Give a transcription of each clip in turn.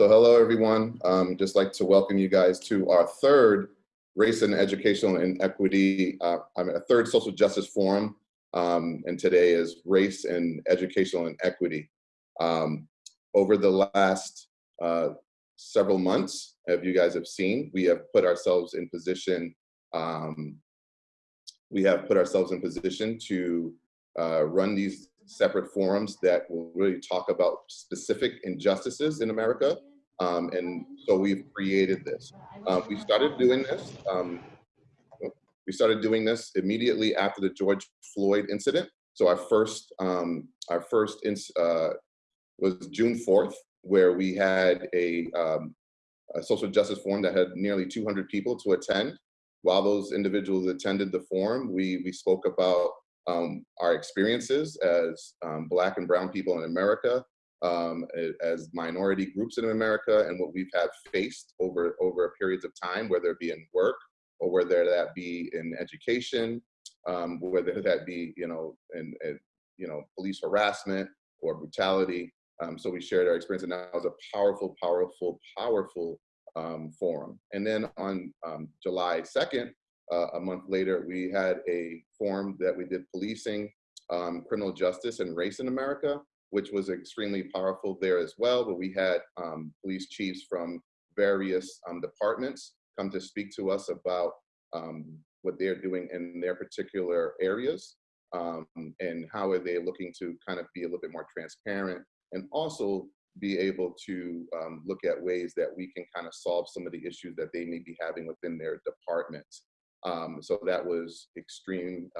So hello, everyone. Um, just like to welcome you guys to our third Race and Educational Inequity, uh, I mean, a third Social Justice Forum. Um, and today is Race and Educational Inequity. Um, over the last uh, several months, as you guys have seen, we have put ourselves in position, um, we have put ourselves in position to uh, run these separate forums that will really talk about specific injustices in America. Um, and so we've created this. Uh, we started doing this. Um, we started doing this immediately after the George Floyd incident. So our first, um, our first uh, was June 4th, where we had a, um, a social justice forum that had nearly 200 people to attend. While those individuals attended the forum, we, we spoke about um, our experiences as um, Black and Brown people in America, um, as minority groups in America, and what we've had faced over, over periods of time, whether it be in work or whether that be in education, um, whether that be, you know, in, in, you know, police harassment or brutality. Um, so we shared our experience, and that was a powerful, powerful, powerful um, forum. And then on July 2nd, uh, a month later, we had a forum that we did policing, um, criminal justice and race in America, which was extremely powerful there as well. But we had um, police chiefs from various um, departments come to speak to us about um, what they're doing in their particular areas um, and how are they looking to kind of be a little bit more transparent and also be able to um, look at ways that we can kind of solve some of the issues that they may be having within their departments. Um, so that was extreme.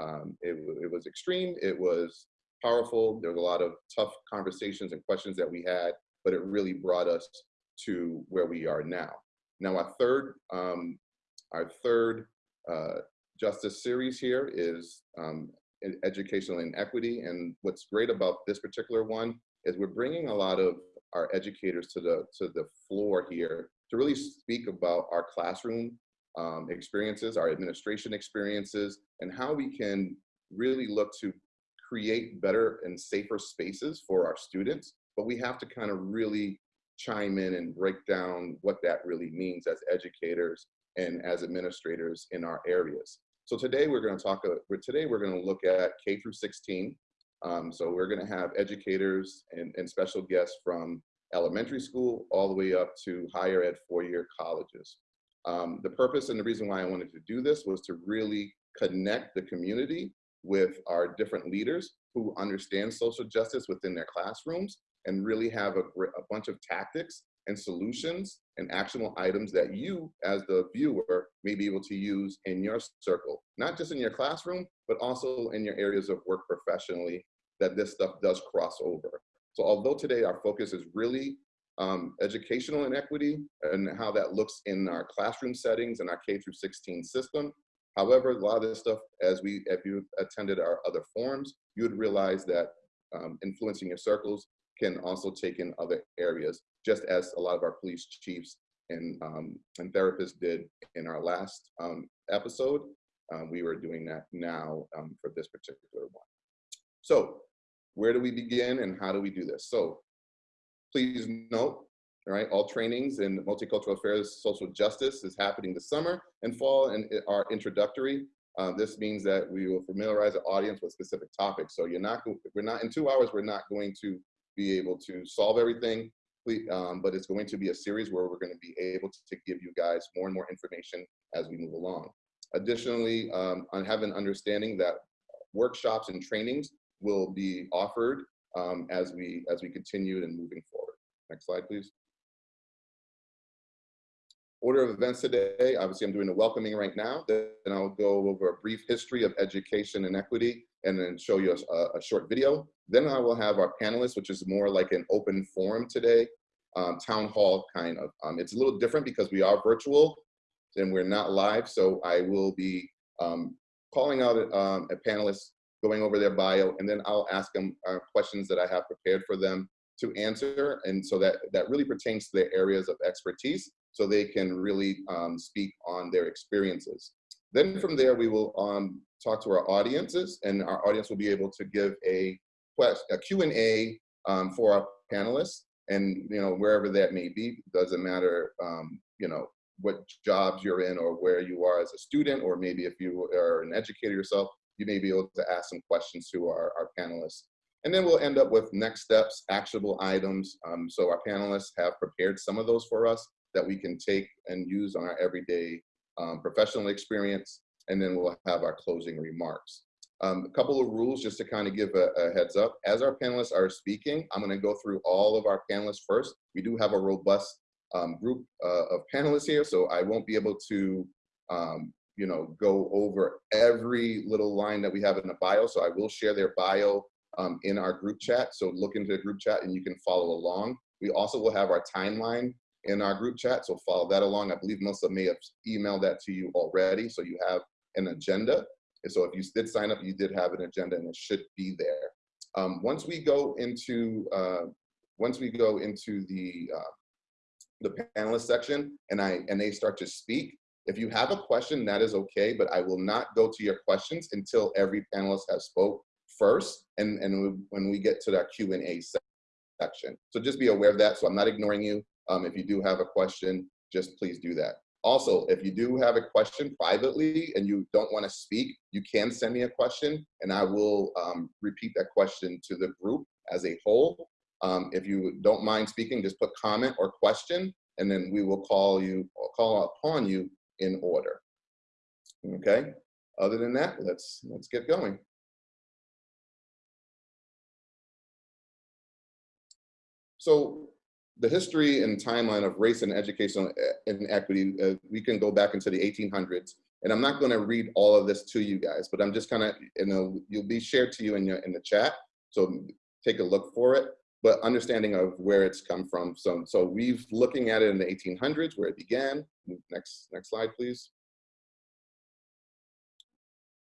It, it, was extreme. It was powerful. There was a lot of tough conversations and questions that we had, but it really brought us to where we are now. Now our third, um, our third uh, justice series here is um, educational inequity. And what's great about this particular one is we're bringing a lot of our educators to the to the floor here to really speak about our classroom um, experiences, our administration experiences, and how we can really look to create better and safer spaces for our students. But we have to kind of really chime in and break down what that really means as educators and as administrators in our areas. So today we're going to talk, uh, today we're going to look at K through 16. Um, so we're going to have educators and, and special guests from elementary school all the way up to higher ed four-year colleges. Um, the purpose and the reason why I wanted to do this was to really connect the community with our different leaders who understand social justice within their classrooms and really have a, a bunch of tactics and solutions and actionable items that you as the viewer may be able to use in your circle, not just in your classroom, but also in your areas of work professionally that this stuff does cross over. So although today our focus is really um, educational inequity and how that looks in our classroom settings and our K through 16 system. However, a lot of this stuff, as we, if you attended our other forums, you would realize that um, influencing your circles can also take in other areas, just as a lot of our police chiefs and, um, and therapists did in our last um, episode. Um, we were doing that now um, for this particular one. So where do we begin and how do we do this? So Please note, all right, all trainings in multicultural affairs, social justice is happening this summer and fall and are introductory. Uh, this means that we will familiarize the audience with specific topics. So you're not, we're not, in two hours, we're not going to be able to solve everything, um, but it's going to be a series where we're going to be able to, to, give you guys more and more information as we move along. Additionally, um, I have an understanding that workshops and trainings will be offered um, as we as we continue and moving forward. Next slide, please. Order of events today, obviously I'm doing the welcoming right now, then I'll go over a brief history of education and equity and then show you a, a short video. Then I will have our panelists, which is more like an open forum today, um, town hall kind of. Um, it's a little different because we are virtual and we're not live, so I will be um, calling out um, a panelist going over their bio, and then I'll ask them uh, questions that I have prepared for them to answer. And so that, that really pertains to their areas of expertise, so they can really um, speak on their experiences. Then from there, we will um, talk to our audiences, and our audience will be able to give a, a Q&A um, for our panelists. and you know wherever that may be doesn't matter um, you know what jobs you're in or where you are as a student or maybe if you are an educator yourself you may be able to ask some questions to our, our panelists and then we'll end up with next steps actionable items um, so our panelists have prepared some of those for us that we can take and use on our everyday um, professional experience and then we'll have our closing remarks um, a couple of rules just to kind of give a, a, heads up. As our panelists are speaking, I'm going to go through all of our panelists first. We do have a robust um, group uh, of panelists here, so I won't be able to, um, you know, go over every little line that we have in the bio. So I will share their bio um, in our group chat. So look into the group chat and you can follow along. We also will have our timeline in our group chat, so follow that along. I believe Melissa may have emailed that to you already, so you have an agenda. And so if you did sign up, you did have an agenda and it should be there. Um, once we go into uh, once we go into the uh, the panelist section and I and they start to speak, if you have a question, that is okay, but I will not go to your questions until every panelist has spoke first and, and when we get to that Q&A section. So just be aware of that. So I'm not ignoring you. Um, if you do have a question, just please do that. Also, if you do have a question privately and you don't want to speak, you can send me a question and I will um, repeat that question to the group as a whole. Um, if you don't mind speaking, just put comment or question and then we will call you call upon you in order. Okay, other than that, let's, let's get going. So the history and timeline of race and educational inequity, uh, we can go back into the 1800s. And I'm not going to read all of this to you guys, but I'm just kind of, you know, you'll be shared to you in your in the chat. So take a look for it, but understanding of where it's come from. So, so we've looking at it in the 1800s where it began. Next, next slide, please.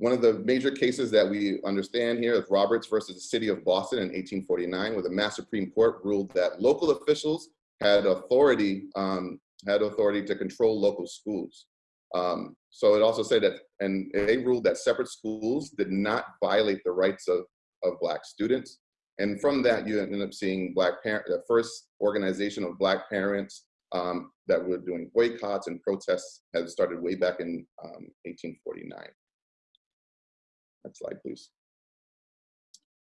One of the major cases that we understand here is Roberts versus the city of Boston in 1849, where the Mass Supreme Court ruled that local officials had authority, um, had authority to control local schools. Um, so it also said that, and they ruled that separate schools did not violate the rights of, of black students. And from that, you end up seeing black parent, the first organization of black parents um, that were doing boycotts and protests had started way back in 1849. Next slide, please.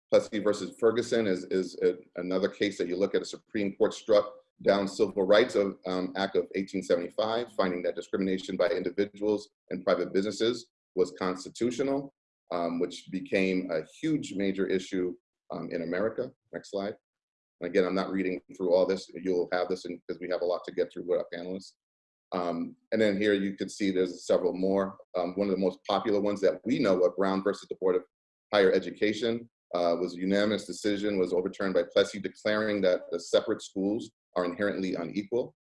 Plessy versus Ferguson is, is a, another case that you look at a Supreme Court struck down Civil Rights of, um, Act of 1875, finding that discrimination by individuals and private businesses was constitutional, um, which became a huge major issue um, in America. Next slide. And again, I'm not reading through all this. You'll have this because we have a lot to get through with our panelists. Um, and then here you can see there's several more. Um, one of the most popular ones that we know of, Brown versus the Board of Higher Education, uh, was a unanimous decision, was overturned by Plessy declaring that the separate schools are inherently unequal.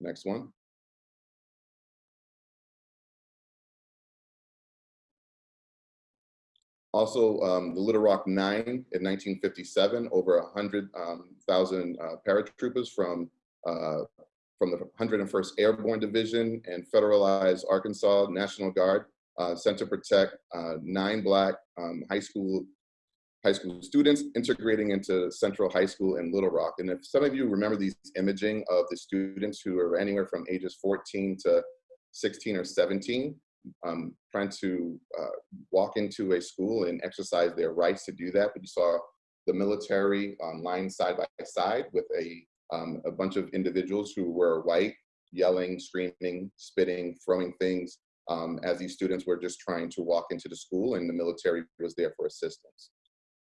Next one. Also, um, the Little Rock Nine in 1957, over 100,000 um, uh, paratroopers from uh, from the 101st Airborne Division and Federalized Arkansas National Guard uh, sent to protect uh, nine black um, high school high school students integrating into Central High School in Little Rock. And if some of you remember these imaging of the students who are anywhere from ages 14 to 16 or 17, um, trying to uh, walk into a school and exercise their rights to do that. But you saw the military on line side by side with a um, a bunch of individuals who were white, yelling, screaming, spitting, throwing things um, as these students were just trying to walk into the school and the military was there for assistance.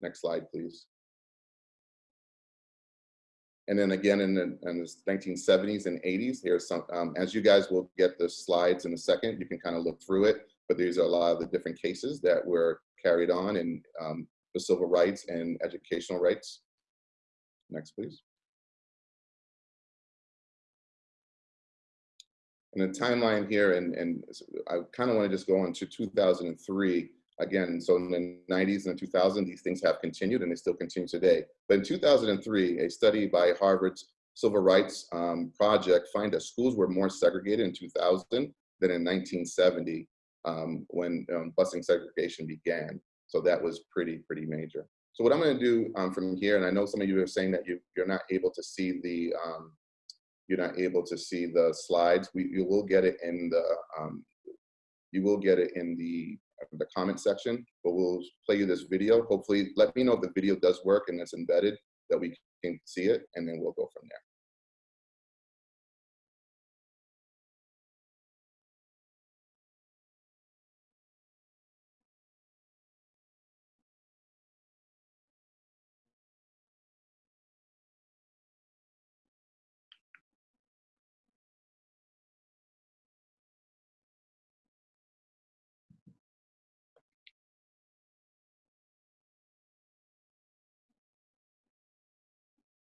Next slide, please. And then again in the, in the 1970s and 80s, here's some, um, as you guys will get the slides in a second, you can kind of look through it, but these are a lot of the different cases that were carried on in um, the civil rights and educational rights. Next, please. The timeline here, and, and I kind of want to just go on to 2003 again. So in the 90s and the 2000s, these things have continued and they still continue today. But in 2003, a study by Harvard's Civil Rights um, Project find that schools were more segregated in 2000 than in 1970 um, when um, busing segregation began. So that was pretty, pretty major. So what I'm going to do um, from here, and I know some of you are saying that you, you're not able to see the um, you're not able to see the slides. We you will get it in the um, you will get it in the the comment section, but we'll play you this video. Hopefully, let me know if the video does work and it's embedded that we can see it, and then we'll go from there.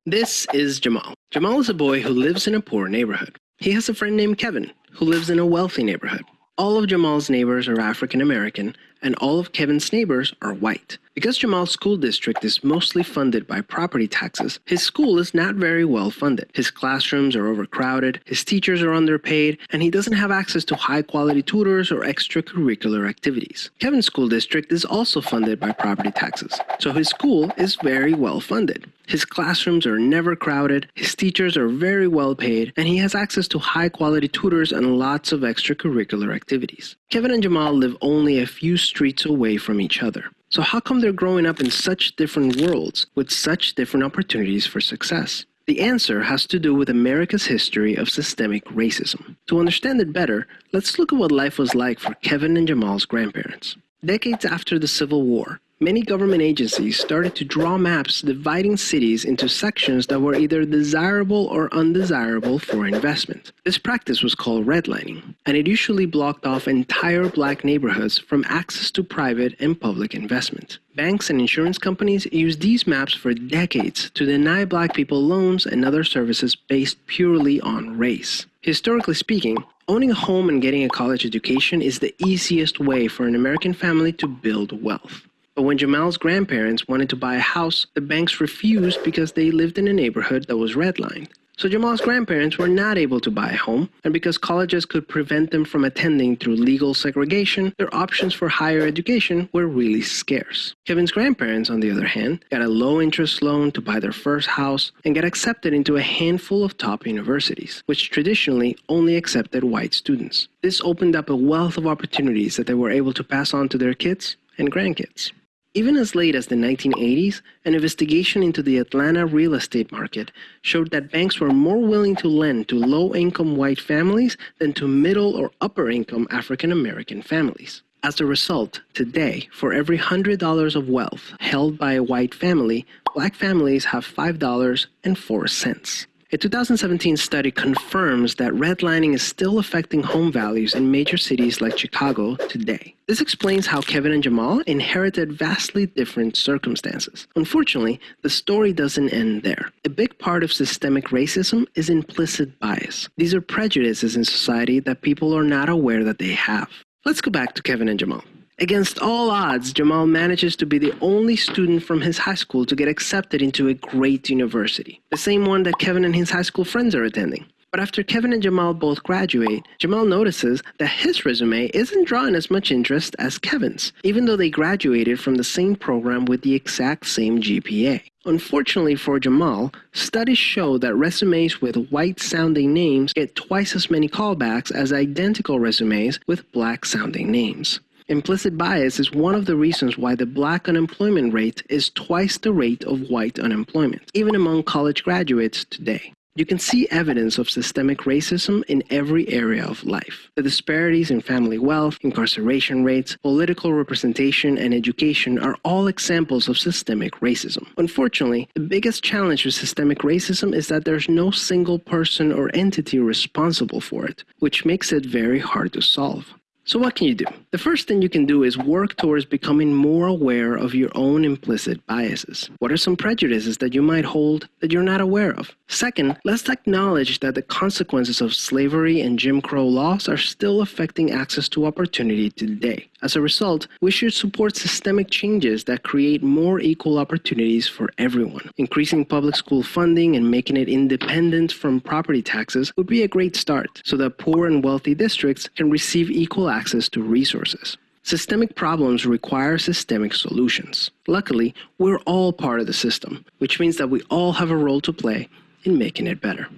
This is Jamal. Jamal is a boy who lives in a poor neighborhood. He has a friend named Kevin who lives in a wealthy neighborhood. All of Jamal's neighbors are African American, and all of Kevin's neighbors are white. Because Jamal's school district is mostly funded by property taxes, his school is not very well funded. His classrooms are overcrowded, his teachers are underpaid, and he doesn't have access to high quality tutors or extracurricular activities. Kevin's school district is also funded by property taxes, so his school is very well funded. His classrooms are never crowded, his teachers are very well paid, and he has access to high quality tutors and lots of extracurricular activities. Kevin and Jamal live only a few streets away from each other. So how come they're growing up in such different worlds with such different opportunities for success? The answer has to do with America's history of systemic racism. To understand it better, let's look at what life was like for Kevin and Jamal's grandparents. Decades after the Civil War, many government agencies started to draw maps dividing cities into sections that were either desirable or undesirable for investment. This practice was called redlining, and it usually blocked off entire black neighborhoods from access to private and public investment. Banks and insurance companies used these maps for decades to deny black people loans and other services based purely on race. Historically speaking, owning a home and getting a college education is the easiest way for an American family to build wealth. But when Jamal's grandparents wanted to buy a house, the banks refused because they lived in a neighborhood that was redlined. So Jamal's grandparents were not able to buy a home, and because colleges could prevent them from attending through legal segregation, their options for higher education were really scarce. Kevin's grandparents, on the other hand, got a low interest loan to buy their first house and got accepted into a handful of top universities, which traditionally only accepted white students. This opened up a wealth of opportunities that they were able to pass on to their kids and grandkids. Even as late as the 1980s, an investigation into the Atlanta real estate market showed that banks were more willing to lend to low income white families than to middle or upper income African American families. As a result, today, for every $100 of wealth held by a white family, black families have $5.04. A 2017 study confirms that redlining is still affecting home values in major cities like Chicago today. This explains how Kevin and Jamal inherited vastly different circumstances. Unfortunately, the story doesn't end there. A big part of systemic racism is implicit bias. These are prejudices in society that people are not aware that they have. Let's go back to Kevin and Jamal. Against all odds, Jamal manages to be the only student from his high school to get accepted into a great university, the same one that Kevin and his high school friends are attending. But after Kevin and Jamal both graduate, Jamal notices that his resume isn't drawing as much interest as Kevin's, even though they graduated from the same program with the exact same GPA. Unfortunately for Jamal, studies show that resumes with white sounding names get twice as many callbacks as identical resumes with black sounding names. Implicit bias is one of the reasons why the black unemployment rate is twice the rate of white unemployment, even among college graduates today. You can see evidence of systemic racism in every area of life. The disparities in family wealth, incarceration rates, political representation, and education are all examples of systemic racism. Unfortunately, the biggest challenge with systemic racism is that there's no single person or entity responsible for it, which makes it very hard to solve. So what can you do? The first thing you can do is work towards becoming more aware of your own implicit biases. What are some prejudices that you might hold that you're not aware of? Second, let's acknowledge that the consequences of slavery and Jim Crow laws are still affecting access to opportunity today. As a result, we should support systemic changes that create more equal opportunities for everyone. Increasing public school funding and making it independent from property taxes would be a great start so that poor and wealthy districts can receive equal access to resources. Systemic problems require systemic solutions. Luckily, we're all part of the system, which means that we all have a role to play in making it better.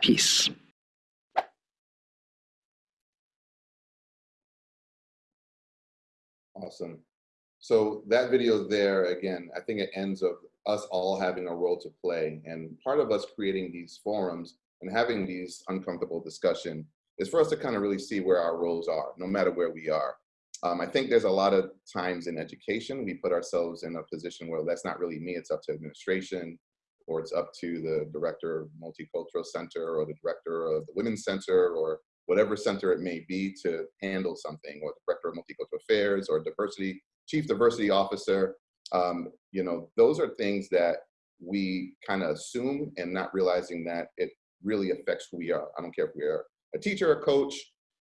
Peace. Awesome. So that video there, again, I think it ends of us all having a role to play. And part of us creating these forums and having these uncomfortable discussion is for us to kind of really see where our roles are, no matter where we are. Um, I think there's a lot of times in education, we put ourselves in a position where that's not really me, it's up to administration, or it's up to the director of multicultural center or the director of the women's center or whatever center it may be to handle something or director of multicultural affairs or diversity, chief diversity officer. Um, you know, those are things that we kind of assume and not realizing that it really affects who we are. I don't care if we are a teacher, a coach,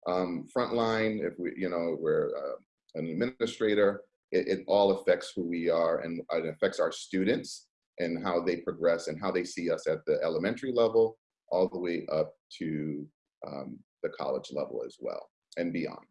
um, frontline, if we, you know, we're uh, an administrator, it, it, all affects who we are and it affects our students and how they progress and how they see us at the elementary level all the way up to um, the college level as well and beyond.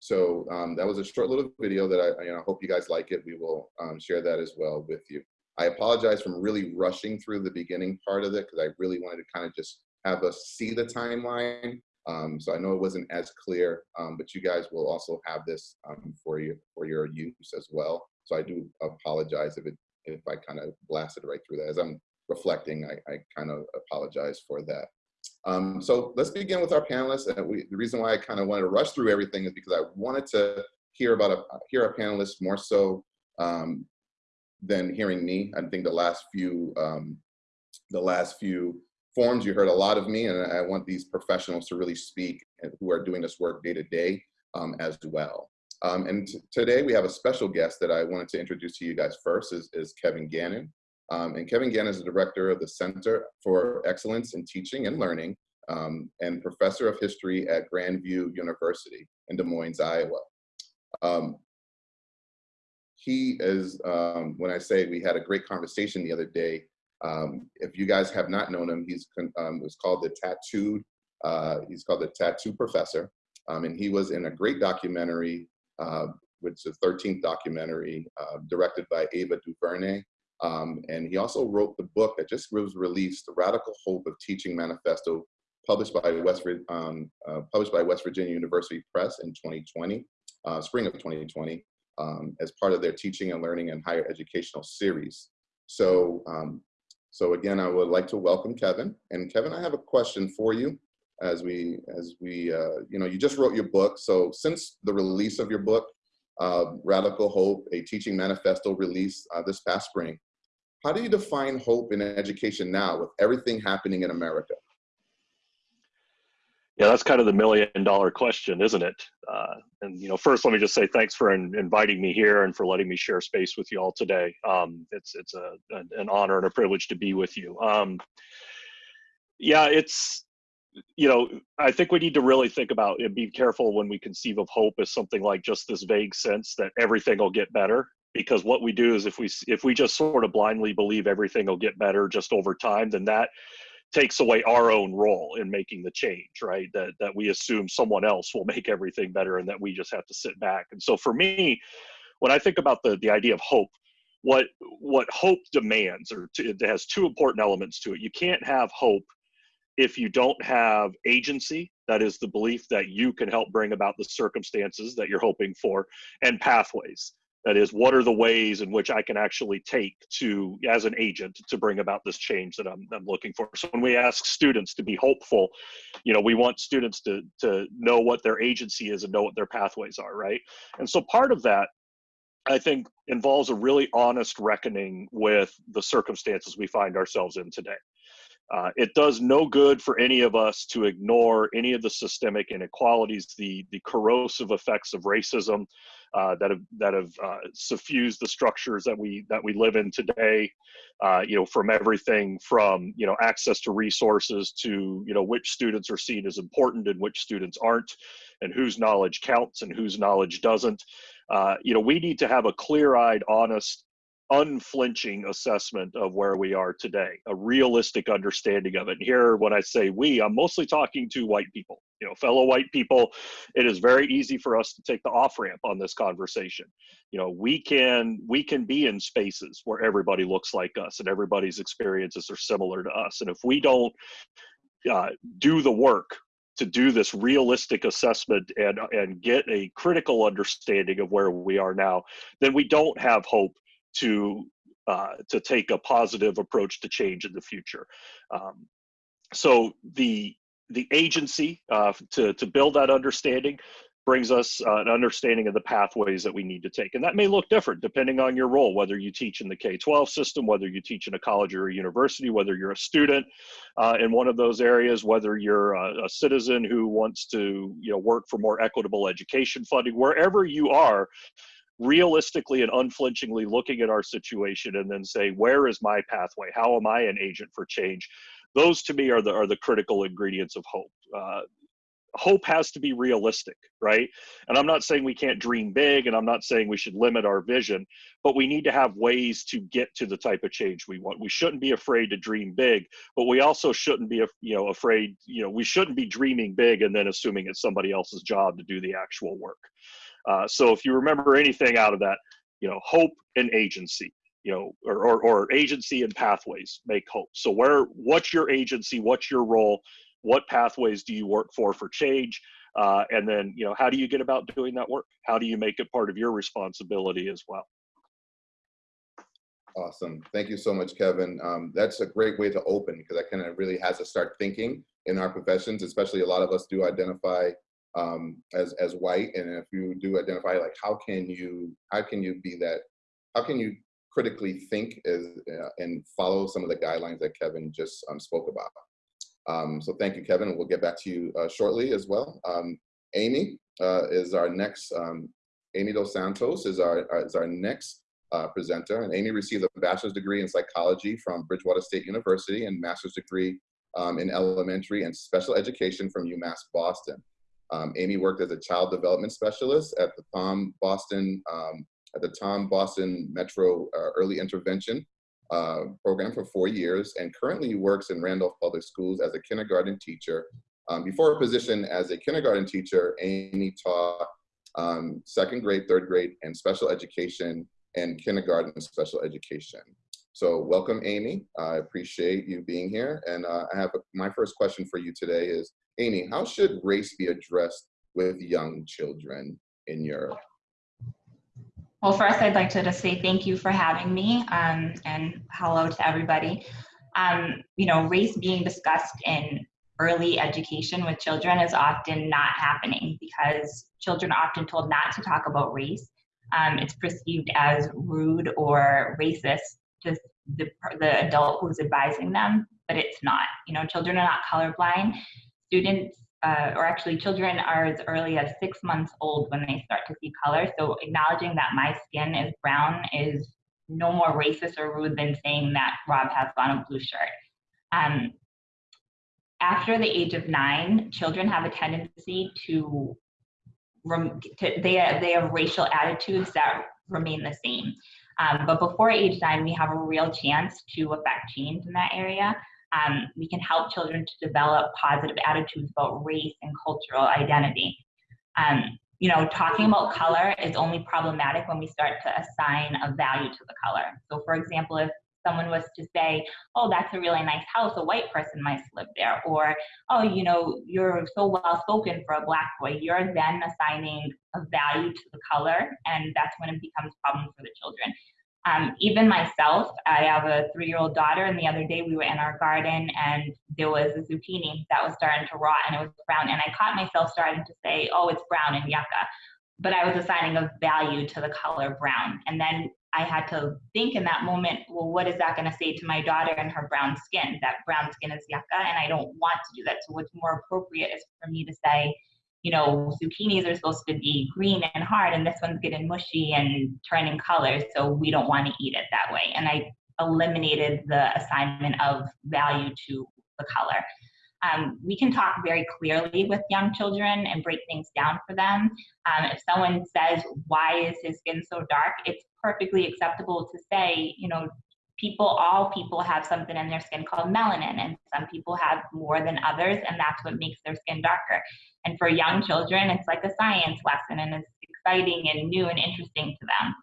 So um, that was a short little video that I, you know, hope you guys like it. We will um, share that as well with you. I apologize from really rushing through the beginning part of it because I really wanted to kind of just have us see the timeline. Um, so I know it wasn't as clear, um, but you guys will also have this um, for you for your use as well. So I do apologize if it if I kind of blasted right through that. As I'm reflecting, I, I kind of apologize for that. Um, so let's begin with our panelists. And we, the reason why I kind of wanted to rush through everything is because I wanted to hear about a, hear our panelists more so um, than hearing me. I think the last few um, the last few forums you heard a lot of me, and I want these professionals to really speak and who are doing this work day to day um, as well. Um, and today we have a special guest that I wanted to introduce to you guys first is, is Kevin Gannon. Um, and Kevin Gannon is the director of the Center for Excellence in Teaching and Learning um, and professor of history at Grandview University in Des Moines, Iowa. Um, he is, um, when I say we had a great conversation the other day, um, if you guys have not known him, he's um, was called the Tattooed, uh, he's called the Tattoo Professor. and he was in a great documentary uh, which is the 13th documentary uh, directed by Ava DuVernay. Um, and he also wrote the book that just was released, The Radical Hope of Teaching Manifesto, published by West, um, uh, published by West Virginia University Press in 2020, uh, spring of 2020, um, as part of their teaching and learning and higher educational series. So, um, so again, I would like to welcome Kevin. And Kevin, I have a question for you as we, as we, uh, you know, you just wrote your book. So since the release of your book, uh, Radical Hope, a teaching manifesto release uh, this past spring, how do you define hope in education now with everything happening in America? Yeah, that's kind of the million dollar question, isn't it? Uh, and you know, first, let me just say thanks for in, inviting me here and for letting me share space with you all today. Um, it's it's a, an honor and a privilege to be with you. Um, yeah, it's you know, I think we need to really think about and be careful when we conceive of hope as something like just this vague sense that everything will get better. Because what we do is if we if we just sort of blindly believe everything will get better just over time, then that takes away our own role in making the change, right? That that we assume someone else will make everything better and that we just have to sit back. And so for me, when I think about the the idea of hope, what what hope demands, or to, it has two important elements to it. You can't have hope if you don't have agency, that is the belief that you can help bring about the circumstances that you're hoping for, and pathways. That is, what are the ways in which I can actually take to, as an agent, to bring about this change that I'm, I'm looking for. So when we ask students to be hopeful, you know, we want students to, to know what their agency is and know what their pathways are, right? And so part of that I think involves a really honest reckoning with the circumstances we find ourselves in today. Uh, it does no good for any of us to ignore any of the systemic inequalities, the, the corrosive effects of racism uh, that have that have uh, suffused the structures that we that we live in today. Uh, you know, from everything from you know access to resources to you know which students are seen as important and which students aren't, and whose knowledge counts and whose knowledge doesn't. Uh, you know, we need to have a clear-eyed, honest unflinching assessment of where we are today, a realistic understanding of it. And here, when I say we, I'm mostly talking to white people, you know, fellow white people, it is very easy for us to take the off ramp on this conversation. You know, we can we can be in spaces where everybody looks like us and everybody's experiences are similar to us, and if we don't uh, do the work to do this realistic assessment and and get a critical understanding of where we are now, then we don't have hope to uh, to take a positive approach to change in the future. Um, so the the agency uh, to, to build that understanding brings us uh, an understanding of the pathways that we need to take. And that may look different depending on your role, whether you teach in the K-12 system, whether you teach in a college or a university, whether you're a student uh, in one of those areas, whether you're a, a, citizen who wants to you know, work for more equitable education funding, wherever you are, realistically and unflinchingly looking at our situation and then say, where is my pathway? How am I an agent for change? those to me are the are the critical ingredients of hope. Uh, hope has to be realistic, right? And I'm not saying we can't dream big, and I'm not saying we should limit our vision, but we need to have ways to get to the type of change we want. We shouldn't be afraid to dream big, but we also shouldn't be, you know, afraid. You know, we shouldn't be dreaming big and then assuming it's somebody else's job to do the actual work. Uh, so if you remember anything out of that, you know, hope and agency you know, or, or, or agency and pathways make hope. So where, what's your agency? What's your role? What pathways do you work for for change? Uh, and then, you know, how do you get about doing that work? How do you make it part of your responsibility as well? Awesome. Thank you so much, Kevin. Um, that's a great way to open because that kind of really has us start thinking in our professions, especially a lot of us do identify um, as, as white. And if you do identify, like, how can you, how can you be that, how can you critically think as, uh, and follow some of the guidelines that Kevin just um, spoke about. Um, so thank you, Kevin. We'll get back to you uh, shortly as well. Um, Amy uh, is our next, um, Amy Dos Santos is our, uh, is our next uh, presenter. And Amy received a bachelor's degree in psychology from Bridgewater State University and master's degree um, in elementary and special education from UMass Boston. Um, Amy worked as a child development specialist at the Thom Boston um, at the Thom Boston Metro uh, Early Intervention uh, program for four years and currently works in Randolph Public Schools as a kindergarten teacher. Um, before her position as a kindergarten teacher, Amy taught um, second grade, third grade, and special education and kindergarten special education. So welcome, Amy. I appreciate you being here. And uh, I have a, my first question for you today is, Amy, how should race be addressed with young children in your well, first, I'd like to just say thank you for having me um, and hello to everybody. Um, you know, race being discussed in early education with children is often not happening because children are often told not to talk about race. Um, it's perceived as rude or racist to the, the adult who's advising them, but it's not. You know, children are not colorblind. Students uh, or actually children are as early as six months old when they start to see color. So acknowledging that my skin is brown is no more racist or rude than saying that Rob has on a blue shirt. Um, after the age of nine, children have a tendency to, to they, they have racial attitudes that remain the same. Um, but before age nine, we have a real chance to affect change in that area. Um, we can help children to develop positive attitudes about race and cultural identity. Um, you know, talking about color is only problematic when we start to assign a value to the color. So for example, if someone was to say, oh, that's a really nice house, a white person might live there, or, oh, you know, you're so well spoken for a black boy, you're then assigning a value to the color, and that's when it becomes a problem for the children. Um, even myself, I have a three-year-old daughter, and the other day we were in our garden and there was a zucchini that was starting to rot and it was brown. And I caught myself starting to say, oh, it's brown and yucca. But I was assigning a value to the color brown. And then I had to think in that moment, well, what is that going to say to my daughter and her brown skin? That brown skin is yucca, and I don't want to do that. So what's more appropriate is for me to say, you know, zucchinis are supposed to be green and hard, and this one's getting mushy and turning colors, so we don't want to eat it that way. And I eliminated the assignment of value to the color. Um, we can talk very clearly with young children and break things down for them. Um, if someone says, why is his skin so dark? It's perfectly acceptable to say, you know, people, all people have something in their skin called melanin, and some people have more than others, and that's what makes their skin darker. And for young children, it's like a science lesson, and it's exciting and new and interesting to them.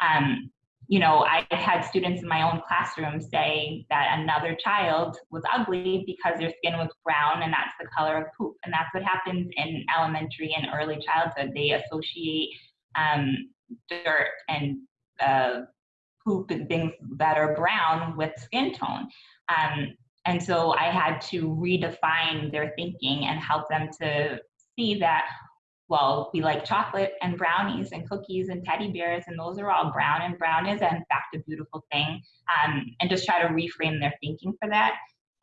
Um, you know, I had students in my own classroom say that another child was ugly because their skin was brown and that's the color of poop. And that's what happens in elementary and early childhood. They associate um, dirt and uh, poop and things that are brown with skin tone. Um, and so I had to redefine their thinking and help them to see that well, we like chocolate and brownies and cookies and teddy bears, and those are all brown, and brown is in fact a beautiful thing. Um, and just try to reframe their thinking for that.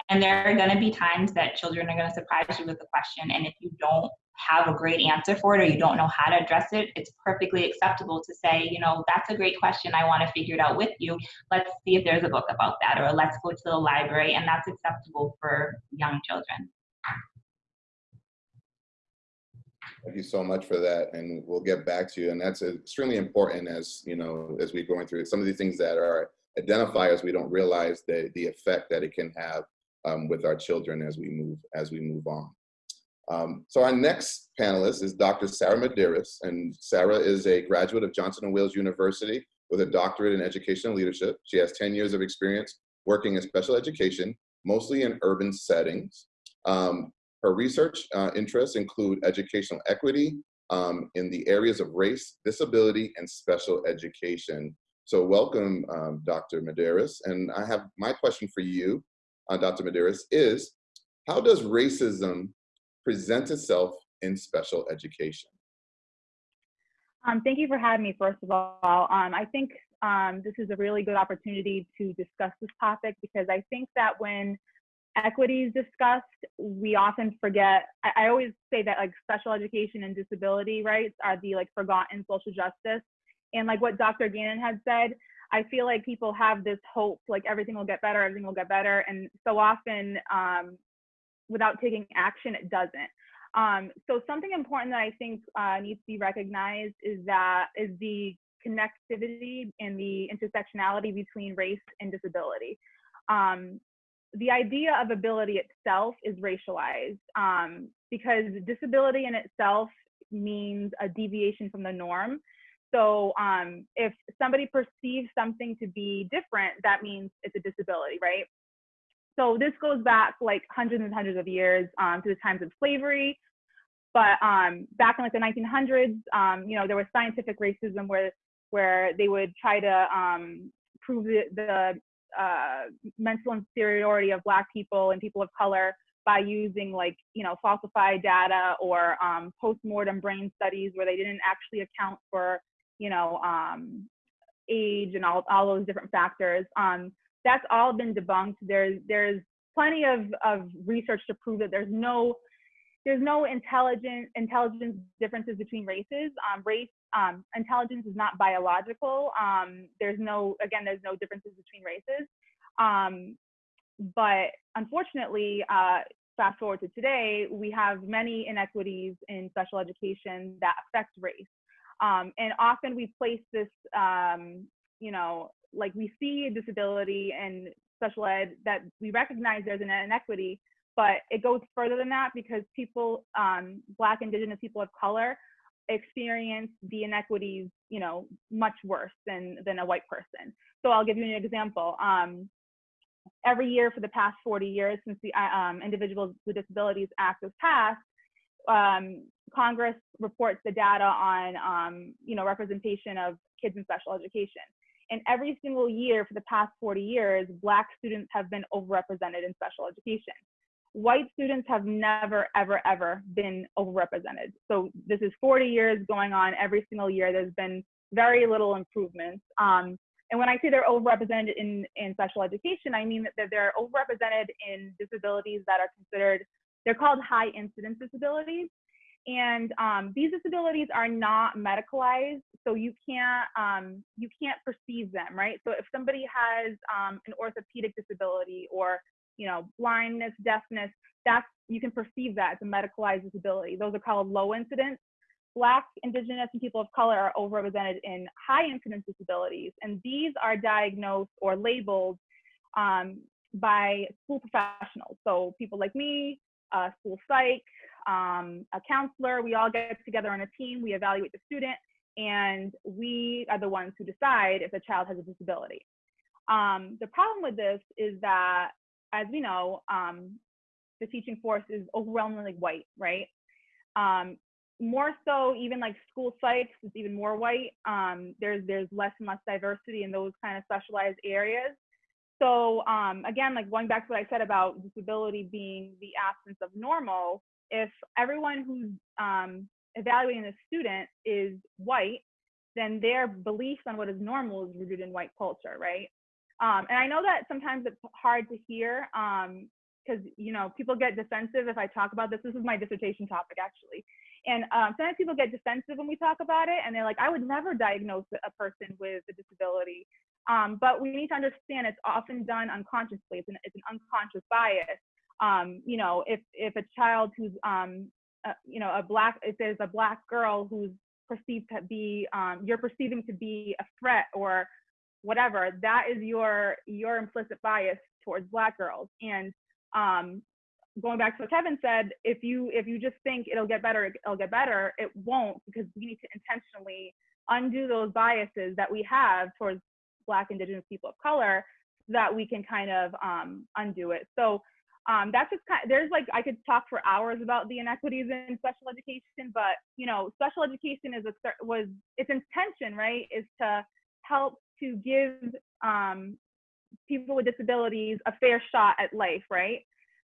And there are going to be times that children are going to surprise you with a question, and if you don't have a great answer for it or you don't know how to address it, it's perfectly acceptable to say, you know, that's a great question. I want to figure it out with you. Let's see if there's a book about that, or let's go to the library, and that's acceptable for young children. Thank you so much for that, and we'll get back to you. And that's extremely important as you know, as we're going through some of these things that are identifiers. We don't realize the the effect that it can have um, with our children as we move as we move on. Um, so our next panelist is Dr. Sarah Medeiros, and Sarah is a graduate of Johnson & Wales University with a doctorate in educational leadership. She has 10 years of experience working in special education, mostly in urban settings. Um, her research uh, interests include educational equity um, in the areas of race, disability, and special education. So welcome, um, Dr. Medeiros. And I have my question for you, uh, Dr. Medeiros, is how does racism present itself in special education? Um, thank you for having me, first of all. Um, I think um, this is a really good opportunity to discuss this topic because I think that when equity is discussed, we often forget. I, I, always say that like special education and disability rights are the like forgotten social justice. And like what Dr. Gannon had said, I feel like people have this hope, like everything will get better, everything will get better. And so often, um, without taking action, it doesn't. Um, so something important that I think uh, needs to be recognized is that is the connectivity and the intersectionality between race and disability. Um, the idea of ability itself is racialized um, because disability in itself means a deviation from the norm. So um, if somebody perceives something to be different, that means it's a disability, right? So this goes back like hundreds and hundreds of years um, to the times of slavery. But um, back in like the 1900s, um, you know, there was scientific racism where where they would try to um, prove the, the uh, mental inferiority of black people and people of color by using like you know falsified data or um, post-mortem brain studies where they didn't actually account for you know um, age and all, all those different factors that's all been debunked there's there's plenty of, of research to prove that there's no there's no intelligent intelligence differences between races. Um, race um, intelligence is not biological. Um, there's no again there's no differences between races. Um, but unfortunately, uh, fast forward to today, we have many inequities in special education that affect race. Um, and often we place this, um, you know, like we see a disability and special ed that we recognize there's an inequity, but it goes further than that because people, um, Black, Indigenous people of color, experience the inequities, you know, much worse than than a white person. So I'll give you an example. Um, every year for the past 40 years since the uh, um, Individuals with Disabilities Act was passed, um, Congress reports the data on, um, you know, representation of kids in special education. And every single year for the past 40 years, Black students have been overrepresented in special education white students have never, ever, ever been overrepresented. So this is 40 years going on every single year. There's been very little improvements. Um, and when I say they're overrepresented in, in special education, I mean that they're overrepresented in disabilities that are considered, they're called high incidence disabilities. And um, these disabilities are not medicalized, so you can't um, you can't perceive them, right? So if somebody has um, an orthopedic disability or you know, blindness, deafness, that's, you can perceive that as a medicalized disability. Those are called low incidence. Black, Indigenous, and people of color are overrepresented in high incidence disabilities, and these are diagnosed or labeled um, by school professionals. So people like me, uh, school psych, um, a counselor, we all get together on a team, we evaluate the student, and we are the ones who decide if the child has a disability. Um, the problem with this is that, as we know, um, the teaching force is overwhelmingly white, right? Um, more so, even like school psychs is even more white. Um, there's there's less and less diversity in those kind of specialized areas. So um, again, like going back to what I said about disability being the absence of normal, if everyone who's um, evaluating the student is white, then their beliefs on what is normal is rooted in white culture, right? Um, and I know that sometimes it's hard to hear because um, you know people get defensive if I talk about this. This is my dissertation topic actually, and um, sometimes people get defensive when we talk about it, and they're like, "I would never diagnose a person with a disability." Um, but we need to understand it's often done unconsciously. It's an, it's an unconscious bias. Um, you know, if if a child who's um, uh, you know a black if there's a black girl who's perceived to be um, you're perceiving to be a threat or whatever that is your your implicit bias towards black girls. And um, going back to what kevin said if you if you just think it'll get better it'll get better it won't because we need to intentionally undo those biases that we have towards black indigenous people of color so that we can kind of um, undo it. So um, that's just kind of, there's like i could talk for hours about the inequities in special education but you know special education is a was its intention right is to help to give um, people with disabilities a fair shot at life, right?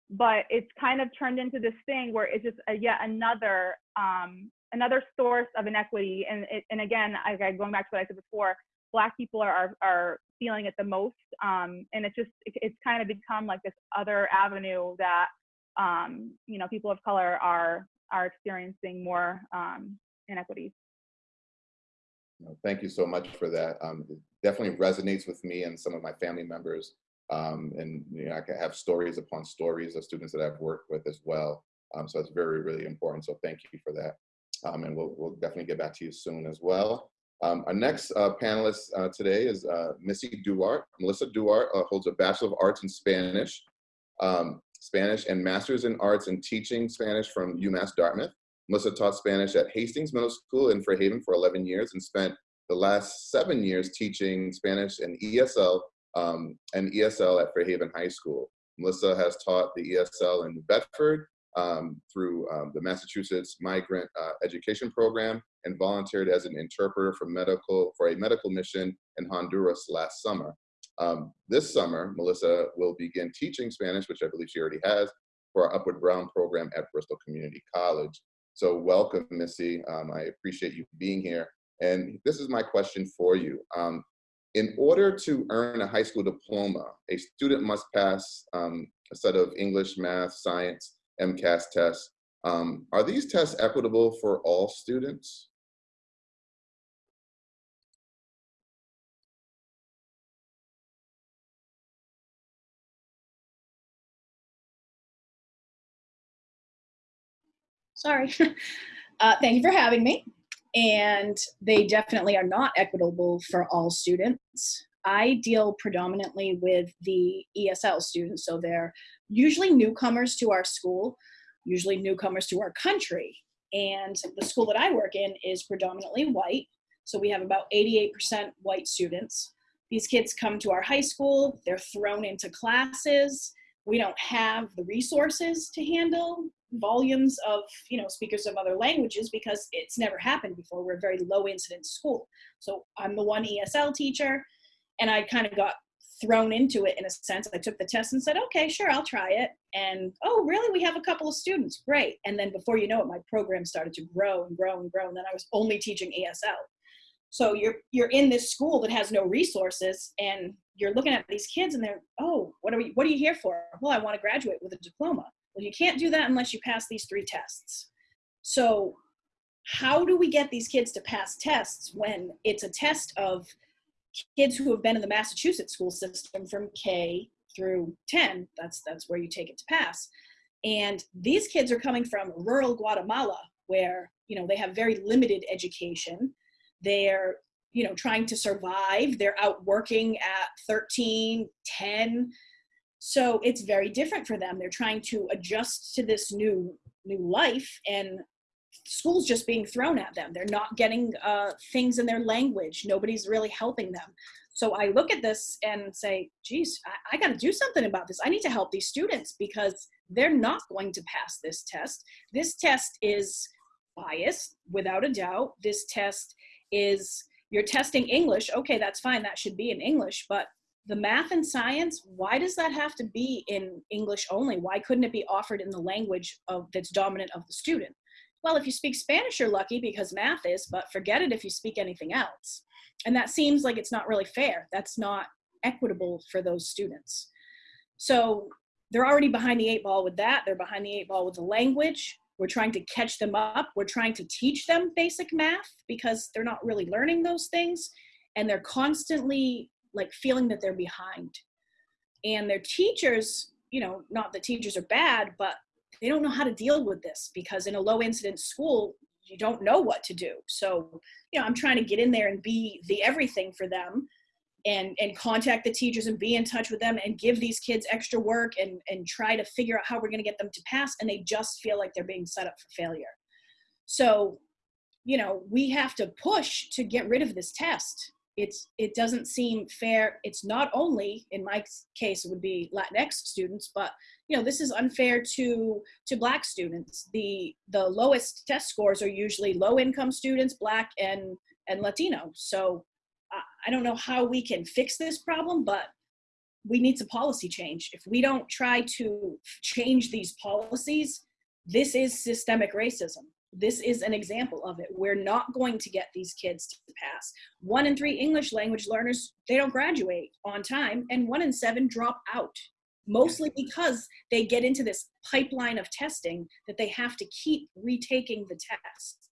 But it's kind of turned into this thing where it's just a, yet another um, another source of inequity. And it, and again, I, going back to what I said before, Black people are are feeling it the most, um, and it's just it, it's kind of become like this other avenue that um, you know people of color are are experiencing more um, inequities. Thank you so much for that. Um, it definitely resonates with me and some of my family members. Um, and you know, I can have stories upon stories of students that I've worked with as well. Um, so it's very, really important. So thank you for that. Um, and we'll, we'll definitely get back to you soon as well. Um, our next uh, panelist uh, today is uh, Missy Duarte. Melissa Duarte uh, holds a Bachelor of Arts in Spanish, um, Spanish and Masters in Arts in Teaching Spanish from UMass Dartmouth. Melissa taught Spanish at Hastings Middle School in Fairhaven for 11 years and spent the last seven years teaching Spanish and ESL um, and ESL at Fairhaven High School. Melissa has taught the ESL in Bedford um, through um, the Massachusetts Migrant uh, Education Program and volunteered as an interpreter for medical for a medical mission in Honduras last summer. Um, this summer, Melissa will begin teaching Spanish, which I believe she already has, for our Upward Bound program at Bristol Community College. So welcome, Missy. Um, I appreciate you being here. And this is my question for you. Um, in order to earn a high school diploma, a student must pass um, a set of English, math, science, MCAS tests. Um, are these tests equitable for all students? Sorry. Uh, thank you for having me. And they definitely are not equitable for all students. I deal predominantly with the ESL students, so they're usually newcomers to our school, usually newcomers to our country. And the school that I work in is predominantly white, so we have about 88% white students. These kids come to our high school, they're thrown into classes. We don't have the resources to handle volumes of you know speakers of other languages because it's never happened before. We're a very low incidence school. So i'm the one esl teacher and i kind of got thrown into it in a sense. I took the test and said okay sure i'll try it. And oh really? We have a couple of students. Great. And then before you know it my program started to grow and grow and grow and then i was only teaching esl so you're you're in this school that has no resources and you're looking at these kids and they're oh what are we what are you here for? Well i want to graduate with a diploma well, you can't do that unless you pass these three tests. So how do we get these kids to pass tests when it's a test of kids who have been in the Massachusetts school system from K through 10, that's, that's where you take it to pass. And these kids are coming from rural Guatemala where you know they have very limited education they're you know trying to survive they're out working at 13 10 so it's very different for them. They're trying to adjust to this new new life and school's just being thrown at them. They're not getting uh, things in their language. Nobody's really helping them. So i look at this and say geez i, I got to do something about this. I need to help these students because they're not going to pass this test. This test is biased without a doubt. This test is you're testing english. Okay that's fine. That should be in english but the math and science why does that have to be in english only? Why couldn't it be offered in the language of that's dominant of the student? Well if you speak spanish you're lucky because math is but forget it if you speak anything else. And that seems like it's not really fair. That's not equitable for those students. So they're already behind the eight ball with that. They're behind the eight ball with the language. We're trying to catch them up. We're trying to teach them basic math because they're not really learning those things. And they're constantly like feeling that they're behind. And their teachers you know not that teachers are bad but they don't know how to deal with this because in a low incidence school you don't know what to do. So you know i'm trying to get in there and be the everything for them and and contact the teachers and be in touch with them and give these kids extra work and and try to figure out how we're going to get them to pass and they just feel like they're being set up for failure. So you know we have to push to get rid of this test it's it doesn't seem fair it's not only in my case it would be latinx students but you know this is unfair to to black students the the lowest test scores are usually low income students black and and latino so I don't know how we can fix this problem, but we need some policy change. If we don't try to change these policies, this is systemic racism. This is an example of it. We're not going to get these kids to pass. One in three English language learners, they don't graduate on time, and one in seven drop out, mostly because they get into this pipeline of testing that they have to keep retaking the test.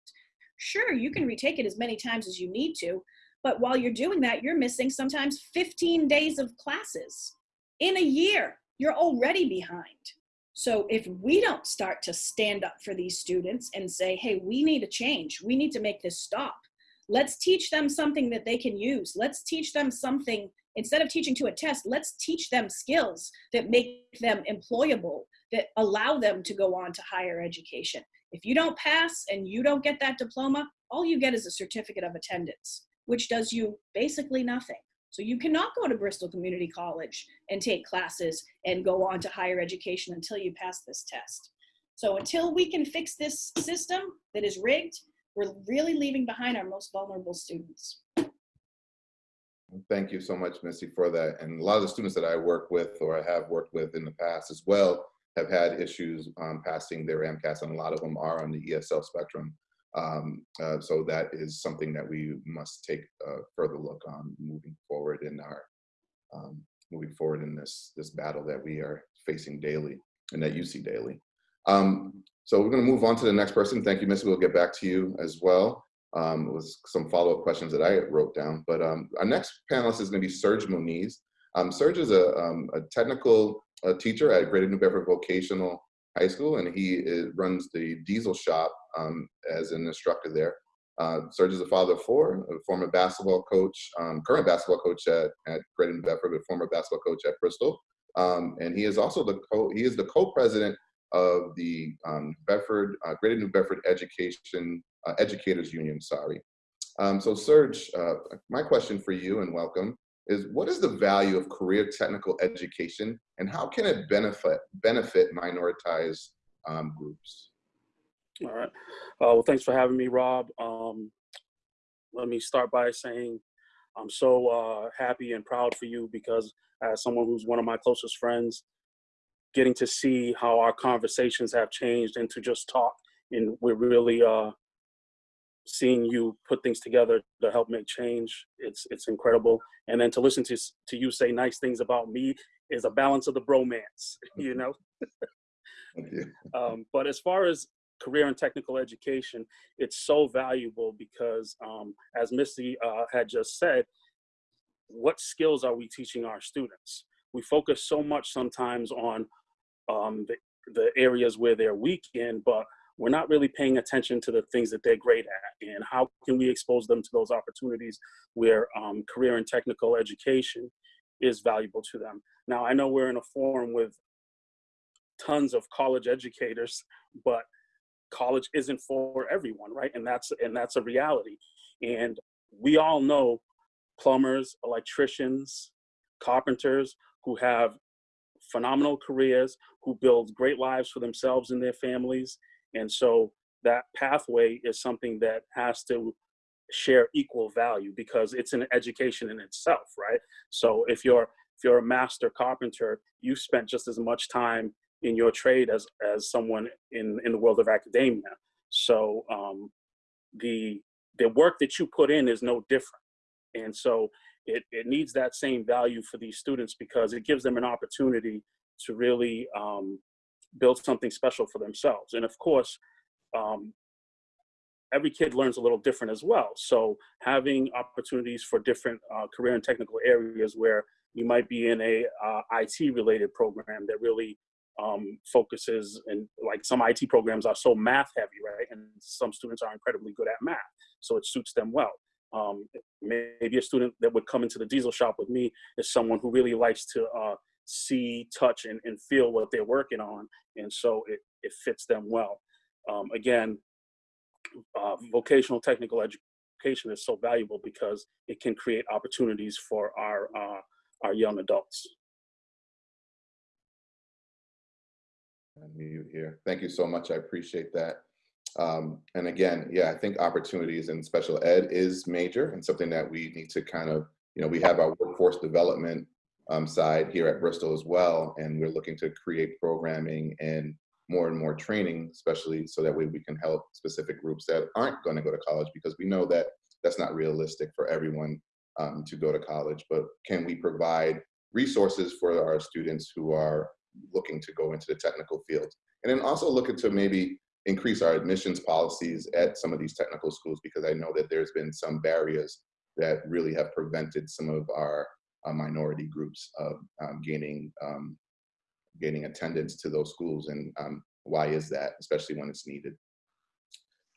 Sure, you can retake it as many times as you need to, but while you're doing that, you're missing sometimes 15 days of classes. In a year, you're already behind. So if we don't start to stand up for these students and say, hey, we need a change, we need to make this stop. Let's teach them something that they can use. Let's teach them something, instead of teaching to a test, let's teach them skills that make them employable, that allow them to go on to higher education. If you don't pass and you don't get that diploma, all you get is a certificate of attendance which does you basically nothing. So you cannot go to Bristol Community College and take classes and go on to higher education until you pass this test. So until we can fix this system that is rigged, we're really leaving behind our most vulnerable students. Thank you so much, Missy, for that. And a lot of the students that I work with or I have worked with in the past as well have had issues um, passing their MCAS, and a lot of them are on the ESL spectrum. Um, uh, so that is something that we must take a further look on moving forward in our um, moving forward in this this battle that we are facing daily and that you see daily. Um, so we're going to move on to the next person. Thank you, Miss. We'll get back to you as well um, with some follow-up questions that I wrote down. But um, our next panelist is going to be Serge Moniz. Um, Serge is a, um, a technical uh, teacher at Greater New Bedford Vocational High School, and he is, runs the Diesel Shop um, as an instructor there. Uh, Serge is a father of four, a former basketball coach, um, current basketball coach at, at New Bedford, but former basketball coach at Bristol. Um, and he is also the co he is the co-president of the um, Bedford uh, Greater New Bedford Education uh, Educators Union. Sorry. Um, so Serge, uh, my question for you and welcome is what is the value of career technical education and how can it benefit benefit minoritized um, groups? All right. Uh, well, thanks for having me, Rob. Um, let me start by saying I'm so uh, happy and proud for you because as someone who's one of my closest friends, getting to see how our conversations have changed and to just talk and we're really uh, seeing you put things together to help make change. It's it's incredible. And then to listen to to you say nice things about me is a balance of the bromance, you know. Thank you. Um, but as far as career and technical education, it's so valuable because, um, as Missy uh, had just said, what skills are we teaching our students? We focus so much sometimes on um, the, the areas where they're weak in, but we're not really paying attention to the things that they're great at and how can we expose them to those opportunities where um, career and technical education is valuable to them. Now, I know we're in a forum with tons of college educators, but college isn't for everyone, right? And that's and that's a reality. And we all know plumbers, electricians, carpenters who have phenomenal careers, who build great lives for themselves and their families. And so that pathway is something that has to share equal value because it's an education in itself, right? So if you're if you're a master carpenter, you've spent just as much time in your trade as as someone in in the world of academia. So um, the the work that you put in is no different, and so it it needs that same value for these students because it gives them an opportunity to really um, build something special for themselves. And of course, um, every kid learns a little different as well. So having opportunities for different uh, career and technical areas where you might be in a uh, IT related program that really um, focuses and like some IT programs are so math heavy, right? And some students are incredibly good at math, so it suits them well. Um, maybe a student that would come into the diesel shop with me is someone who really likes to uh, see, touch, and, and feel what they're working on, and so it, it fits them well. Um, again, uh, vocational technical education is so valuable because it can create opportunities for our uh, our young adults. Mute here. Thank you so much. I appreciate that. Um, and again, yeah, I think opportunities in special ed is major and something that we need to kind of, you know, we have our workforce development um, side here at Bristol as well, and we're looking to create programming and more and more training, especially so that way we can help specific groups that aren't going to go to college because we know that that's not realistic for everyone um, to go to college. But can we provide resources for our students who are looking to go into the technical field. And then also looking to maybe increase our admissions policies at some of these technical schools because I know that there's been some barriers that really have prevented some of our uh, minority groups of um, gaining um, gaining attendance to those schools and um, why is that, especially when it's needed.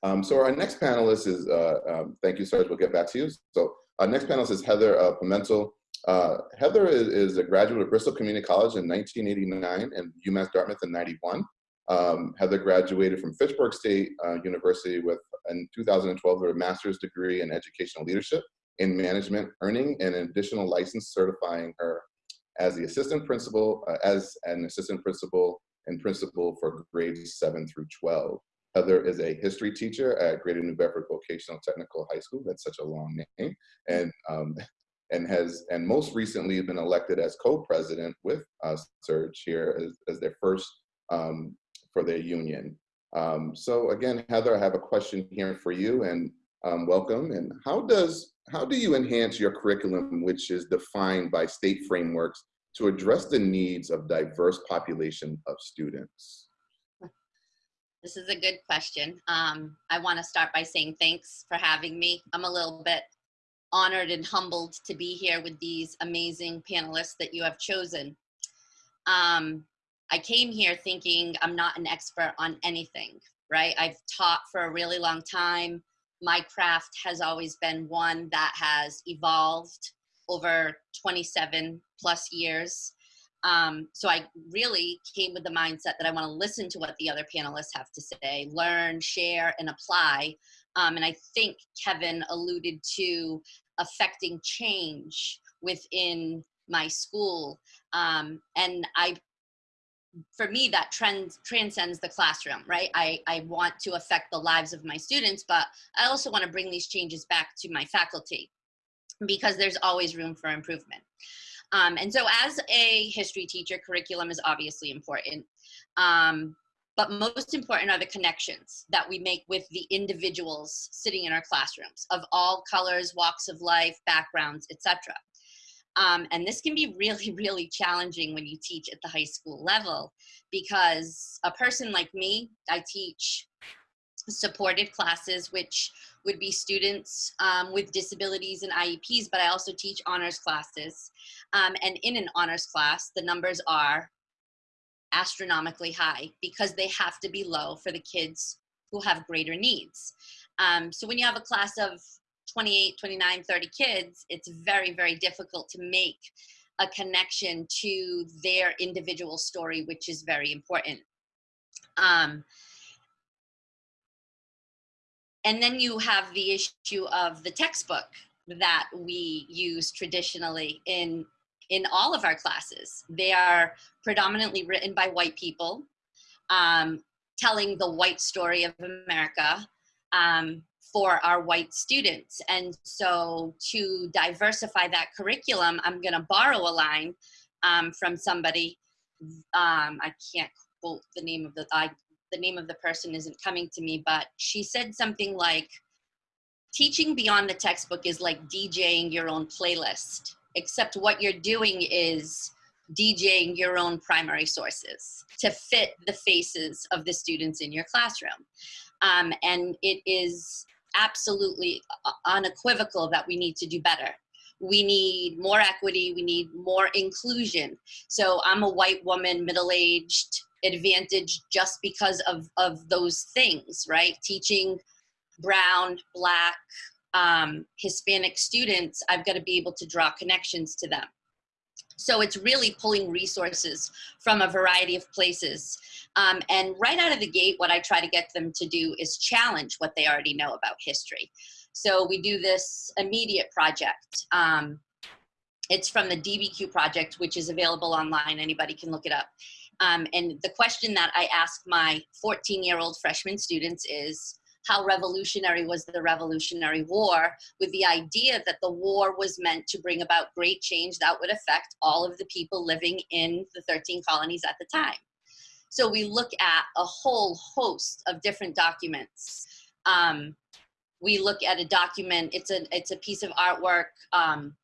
Um, so our next panelist is, uh, um, thank you, Serge, we'll get back to you. So our next panelist is Heather uh, Pimentel. Uh, Heather is, is, a graduate of Bristol Community College in 1989 and UMass Dartmouth in 91. Um, Heather graduated from Fitchburg State uh, University with, in 2012, a master's degree in educational leadership in management, earning an additional license certifying her as the assistant principal, uh, as an assistant principal and principal for grades 7 through 12. Heather is a history teacher at Greater New Bedford Vocational Technical High School. That's such a long name. And um, and has and most recently been elected as co-president with uh, Serge here as, as their first um, for their union. Um, so again, Heather, I have a question here for you and um, welcome. And how does how do you enhance your curriculum, which is defined by state frameworks to address the needs of diverse population of students? This is a good question. Um, I want to start by saying thanks for having me. I'm a little bit honored and humbled to be here with these amazing panelists that you have chosen. Um, I came here thinking I'm not an expert on anything, right? I've taught for a really long time. My craft has always been one that has evolved over 27 plus years. Um, so I really came with the mindset that I want to listen to what the other panelists have to say, learn, share, and apply um, and I think Kevin alluded to affecting change within my school. Um, and I, for me, that trend transcends the classroom, right? I, I want to affect the lives of my students, but I also want to bring these changes back to my faculty because there's always room for improvement. Um, and so as a history teacher, curriculum is obviously important. Um, but most important are the connections that we make with the individuals sitting in our classrooms of all colors, walks of life, backgrounds, etc. Um, and this can be really, really challenging when you teach at the high school level because a person like me, I teach supported classes, which would be students um, with disabilities and IEPs, but I also teach honors classes. Um, and in an honors class, the numbers are astronomically high because they have to be low for the kids who have greater needs. Um, so when you have a class of 28, 29, 30 kids, it's very, very difficult to make a connection to their individual story, which is very important. Um, and then you have the issue of the textbook that we use traditionally in in all of our classes. They are predominantly written by white people, um, telling the white story of America um, for our white students. And so to diversify that curriculum, I'm gonna borrow a line um, from somebody. Um, I can't quote the name of the, I, the name of the person isn't coming to me, but she said something like, teaching beyond the textbook is like DJing your own playlist, except what you're doing is DJing your own primary sources to fit the faces of the students in your classroom. Um, and it is absolutely unequivocal that we need to do better. We need more equity, we need more inclusion. So I'm a white woman, middle-aged, advantaged just because of, of those things, right? Teaching brown, black, um, Hispanic students, I've got to be able to draw connections to them. So it's really pulling resources from a variety of places. Um, and right out of the gate, what I try to get them to do is challenge what they already know about history. So we do this immediate project. Um, it's from the DBQ project, which is available online. Anybody can look it up. Um, and the question that I ask my 14 year old freshman students is, how revolutionary was the Revolutionary War with the idea that the war was meant to bring about great change that would affect all of the people living in the 13 colonies at the time. So we look at a whole host of different documents. Um, we look at a document, it's a, it's a piece of artwork, um,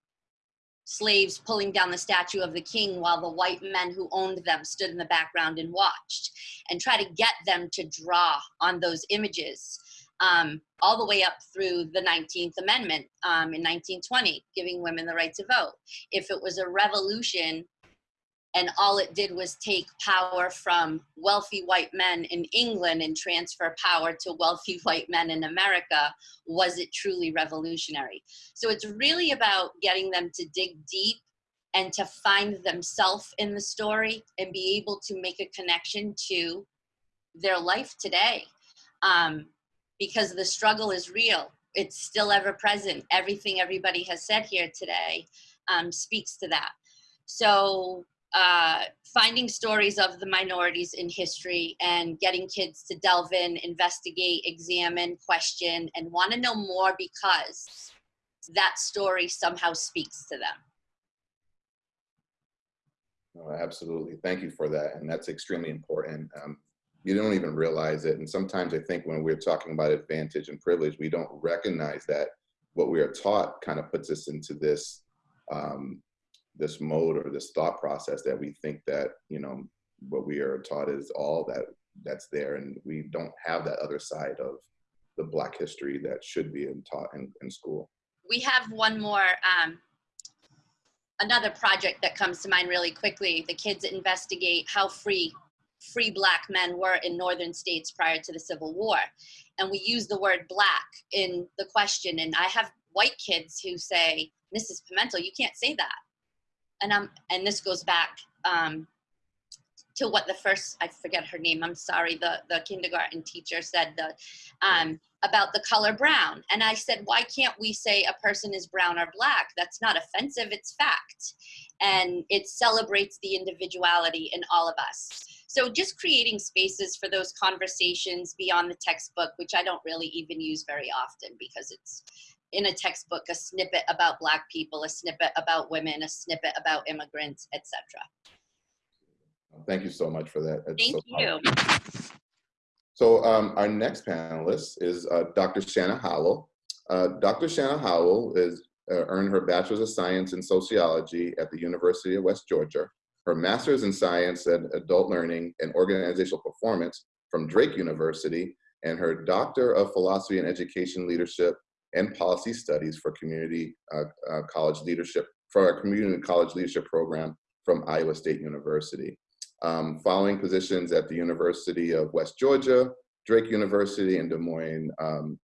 slaves pulling down the statue of the king while the white men who owned them stood in the background and watched and try to get them to draw on those images um, all the way up through the 19th Amendment um, in 1920, giving women the right to vote. If it was a revolution and all it did was take power from wealthy white men in England and transfer power to wealthy white men in America, was it truly revolutionary? So it's really about getting them to dig deep and to find themselves in the story and be able to make a connection to their life today. Um, because the struggle is real. It's still ever present. Everything everybody has said here today um, speaks to that. So uh, finding stories of the minorities in history and getting kids to delve in, investigate, examine, question, and want to know more because that story somehow speaks to them. Oh, absolutely. Thank you for that. And that's extremely important. Um, you don't even realize it. And sometimes I think when we're talking about advantage and privilege, we don't recognize that what we are taught kind of puts us into this um, this mode or this thought process that we think that you know what we are taught is all that that's there, and we don't have that other side of the Black history that should be taught in, in school. We have one more um, another project that comes to mind really quickly. The kids investigate how free free black men were in northern states prior to the Civil War. And we use the word black in the question. And I have white kids who say, Mrs. Pimentel, you can't say that. And, um, and this goes back um, to what the first, I forget her name, I'm sorry, the, the kindergarten teacher said the, um, about the color brown. And I said, why can't we say a person is brown or black? That's not offensive, it's fact. And it celebrates the individuality in all of us. So just creating spaces for those conversations beyond the textbook, which I don't really even use very often because it's in a textbook, a snippet about black people, a snippet about women, a snippet about immigrants, etc. Thank you so much for that. That's Thank so you. So um, our next panelist is uh, Dr. Shanna Howell. Uh, Dr. Shanna Howell is uh, earned her Bachelor's of Science in Sociology at the University of West Georgia her master's in science and adult learning and organizational performance from Drake University, and her doctor of philosophy and education leadership and policy studies for community uh, uh, college leadership, for our community college leadership program from Iowa State University. Um, following positions at the University of West Georgia, Drake University and Des Moines, um,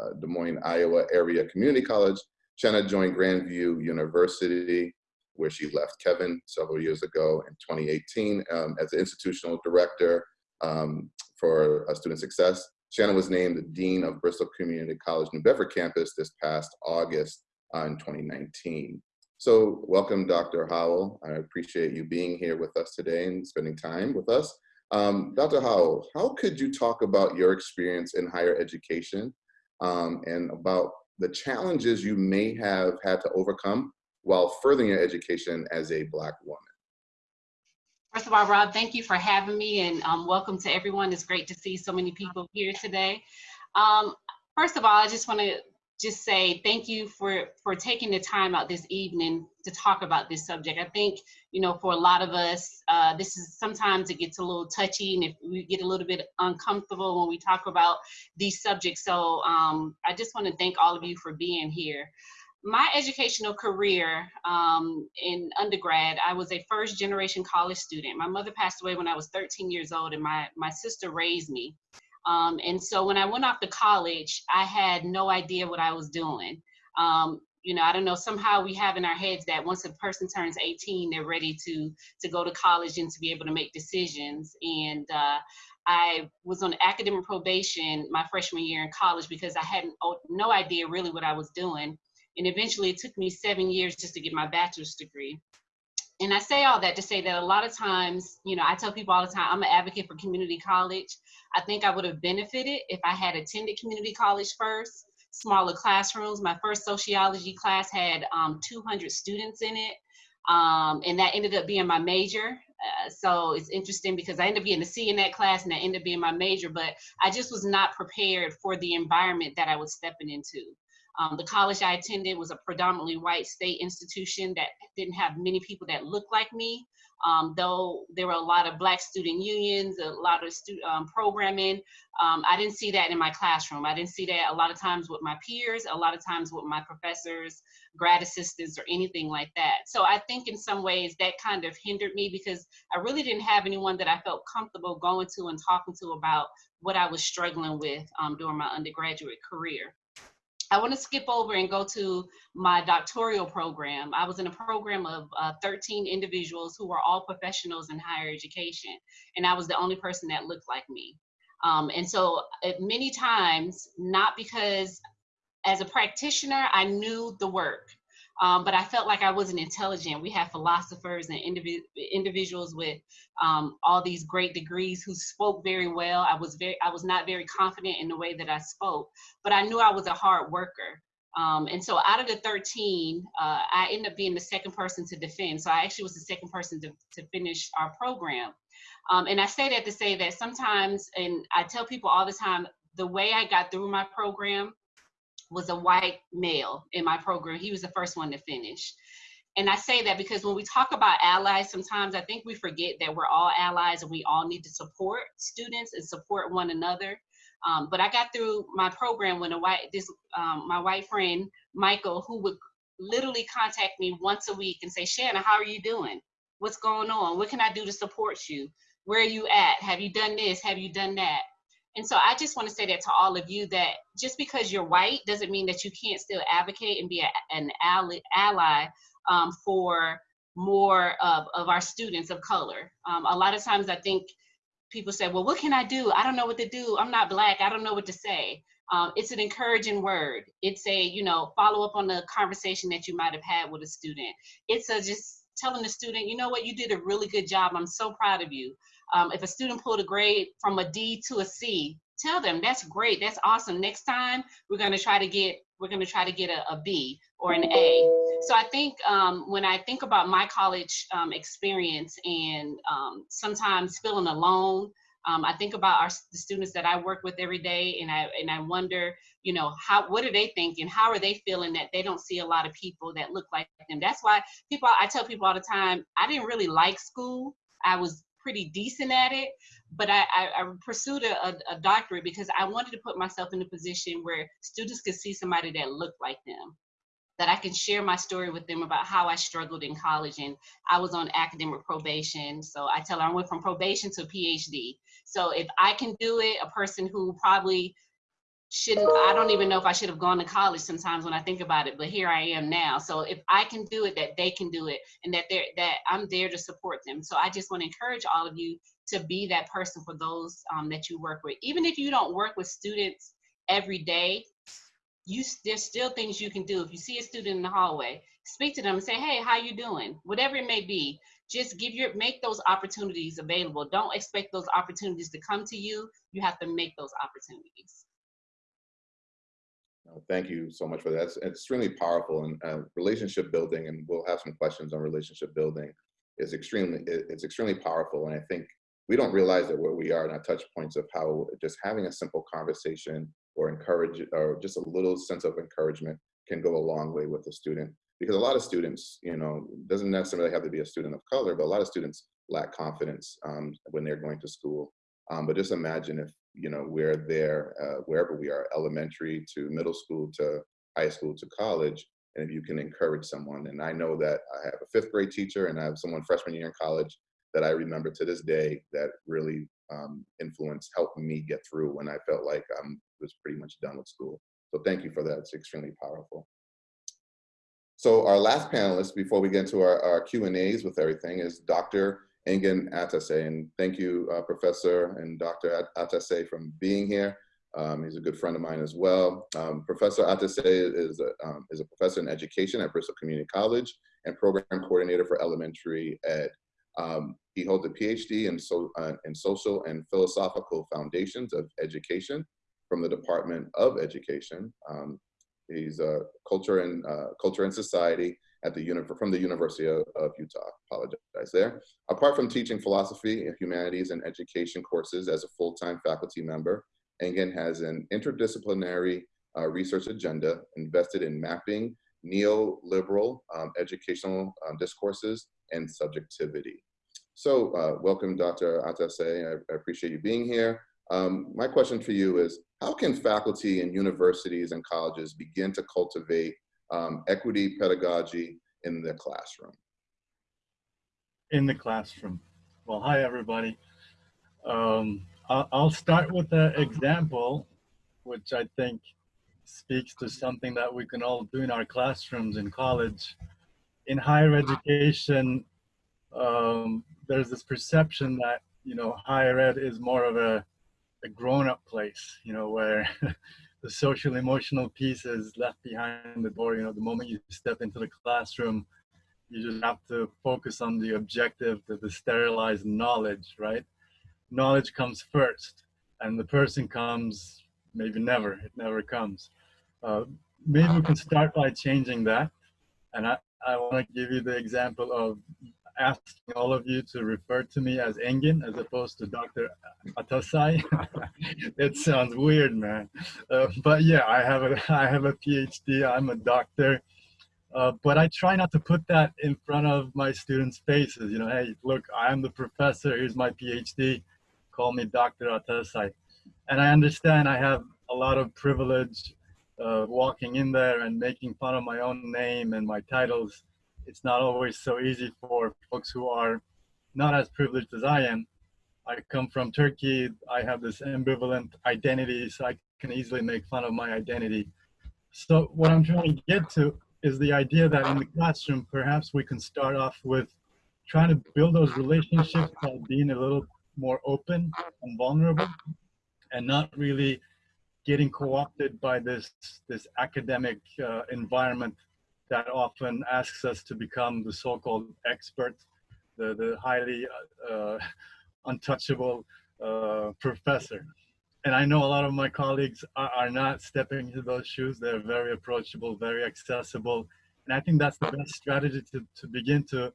uh, Des Moines, Iowa Area Community College. Shanna joined Grandview University, where she left Kevin several years ago in 2018 um, as the institutional director um, for uh, student success. Shanna was named the Dean of Bristol Community College New Bedford campus this past August uh, in 2019. So welcome, Dr. Howell. I appreciate you being here with us today and spending time with us. Um, Dr. Howell, how could you talk about your experience in higher education um, and about the challenges you may have had to overcome while furthering your education as a Black woman? First of all, Rob, thank you for having me and um, welcome to everyone. It's great to see so many people here today. Um, first of all, I just want to just say thank you for for taking the time out this evening to talk about this subject. I think you know for a lot of us, uh, this is sometimes it gets a little touchy, and if we get a little bit uncomfortable when we talk about these subjects. So um, I just want to thank all of you for being here. My educational career um, in undergrad, I was a first generation college student. My mother passed away when I was 13 years old, and my my sister raised me. Um, and so when I went off to college, I had no idea what I was doing. Um, you know, I don't know, somehow we have in our heads that once a person turns 18, they're ready to, to go to college and to be able to make decisions. And uh, I was on academic probation my freshman year in college because I had no idea really what I was doing. And eventually it took me seven years just to get my bachelor's degree and I say all that to say that a lot of times, you know, I tell people all the time, I'm an advocate for community college. I think I would have benefited if I had attended community college first, smaller classrooms. My first sociology class had um, 200 students in it, um, and that ended up being my major. Uh, so it's interesting because I ended up being a C in that class and that ended up being my major, but I just was not prepared for the environment that I was stepping into. Um, the college I attended was a predominantly white state institution that didn't have many people that looked like me. Um, though there were a lot of black student unions, a lot of student um, programming, um, I didn't see that in my classroom. I didn't see that a lot of times with my peers, a lot of times with my professors, grad assistants, or anything like that. So I think in some ways that kind of hindered me because I really didn't have anyone that I felt comfortable going to and talking to about what I was struggling with um, during my undergraduate career. I want to skip over and go to my doctoral program. I was in a program of uh, 13 individuals who were all professionals in higher education, and I was the only person that looked like me. Um, and so, uh, many times, not because as a practitioner, I knew the work, um, but I felt like I wasn't intelligent. We had philosophers and indiv individuals with um, all these great degrees who spoke very well. I was very, I was not very confident in the way that I spoke, but I knew I was a hard worker. Um, and so out of the 13, uh, I ended up being the second person to defend. So I actually was the second person to, to finish our program. Um, and I say that to say that sometimes, and I tell people all the time, the way I got through my program was a white male in my program. He was the first one to finish. And I say that because when we talk about allies, sometimes I think we forget that we're all allies and we all need to support students and support one another. Um, but I got through my program when a white this um, my white friend Michael, who would literally contact me once a week and say, Shanna, how are you doing? What's going on? What can I do to support you? Where are you at? Have you done this? Have you done that? And so I just want to say that to all of you that just because you're white doesn't mean that you can't still advocate and be a, an ally, ally um, for more of, of our students of color. Um, a lot of times I think people say, well, what can I do? I don't know what to do. I'm not black. I don't know what to say. Um, it's an encouraging word. It's a, you know, follow up on the conversation that you might have had with a student. It's a just telling the student, you know what, you did a really good job. I'm so proud of you. Um, if a student pulled a grade from a D to a C, tell them that's great, that's awesome. Next time we're going to try to get we're going to try to get a, a B or an A. So I think um, when I think about my college um, experience and um, sometimes feeling alone, um, I think about our the students that I work with every day, and I and I wonder, you know, how what are they thinking? How are they feeling that they don't see a lot of people that look like them? That's why people I tell people all the time, I didn't really like school. I was pretty decent at it, but I, I, I pursued a, a, doctorate because I wanted to put myself in a position where students could see somebody that looked like them, that I can share my story with them about how I struggled in college and I was on academic probation. So I tell them I went from probation to PhD. So if I can do it, a person who probably shouldn't, I don't even know if I should have gone to college sometimes when I think about it, but here I am now. So if I can do it, that they can do it and that they're, that I'm there to support them. So I just want to encourage all of you to be that person for those um, that you work with. Even if you don't work with students every day, you there's still things you can do. If you see a student in the hallway, speak to them and say, "Hey, how you doing?" Whatever it may be, just give your make those opportunities available. Don't expect those opportunities to come to you. You have to make those opportunities. Thank you so much for that. It's extremely powerful and uh, relationship building, and we'll have some questions on relationship building. Is extremely it's extremely powerful, and I think we don't realize that where we are in our touch points of how just having a simple conversation or encourage or just a little sense of encouragement can go a long way with a student. Because a lot of students, you know, doesn't necessarily have to be a student of color, but a lot of students lack confidence um, when they're going to school. Um, but just imagine if you know we're there uh, wherever we are, elementary to middle school to high school to college, and if you can encourage someone. And I know that I have a fifth grade teacher, and I have someone freshman year in college that I remember to this day that really um, influenced, helped me get through when I felt like I was pretty much done with school. So thank you for that. It's extremely powerful. So our last panelist before we get into our, our Q&As with everything is Dr. Engin Atasay. And thank you, uh, Professor and Dr. Atasay from being here. Um, he's a good friend of mine as well. Um, professor Atasay is a, um, is a professor in education at Bristol Community College and program coordinator for elementary ed. Um, he holds a PhD in, so, uh, in social and philosophical foundations of education from the Department of Education. Um, he's a culture and uh, culture and society at the from the University of, of, Utah. Apologize there. Apart from teaching philosophy, humanities, and education courses as a full-time faculty member, Engin has an interdisciplinary uh, research agenda invested in mapping neoliberal um, educational um, discourses and subjectivity. So uh, welcome, Dr. Atasay. I, I, appreciate you being here. Um, my question for you is, how can faculty in universities and colleges begin to cultivate um, equity pedagogy in the classroom? In the classroom. Well, hi, everybody. Um, I'll, start with an example, which I think speaks to something that we can all do in our classrooms in college. In higher education, um, there's this perception that, you know, higher ed is more of a, a grown-up place, you know, where the social emotional piece is left behind the door. You know, the moment you step into the classroom, you just have to focus on the objective, the, the sterilized knowledge, right? Knowledge comes first, and the person comes maybe never. It never comes. Uh, maybe we can start by changing that. And I, I want to give you the example of asking all of you to refer to me as Engin as opposed to Dr. Atasay. it sounds weird, man. Uh, but yeah, I have a I have a PhD. I'm a doctor. Uh, but I try not to put that in front of my students' faces. You know, hey, look, I'm the professor. Here's my PhD. Call me Dr. Atasay. And I understand I have a lot of privilege uh, walking in there and making fun of my own name and my titles it's not always so easy for folks who are not as privileged as I am. I come from Turkey. I have this ambivalent identity, so I can easily make fun of my identity. So what I'm trying to get to is the idea that in the classroom, perhaps we can start off with trying to build those relationships by being a little more open and vulnerable and not really getting co-opted by this this academic uh, environment that often asks us to become the so-called expert, the, the highly uh, untouchable uh, professor. And I know a lot of my colleagues are, are, not stepping into those shoes. They're very approachable, very accessible. And I think that's the best strategy to, to begin to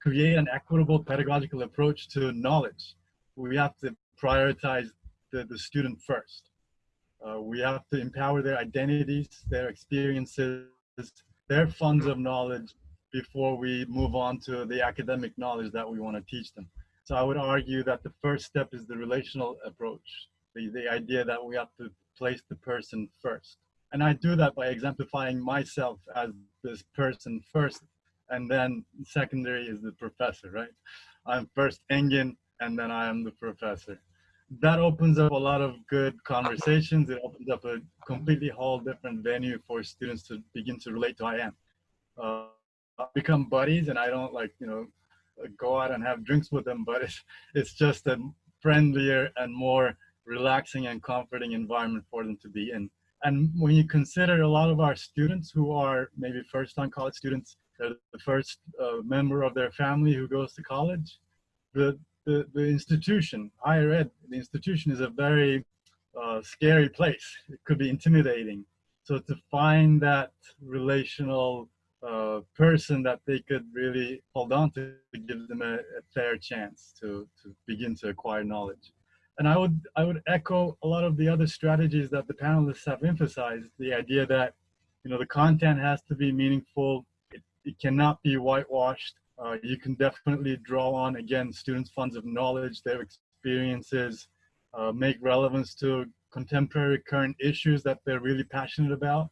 create an equitable pedagogical approach to knowledge. We have to prioritize the, the student first. Uh, we have to empower their identities, their experiences, their funds of knowledge before we move on to the academic knowledge that we want to teach them. So I would argue that the first step is the relational approach, the, the idea that we have to place the person first. And I do that by exemplifying myself as this person first, and then secondary is the professor, right? I'm first Engin, and then I am the professor. That opens up a lot of good conversations. It opens up a completely whole different venue for students to begin to relate to I am. Uh, become buddies, and I don't like you know go out and have drinks with them, but it's it's just a friendlier and more relaxing and comforting environment for them to be in. And when you consider a lot of our students who are maybe first time college students, they're the first uh, member of their family who goes to college, the, the, the institution, higher ed, the institution is a very uh, scary place. It could be intimidating. So to find that relational uh, person that they could really hold on to, to give them a, a fair chance to, to begin to acquire knowledge. And I would, I would echo a lot of the other strategies that the panelists have emphasized, the idea that, you know, the content has to be meaningful. It, it cannot be whitewashed. Uh, you can definitely draw on, again, students' funds of knowledge, their experiences, uh, make relevance to contemporary current issues that they're really passionate about,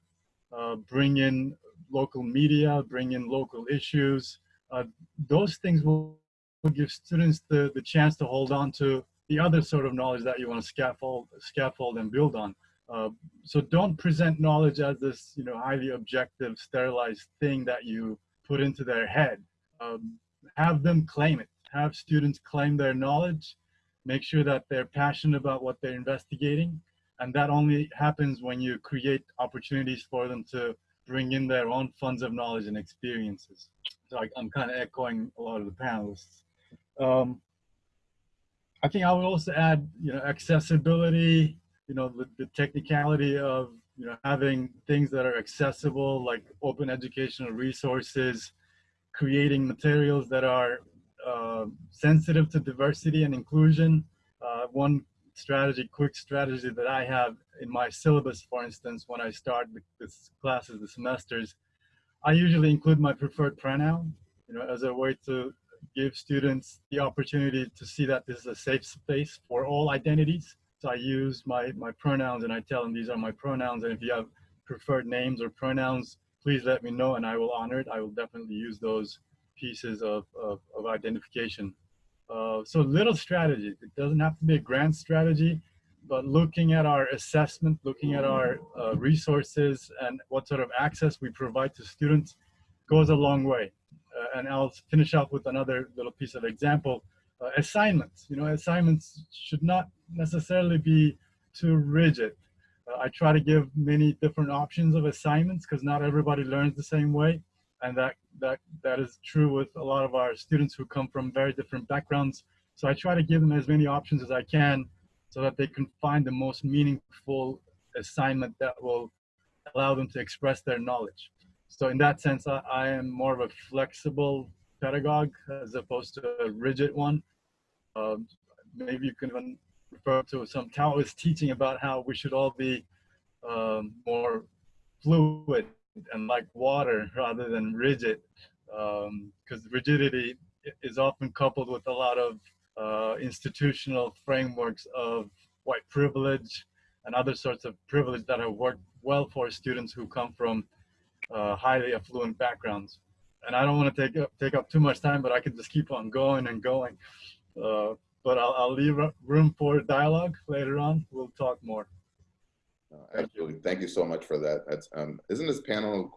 uh, bring in local media, bring in local issues. Uh, those things will, will give students the, the chance to hold on to the other sort of knowledge that you want to scaffold, scaffold and build on. Uh, so don't present knowledge as this, you know, highly objective, sterilized thing that you put into their head. Um, have them claim it. Have students claim their knowledge. Make sure that they're passionate about what they're investigating. And that only happens when you create opportunities for them to bring in their own funds of knowledge and experiences. So I, am kind of echoing a lot of the panelists. Um, I think I would also add, you know, accessibility, you know, the, the technicality of, you know, having things that are accessible, like open educational resources, creating materials that are uh, sensitive to diversity and inclusion. Uh, one strategy, quick strategy that I have in my syllabus, for instance, when I start the, this classes, the semesters, I usually include my preferred pronoun, you know, as a way to give students the opportunity to see that this is a safe space for all identities. So I use my, my pronouns and I tell them these are my pronouns. And if you have preferred names or pronouns, please let me know and I will honor it. I will definitely use those pieces of, of, of identification. Uh, so little strategy. It doesn't have to be a grand strategy, but looking at our assessment, looking at our uh, resources and what sort of access we provide to students goes a long way uh, and I'll finish up with another little piece of example. Uh, assignments, you know, assignments should not necessarily be too rigid. I try to give many different options of assignments because not everybody learns the same way. And that, that, that is true with a lot of our students who come from very different backgrounds. So I try to give them as many options as I can so that they can find the most meaningful assignment that will allow them to express their knowledge. So in that sense, I, I am more of a flexible pedagogue as opposed to a rigid one. Um, maybe you can refer to some Taoist teaching about how we should all be um, more fluid and like water rather than rigid, because um, rigidity is often coupled with a lot of uh, institutional frameworks of white privilege and other sorts of privilege that have worked well for students who come from uh, highly affluent backgrounds. And I don't want to take up, take up too much time, but I can just keep on going and going. Uh, but I'll, I'll leave room for dialogue later on. We'll talk more. Uh, absolutely. Thank you so much for that. That's, um, isn't this panel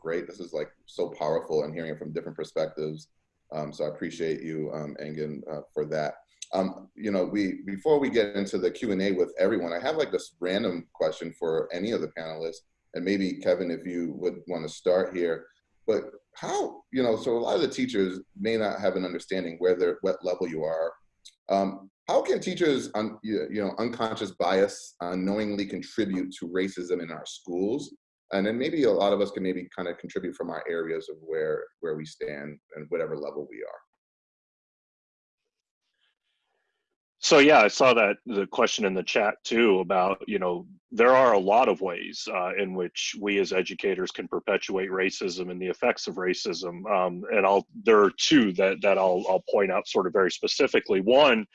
great? This is like so powerful and hearing it from different perspectives. Um, so I appreciate you, um, Engin, uh, for that. Um, you know, we before we get into the Q&A with everyone, I have like this random question for any of the panelists and maybe Kevin, if you would want to start here, but how, you know, so a lot of the teachers may not have an understanding where they're, what level you are. Um, how can teachers, un, you know, unconscious bias unknowingly contribute to racism in our schools? And then maybe a lot of us can maybe kind of contribute from our areas of where, where we stand and whatever level we are. So yeah, I saw that the question in the chat too about you know there are a lot of ways uh, in which we as educators can perpetuate racism and the effects of racism, um, and I'll there are two that that I'll I'll point out sort of very specifically. One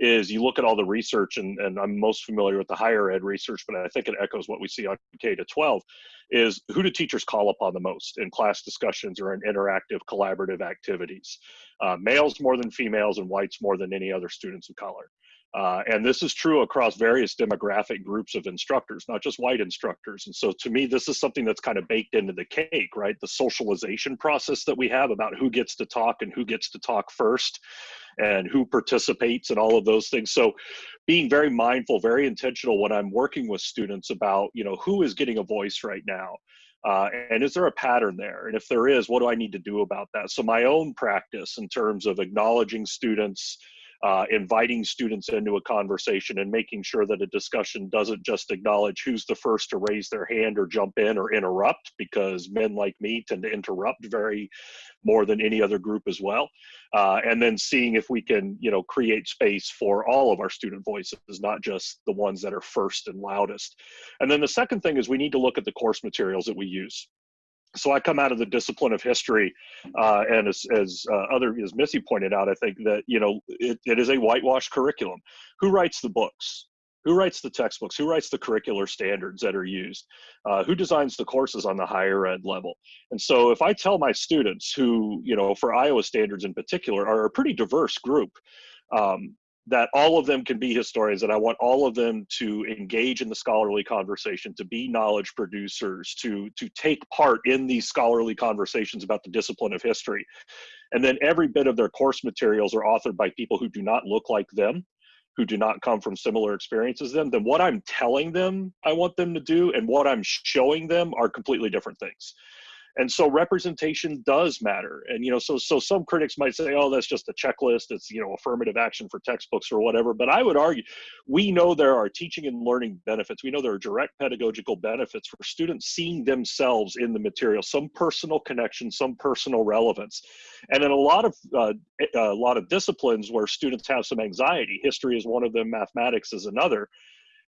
is you look at all the research, and, and I'm most familiar with the higher ed research, but I think it echoes what we see on K to 12, is who do teachers call upon the most in class discussions or in interactive collaborative activities? Uh, males more than females and whites more than any other students of color. Uh, and this is true across various demographic groups of instructors, not just white instructors. And so to me, this is something that's kind of baked into the cake, right? The socialization process that we have about who gets to talk and who gets to talk first and who participates and all of those things. So being very mindful, very intentional when I'm working with students about, you know, who is getting a voice right now. Uh, and is there a pattern there? And if there is, what do I need to do about that? So my own practice in terms of acknowledging students, uh, inviting students into a conversation and making sure that a discussion doesn't just acknowledge who's the first to raise their hand or jump in or interrupt because men like me tend to interrupt very more than any other group as well. Uh, and then seeing if we can you know create space for all of our student voices not just the ones that are first and loudest. And then the second thing is we need to look at the course materials that we use so I come out of the discipline of history, uh, and as, as uh, other as Missy pointed out, I think that you know it, it is a whitewashed curriculum. Who writes the books? Who writes the textbooks? Who writes the curricular standards that are used? Uh, who designs the courses on the higher ed level? And so, if I tell my students, who you know, for Iowa standards in particular, are a pretty diverse group, um, that all of them can be historians and i want all of them to engage in the scholarly conversation to be knowledge producers to to take part in these scholarly conversations about the discipline of history. And then every bit of their course materials are authored by people who do not look like them who do not come from similar experiences them then what i'm telling them i want them to do and what i'm showing them are completely different things and so representation does matter. And you know so so some critics might say oh that's just a checklist. It's you know affirmative action for textbooks or whatever. But i would argue we know there are teaching and learning benefits. We know there are direct pedagogical benefits for students seeing themselves in the material some personal connection some personal relevance. And in a lot of uh, a lot of disciplines where students have some anxiety history is one of them mathematics is another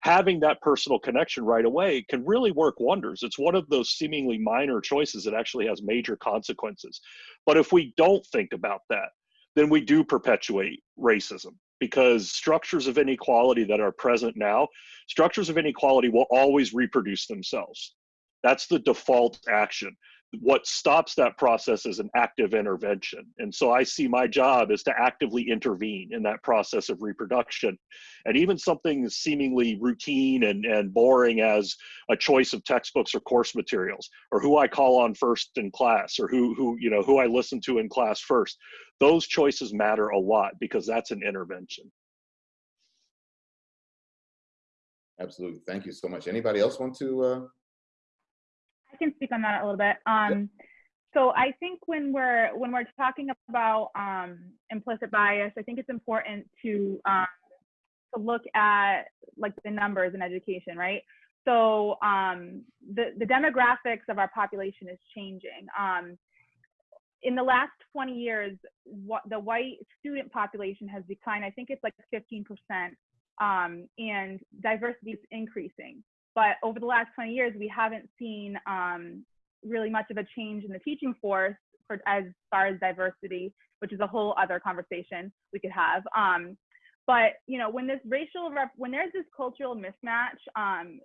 having that personal connection right away can really work wonders. It's one of those seemingly minor choices that actually has major consequences. But if we don't think about that, then we do perpetuate racism because structures of inequality that are present now, structures of inequality will always reproduce themselves. That's the default action what stops that process is an active intervention. And so I see my job is to actively intervene in that process of reproduction. And even something seemingly routine and, and boring as a choice of textbooks or course materials, or who I call on first in class, or who, who, you know, who I listen to in class first, those choices matter a lot because that's an intervention. Absolutely. Thank you so much. Anybody else want to uh, I can speak on that a little bit. Um, so I think when we're when we're talking about um, implicit bias, I think it's important to um, to look at like the numbers in education, right? So um, the the demographics of our population is changing. Um, in the last 20 years, what the white student population has declined. I think it's like 15 percent, um, and diversity is increasing. But over the last 20 years, we haven't seen um, really much of a change in the teaching force for, as far as diversity, which is a whole other conversation we could have. Um, but you know, when this racial rep, when there's this cultural mismatch, um,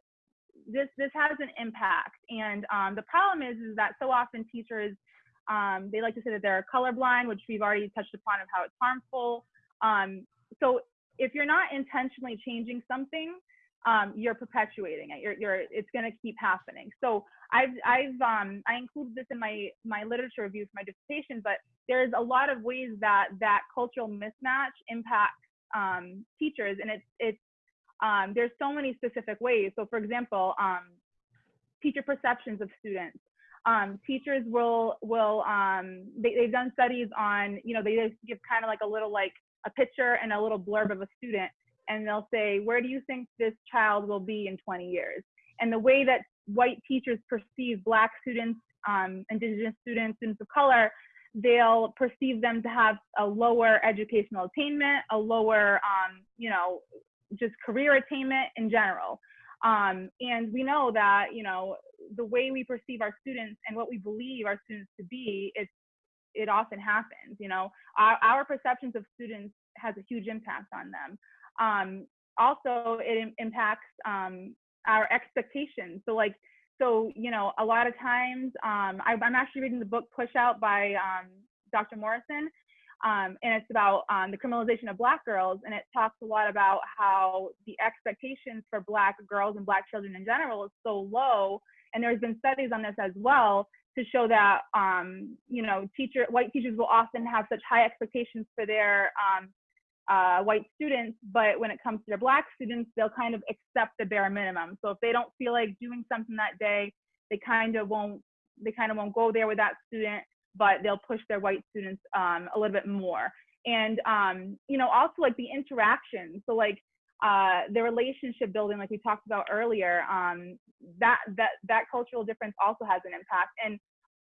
this this has an impact. And um, the problem is, is that so often teachers um, they like to say that they're colorblind, which we've already touched upon of how it's harmful. Um, so if you're not intentionally changing something, um, you're perpetuating it. You're, you're it's going to keep happening. So I've, I've, um, I include this in my, my literature review for my dissertation, but there's a lot of ways that that cultural mismatch impacts um, teachers, and it's, it's, um, there's so many specific ways. So for example, um, teacher perceptions of students. Um, teachers will will um, they, they've done studies on you know they just give kind of like a little like a picture and a little blurb of a student and they'll say, where do you think this child will be in 20 years? And the way that white teachers perceive black students, um, indigenous students, students of color, they'll perceive them to have a lower educational attainment, a lower, um, you know, just career attainment in general. Um, and we know that, you know, the way we perceive our students and what we believe our students to be, it's, it often happens, you know, our, our perceptions of students has a huge impact on them. Um, also it impacts um, our expectations. So like, so you know, a lot of times, um, I, I'm actually reading the book Pushout by um, Dr. Morrison, um, and it's about um, the criminalization of Black girls, and it talks a lot about how the expectations for Black girls and Black children in general is so low. And there's been studies on this as well to show that um, you know teacher white teachers will often have such high expectations for their um, uh, white students, but when it comes to their black students, they'll kind of accept the bare minimum. So if they don't feel like doing something that day, they kind of won't they kind of won't go there with that student, but they'll push their white students um, a little bit more. And um, you know also like the interaction. So like uh, the relationship building, like we talked about earlier, um, that that that cultural difference also has an impact. And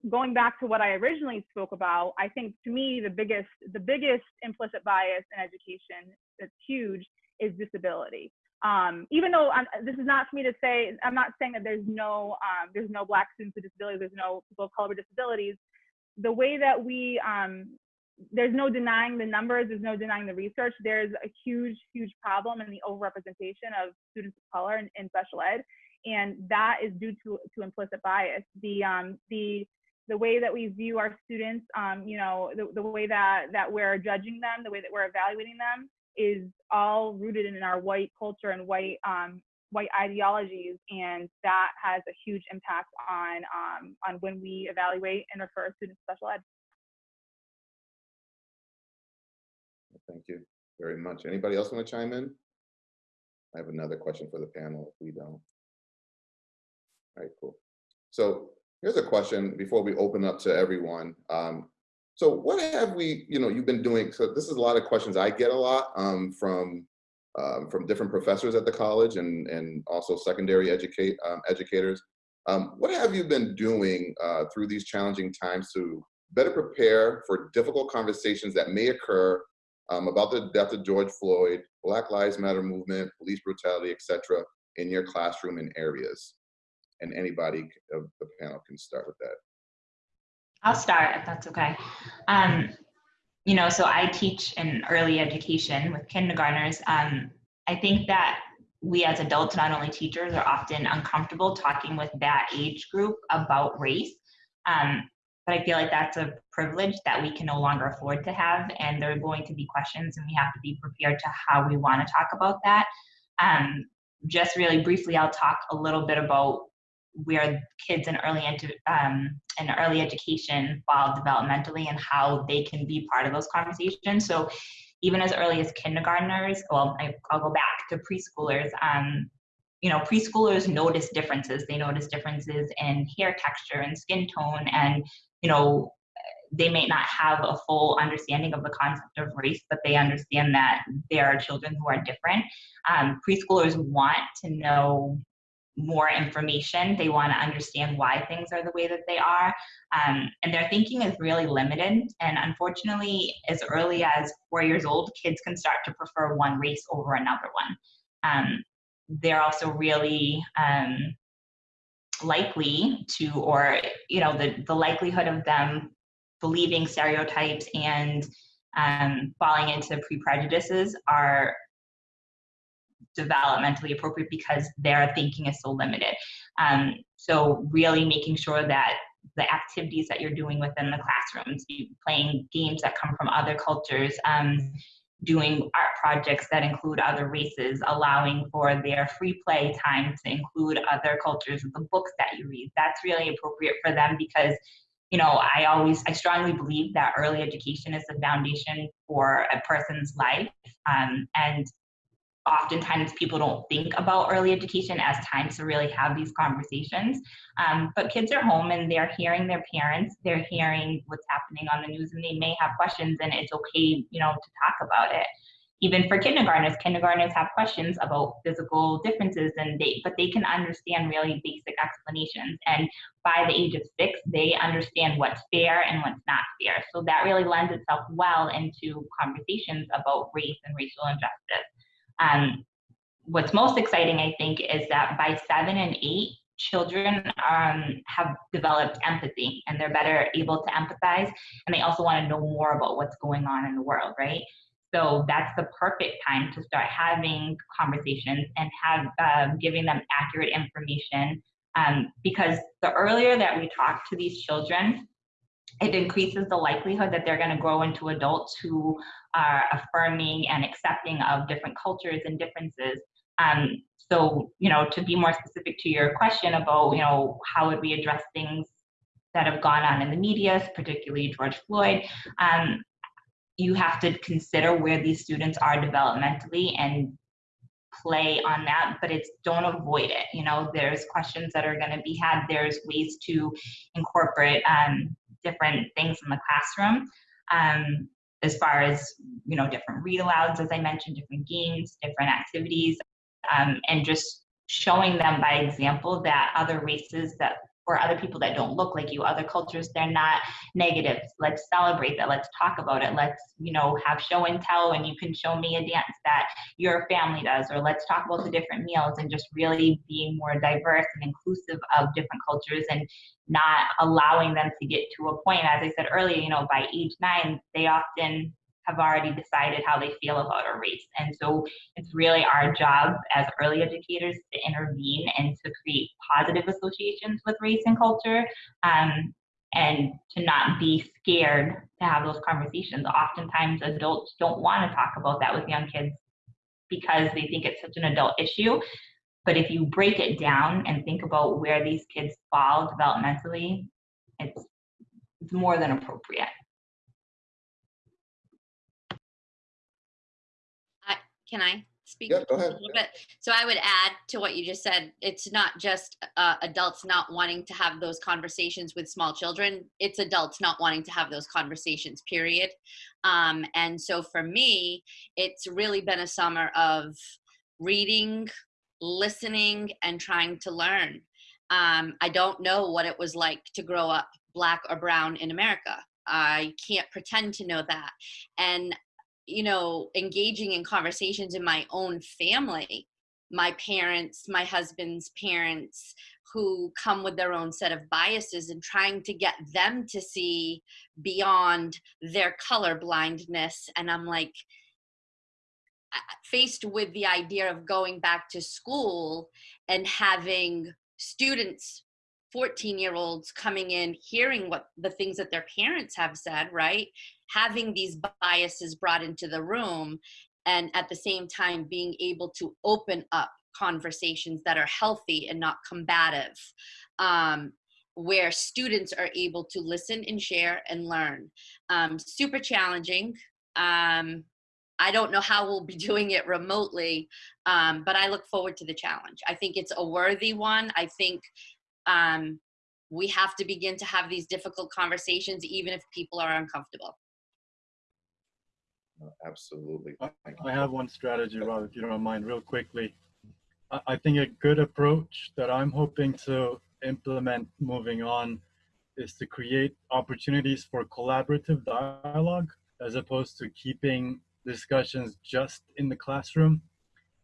going back to what I originally spoke about, I think to me the biggest the biggest implicit bias in education that's huge is disability. Um, even though I'm, this is not for me to say, I'm not saying that there's no um, there's no black students with disabilities, there's no people of color with disabilities. The way that we um, there's no denying the numbers, there's no denying the research. There's a huge, huge problem in the overrepresentation of students of color in, in special ed, and that is due to, to implicit bias. The um, the the way that we view our students, um, you know, the, the way that that we're judging them, the way that we're evaluating them, is all rooted in our white culture and white um, white ideologies, and that has a huge impact on um, on when we evaluate and refer students to special ed. Thank you very much. Anybody else want to chime in? I have another question for the panel if we don't. All right, cool. So here's a question before we open up to everyone. Um, so what have we, you know, you've been doing, so this is a lot of questions I get a lot um, from um, from different professors at the college and, and also secondary educate um, educators. Um, what have you been doing uh, through these challenging times to better prepare for difficult conversations that may occur um, about the death of George Floyd, Black Lives Matter movement, police brutality, etc., in your classroom and areas? And anybody of the panel can start with that. I'll start if that's okay. Um, you know, so I teach in early education with kindergartners. Um, I think that we as adults, not only teachers, are often uncomfortable talking with that age group about race. Um, but I feel like that's a privilege that we can no longer afford to have. And there are going to be questions, and we have to be prepared to how we want to talk about that. Um, just really briefly, I'll talk a little bit about where kids in early um, in early education fall developmentally and how they can be part of those conversations. So even as early as kindergartners, well, I, will go back to preschoolers. Um, you know, preschoolers notice differences. They notice differences in hair texture and skin tone, and you know, they may not have a full understanding of the concept of race, but they understand that there are children who are different. Um, preschoolers want to know more information. They want to understand why things are the way that they are. Um, and their thinking is really limited. And unfortunately, as early as four years old, kids can start to prefer one race over another one. Um, they're also really um, likely to, or, you know, the, the likelihood of them believing stereotypes and um, falling into pre-prejudices are developmentally appropriate because their thinking is so limited. Um, so really making sure that the activities that you're doing within the classrooms, playing games that come from other cultures, um, doing art projects that include other races, allowing for their free play time to include other cultures, the books that you read. That's really appropriate for them because you know, I always, I strongly believe that early education is the foundation for a person's life. Um, and oftentimes people don't think about early education as time to really have these conversations. Um, but kids are home and they're hearing their parents, they're hearing what's happening on the news, and they may have questions, and it's okay, you know, to talk about it. Even for kindergartners, kindergartners have questions about physical differences, and they but they can understand really basic explanations. And by the age of six, they understand what's fair and what's not fair. So that really lends itself well into conversations about race and racial injustice. Um, what's most exciting, I think, is that by seven and eight, children um, have developed empathy and they're better able to empathize and they also want to know more about what's going on in the world, right? So that's the perfect time to start having conversations and have um, giving them accurate information. Um, because the earlier that we talk to these children, it increases the likelihood that they're going to grow into adults who are affirming and accepting of different cultures and differences. Um, so, you know, to be more specific to your question about, you know, how would we address things that have gone on in the media, particularly George Floyd, um, you have to consider where these students are developmentally and play on that, but it's don't avoid it. You know, there's questions that are going to be had. There's ways to incorporate um, different things in the classroom. Um, as far as you know, different read alouds, as I mentioned, different games, different activities, um, and just showing them by example that other races that or other people that don't look like you, other cultures, they're not negative. Let's celebrate that. Let's talk about it. Let's, you know, have show and tell and you can show me a dance that your family does, or let's talk about the different meals and just really being more diverse and inclusive of different cultures and not allowing them to get to a point, as I said earlier, you know, by age nine, they often have already decided how they feel about a race. And so it's really our job as early educators to intervene and to create positive associations with race and culture um, and to not be scared to have those conversations. Oftentimes adults don't want to talk about that with young kids because they think it's such an adult issue. But if you break it down and think about where these kids fall developmentally, it's, it's more than appropriate. Can I speak Yeah, go a little bit? So I would add to what you just said. It's not just uh, adults not wanting to have those conversations with small children. It's adults not wanting to have those conversations. Period. Um, and so for me, it's really been a summer of reading, listening, and trying to learn. Um, I don't know what it was like to grow up black or brown in America. I can't pretend to know that. And you know, engaging in conversations in my own family, my parents, my husband's parents, who come with their own set of biases and trying to get them to see beyond their color blindness. And I'm like, faced with the idea of going back to school and having students 14 year olds coming in hearing what the things that their parents have said right having these biases brought into the room and at the same time being able to open up conversations that are healthy and not combative um, where students are able to listen and share and learn. Um, super challenging. Um, i don't know how we'll be doing it remotely um, but i look forward to the challenge. I think it's a worthy one. I think um, we have to begin to have these difficult conversations even if people are uncomfortable Absolutely. I have one strategy, Rob, if you don't mind, real quickly. I think a good approach that I'm hoping to implement moving on is to create opportunities for collaborative dialogue as opposed to keeping discussions just in the classroom.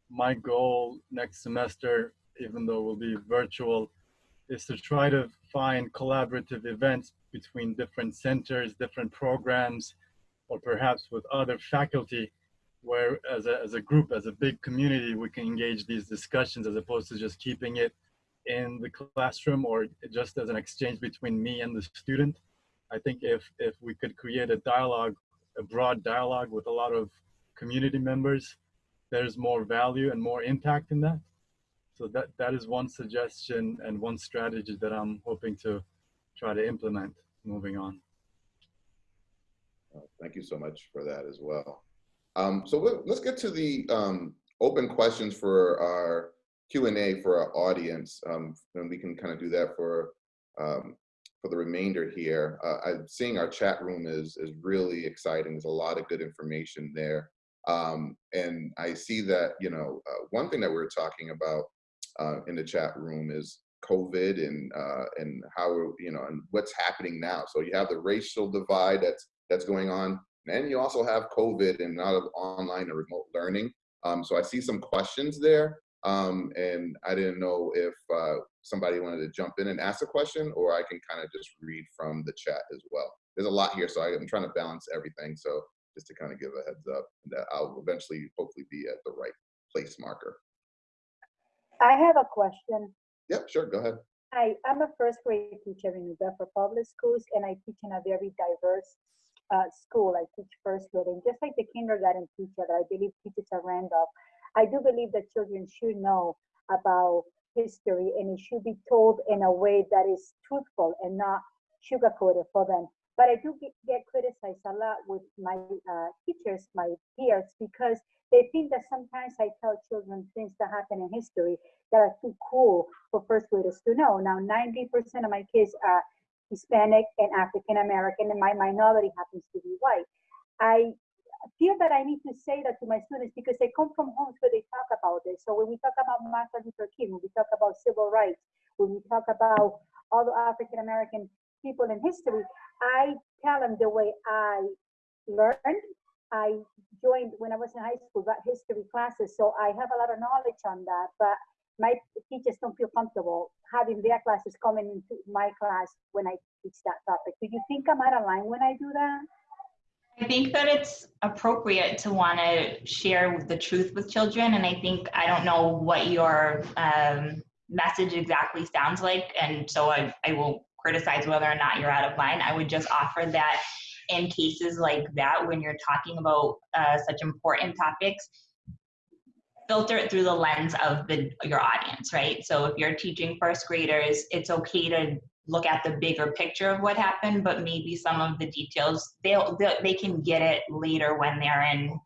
My goal next semester, even though it will be virtual, is to try to find collaborative events between different centers, different programs, or perhaps with other faculty where as a, as a group, as a big community, we can engage these discussions as opposed to just keeping it in the classroom or just as an exchange between me and the student. I think if, if we could create a dialogue, a broad dialogue with a lot of community members, there's more value and more impact in that. So that, that is one suggestion and one strategy that I'm hoping to try to implement moving on. Thank you so much for that as well. Um, so let- let's get to the um, open questions for our Q and A for our audience, um, and we can kind of do that for um, for the remainder here. Uh, I'm seeing our chat room is is really exciting. There's a lot of good information there, um, and I see that you know uh, one thing that we we're talking about uh, in the chat room is COVID and uh, and how you know and what's happening now. So you have the racial divide that's that's going on. And you also have COVID and a lot of online and remote learning. Um, so I see some questions there. Um, and I didn't know if uh, somebody wanted to jump in and ask a question or I can kind of just read from the chat as well. There's a lot here, so I'm trying to balance everything. So just to kind of give a heads up that I'll eventually hopefully be at the right place marker. I have a question. Yep, sure, go ahead. Hi, I'm a first grade teacher in New Bedford Public Schools, and I teach in a very diverse uh, school. I teach first grade, and just like the kindergarten teacher that I believe teaches at Randolph, I do believe that children should know about history, and it should be told in a way that is truthful and not sugar-coated for them. But I do get, criticized a lot with my uh, teachers, my peers, because they think that sometimes I tell children things that happen in history that are too cool for first graders to know. Now, 90% of my kids are Hispanic and African American, and my minority happens to be white. I feel that I need to say that to my students because they come from homes where they talk about this. So when we talk about Martin Luther King, when we talk about civil rights, when we talk about all the African American people in history, I tell them the way I learned. I joined when I was in high school, got history classes, so I have a lot of knowledge on that. But my teachers don't feel comfortable having their classes coming into my class when I teach that topic. Do you think I'm out of line when I do that? I think that it's appropriate to want to share the truth with children. And I think, I don't know what your um, message exactly sounds like. And so I, I will criticize whether or not you're out of line. I would just offer that in cases like that, when you're talking about uh, such important topics, filter it through the lens of the your audience, right? So if you're teaching first graders, it's okay to look at the bigger picture of what happened, but maybe some of the details they'll, they'll they can get it later when they're in,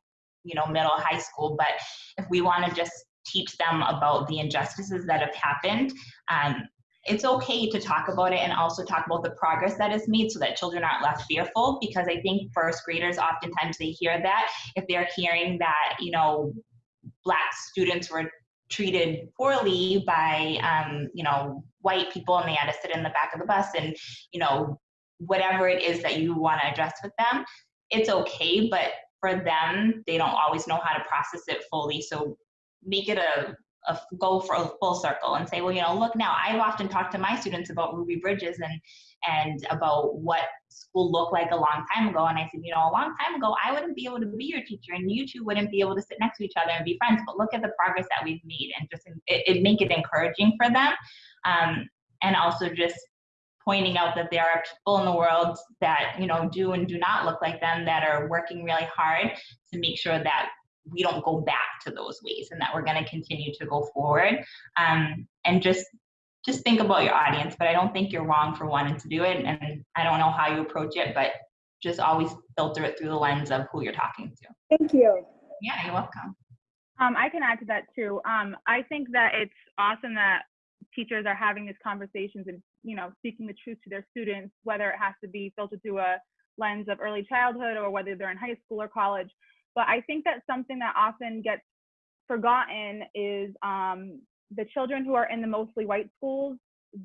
you know, middle high school. But if we want to just teach them about the injustices that have happened, um, it's okay to talk about it and also talk about the progress that is made so that children aren't left fearful because i think first graders oftentimes they hear that if they're hearing that you know black students were treated poorly by um, you know white people and they had to sit in the back of the bus and you know whatever it is that you want to address with them it's okay but for them they don't always know how to process it fully so make it a, a go for a full circle and say well you know look now i've often talked to my students about ruby bridges and and about what school looked like a long time ago. And I said, you know, a long time ago, I wouldn't be able to be your teacher and you two wouldn't be able to sit next to each other and be friends. But look at the progress that we've made and just it, it make it encouraging for them. Um, and also just pointing out that there are people in the world that, you know, do and do not look like them that are working really hard to make sure that we don't go back to those ways and that we're going to continue to go forward um, and just just think about your audience, but I don't think you're wrong for wanting to do it. And I don't know how you approach it, but just always filter it through the lens of who you're talking to. Thank you. Yeah, you're welcome. Um, I can add to that too. Um, I think that it's awesome that teachers are having these conversations and you know speaking the truth to their students, whether it has to be filtered through a lens of early childhood or whether they're in high school or college. But I think that something that often gets forgotten is um, the children who are in the mostly white schools,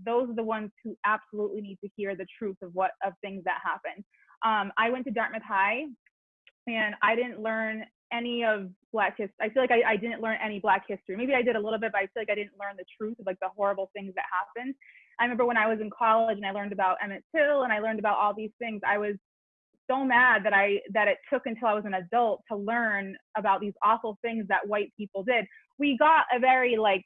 those are the ones who absolutely need to hear the truth of what of things that happen. Um, I went to Dartmouth High, and I didn't learn any of Black history. I feel like I, I didn't learn any Black history. Maybe I did a little bit, but I feel like I didn't learn the truth of like the horrible things that happened. I remember when I was in college and I learned about Emmett Till and I learned about all these things. I was so mad that I that it took until I was an adult to learn about these awful things that white people did. We got a very like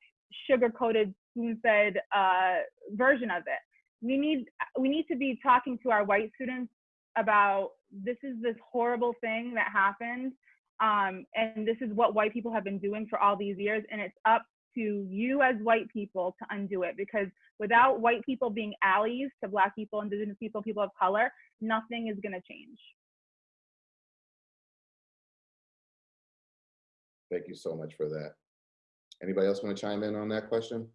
sugar coated spoon fed uh, version of it. We need we need to be talking to our white students about this is this horrible thing that happened, um, and this is what white people have been doing for all these years, and it's up to you as white people to undo it because without white people being allies to black people, indigenous people, people of color, nothing is going to change. Thank you so much for that. Anybody else want to chime in on that question?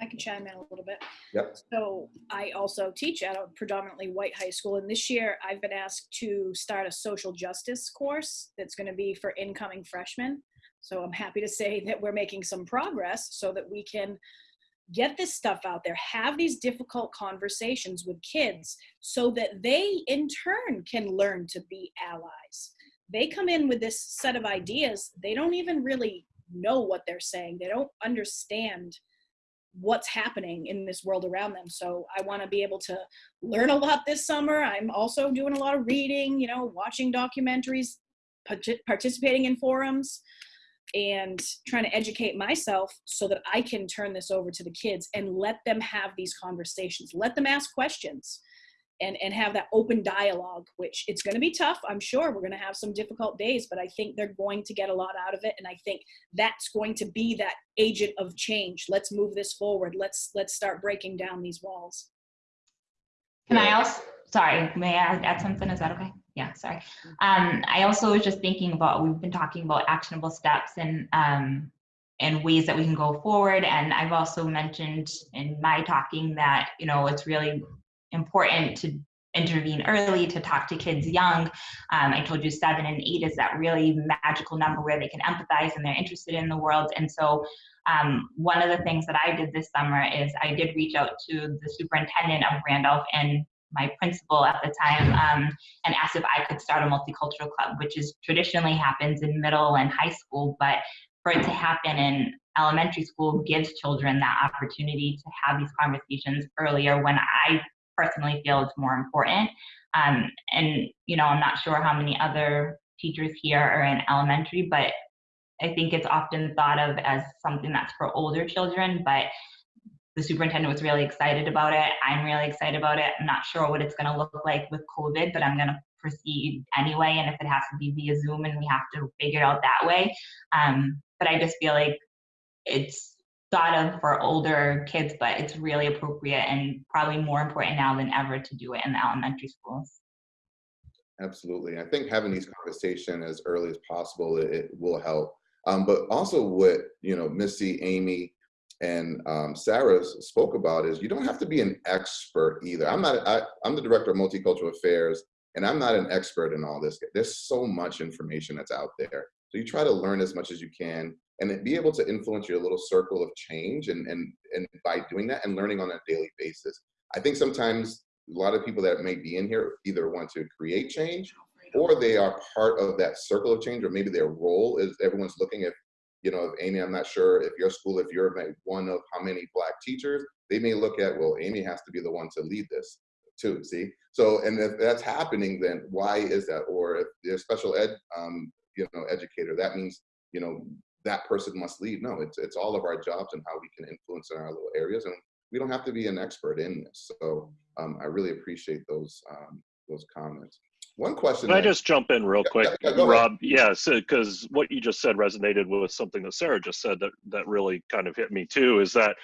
I can chime in a little bit. Yep. So I also teach at a predominantly white high school, and this year I've been asked to start a social justice course that's going to be for incoming freshmen. So I'm happy to say that we're making some progress so that we can get this stuff out there, have these difficult conversations with kids so that they in turn can learn to be allies. They come in with this set of ideas, they don't even really know what they're saying. They don't understand what's happening in this world around them. So I want to be able to learn a lot this summer. I'm also doing a lot of reading, you know, watching documentaries, participating in forums and trying to educate myself so that I can turn this over to the kids and let them have these conversations. Let them ask questions and, and have that open dialogue, which it's going to be tough. I'm sure we're going to have some difficult days, but I think they're going to get a lot out of it. And I think that's going to be that agent of change. Let's move this forward. Let's, let's start breaking down these walls. Can I also, sorry, may I add something? Is that okay? Yeah, sorry. Um, I also was just thinking about, we've been talking about actionable steps and, um, and ways that we can go forward. And I've also mentioned in my talking that, you know, it's really important to intervene early, to talk to kids young. Um, I told you seven and eight is that really magical number where they can empathize and they're interested in the world. And so um, one of the things that I did this summer is I did reach out to the superintendent of Randolph and my principal at the time um, and asked if I could start a multicultural club, which is traditionally happens in middle and high school, but for it to happen in elementary school gives children that opportunity to have these conversations earlier when I personally feel it's more important. Um, and, you know, I'm not sure how many other teachers here are in elementary, but I think it's often thought of as something that's for older children, but the superintendent was really excited about it. I'm really excited about it. I'm not sure what it's going to look like with COVID, but I'm going to proceed anyway. And if it has to be via Zoom and we have to figure it out that way. Um, but I just feel like it's thought of for older kids, but it's really appropriate and probably more important now than ever to do it in the elementary schools. Absolutely. I think having these conversations as early as possible, it, it will help. Um, but also what, you know, Missy, Amy, and um, Sarah spoke about is you don't have to be an expert either. I'm not, I, I'm the director of multicultural affairs and I'm not an expert in all this. There's so much information that's out there. So you try to learn as much as you can and be able to influence your little circle of change and, and, and by doing that and learning on a daily basis. I think sometimes a lot of people that may be in here either want to create change or they are part of that circle of change or maybe their role is everyone's looking at you know, Amy, I'm not sure if your school, if you're one of how many black teachers, they may look at, well, Amy has to be the one to lead this too, see? So, and if that's happening, then why is that? Or if a special ed, um, you know, educator, that means, you know, that person must lead. No, it's, it's all of our jobs and how we can influence in our little areas. And we don't have to be an expert in this. So um, I really appreciate those, um, those comments. One question. Can I just jump in real quick, yeah, yeah, Rob? Yes, because what you just said resonated with something that Sarah just said that that really kind of hit me too. Is that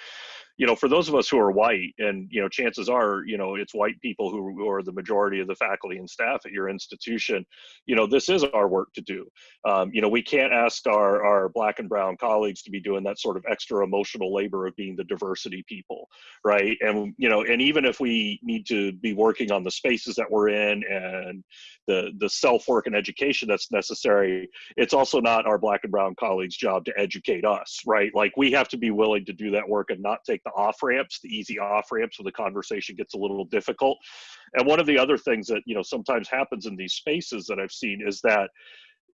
you know, for those of us who are white, and you know, chances are, you know, it's white people who, are the majority of the faculty and staff at your institution. You know, this is our work to do. Um, you know, we can't ask our our black and brown colleagues to be doing that sort of extra emotional labor of being the diversity people, right? And you know, and even if we need to be working on the spaces that we're in and the the self work and education that's necessary, it's also not our black and brown colleagues' job to educate us, right? Like we have to be willing to do that work and not take the off ramps, the easy off ramps where the conversation gets a little difficult. And one of the other things that you know sometimes happens in these spaces that I've seen is that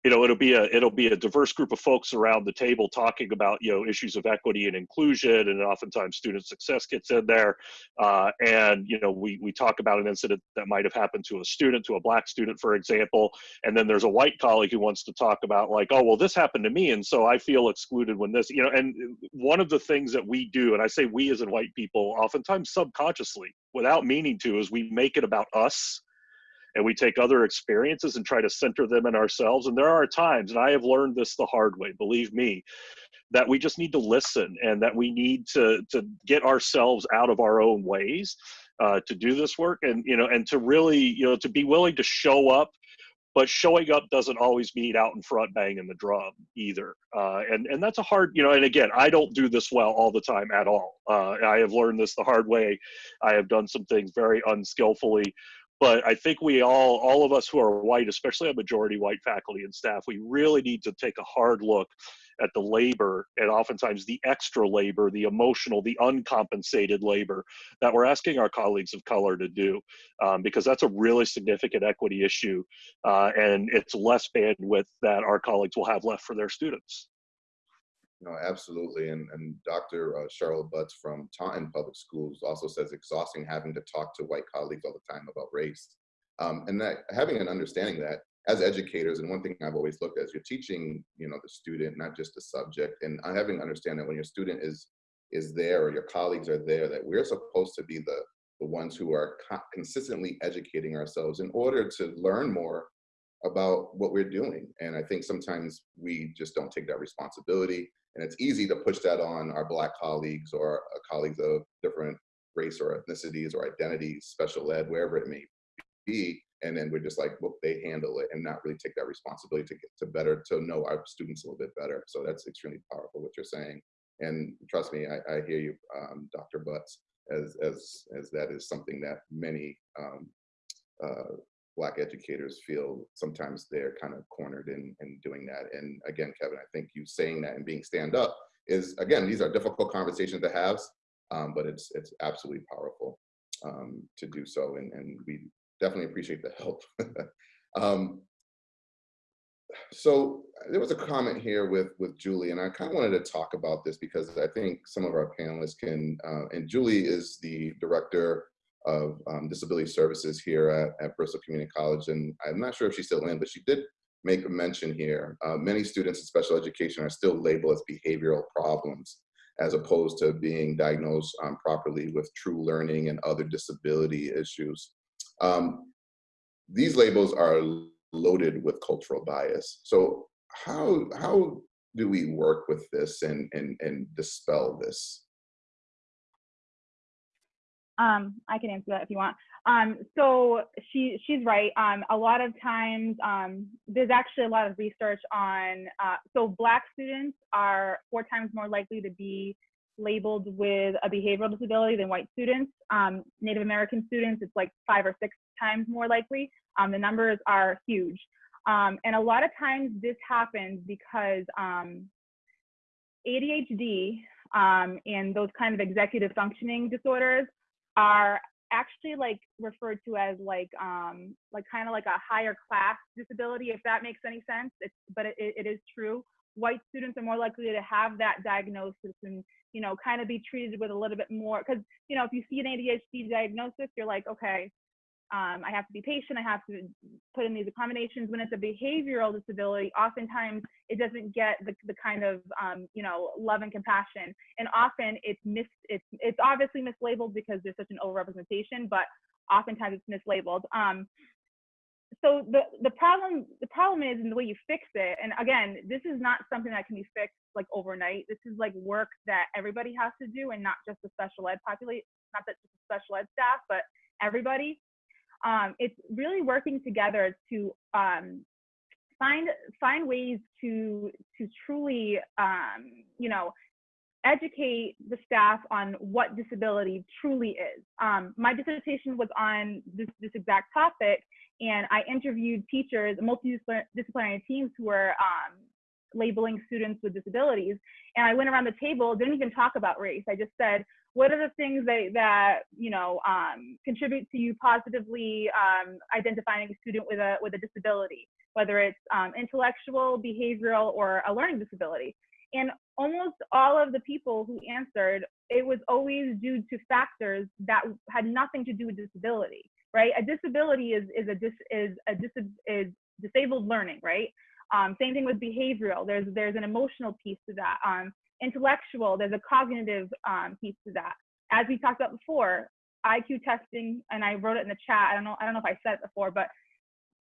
you know it'll be a it'll be a diverse group of folks around the table talking about you know issues of equity and inclusion and oftentimes student success gets in there. Uh, and you know we we talk about an incident that might have happened to a student to a black student for example and then there's a white colleague who wants to talk about like oh well this happened to me and so i feel excluded when this you know and one of the things that we do and i say we as in white people oftentimes subconsciously without meaning to is we make it about us and we take other experiences and try to center them in ourselves. And there are times, and I have learned this the hard way, believe me, that we just need to listen and that we need to to get ourselves out of our own ways uh, to do this work. And you know and to really you know to be willing to show up but showing up doesn't always mean out in front banging the drum either. Uh, and and that's a hard you know and again i don't do this well all the time at all. Uh, i have learned this the hard way. I have done some things very unskillfully but I think we all, all of us who are white, especially a majority white faculty and staff, we really need to take a hard look at the labor and oftentimes the extra labor, the emotional, the uncompensated labor that we're asking our colleagues of color to do, um, because that's a really significant equity issue, uh, and it's less bandwidth that our colleagues will have left for their students. No, absolutely. And, and Dr. Uh, Cheryl Butts from Taunton Public Schools also says exhausting having to talk to white colleagues all the time about race. Um, and that having an understanding that as educators, and one thing I've always looked at is you're teaching, you know, the student, not just the subject, and having understand that when your student is is there or your colleagues are there, that we're supposed to be the the ones who are co consistently educating ourselves in order to learn more about what we're doing. And I think sometimes we just don't take that responsibility. And it's easy to push that on our Black colleagues or uh, colleagues of different race or ethnicities or identities, special ed, wherever it may be. And then we're just like, well, they handle it and not really take that responsibility to get to better, to know our students a little bit better. So that's extremely powerful what you're saying. And trust me, I, I hear you, um, Dr. Butts, as, as, as that is something that many um, uh, black educators feel sometimes they're kind of cornered in, in doing that. And again, Kevin, I think you saying that and being stand up is, again, these are difficult conversations to have, um, but it's, it's absolutely powerful um, to do so. And, and we definitely appreciate the help. um, so there was a comment here with with Julie, and I kind of wanted to talk about this because I think some of our panelists can, uh, and Julie is the director of um, disability services here at, at, Bristol Community College. And I'm not sure if she's still in, but she did make a mention here. Uh, many students in special education are still labeled as behavioral problems as opposed to being diagnosed um, properly with true learning and other disability issues. Um, these labels are loaded with cultural bias. So how, how do we work with this and, and, and dispel this? Um, I can answer that if you want. Um, so she she's right. Um, a lot of times um, there's actually a lot of research on uh, so black students are four times more likely to be labeled with a behavioral disability than white students. Um, Native American students, it's like five or six times more likely. Um, the numbers are huge. And a lot of times this happens because ADHD and those kind of executive functioning disorders are actually like referred to as like um like kind of like a higher class disability if that makes any sense it's but it, it is true. White students are more likely to have that diagnosis and you know kind of be treated with a little bit more because you know if you see an adhd diagnosis you're like okay um, I have to be patient, I have to put in these accommodations. When it's a behavioral disability, oftentimes it doesn't get the, the kind of, um, you know, love and compassion. And often it's mis, it's, it's obviously mislabeled because there's such an overrepresentation, but oftentimes it's mislabeled. Um, so the, the problem the problem is in the way you fix it and again this is not something that can be fixed like overnight this is like work that everybody has to do and not just the special ed population not that just the special ed staff but everybody um, it's really working together to um, find find ways to to truly um, you know educate the staff on what disability truly is. Um, my dissertation was on this, this exact topic, and I interviewed teachers, multidisciplinary teams who were um, labeling students with disabilities. And I went around the table, didn't even talk about race. I just said, what are the things that, that you know um, contribute to you positively um, identifying a student with a with a disability, whether it's um, intellectual, behavioral, or a learning disability? And almost all of the people who answered, it was always due to factors that had nothing to do with disability, right? A disability is is a dis is a dis is disabled learning, right? Um, same thing with behavioral. There's there's an emotional piece to that. Um, intellectual, there's a cognitive um, piece to that. As we talked about before, IQ testing, and I wrote it in the chat. I don't know, I don't know if I said it before, but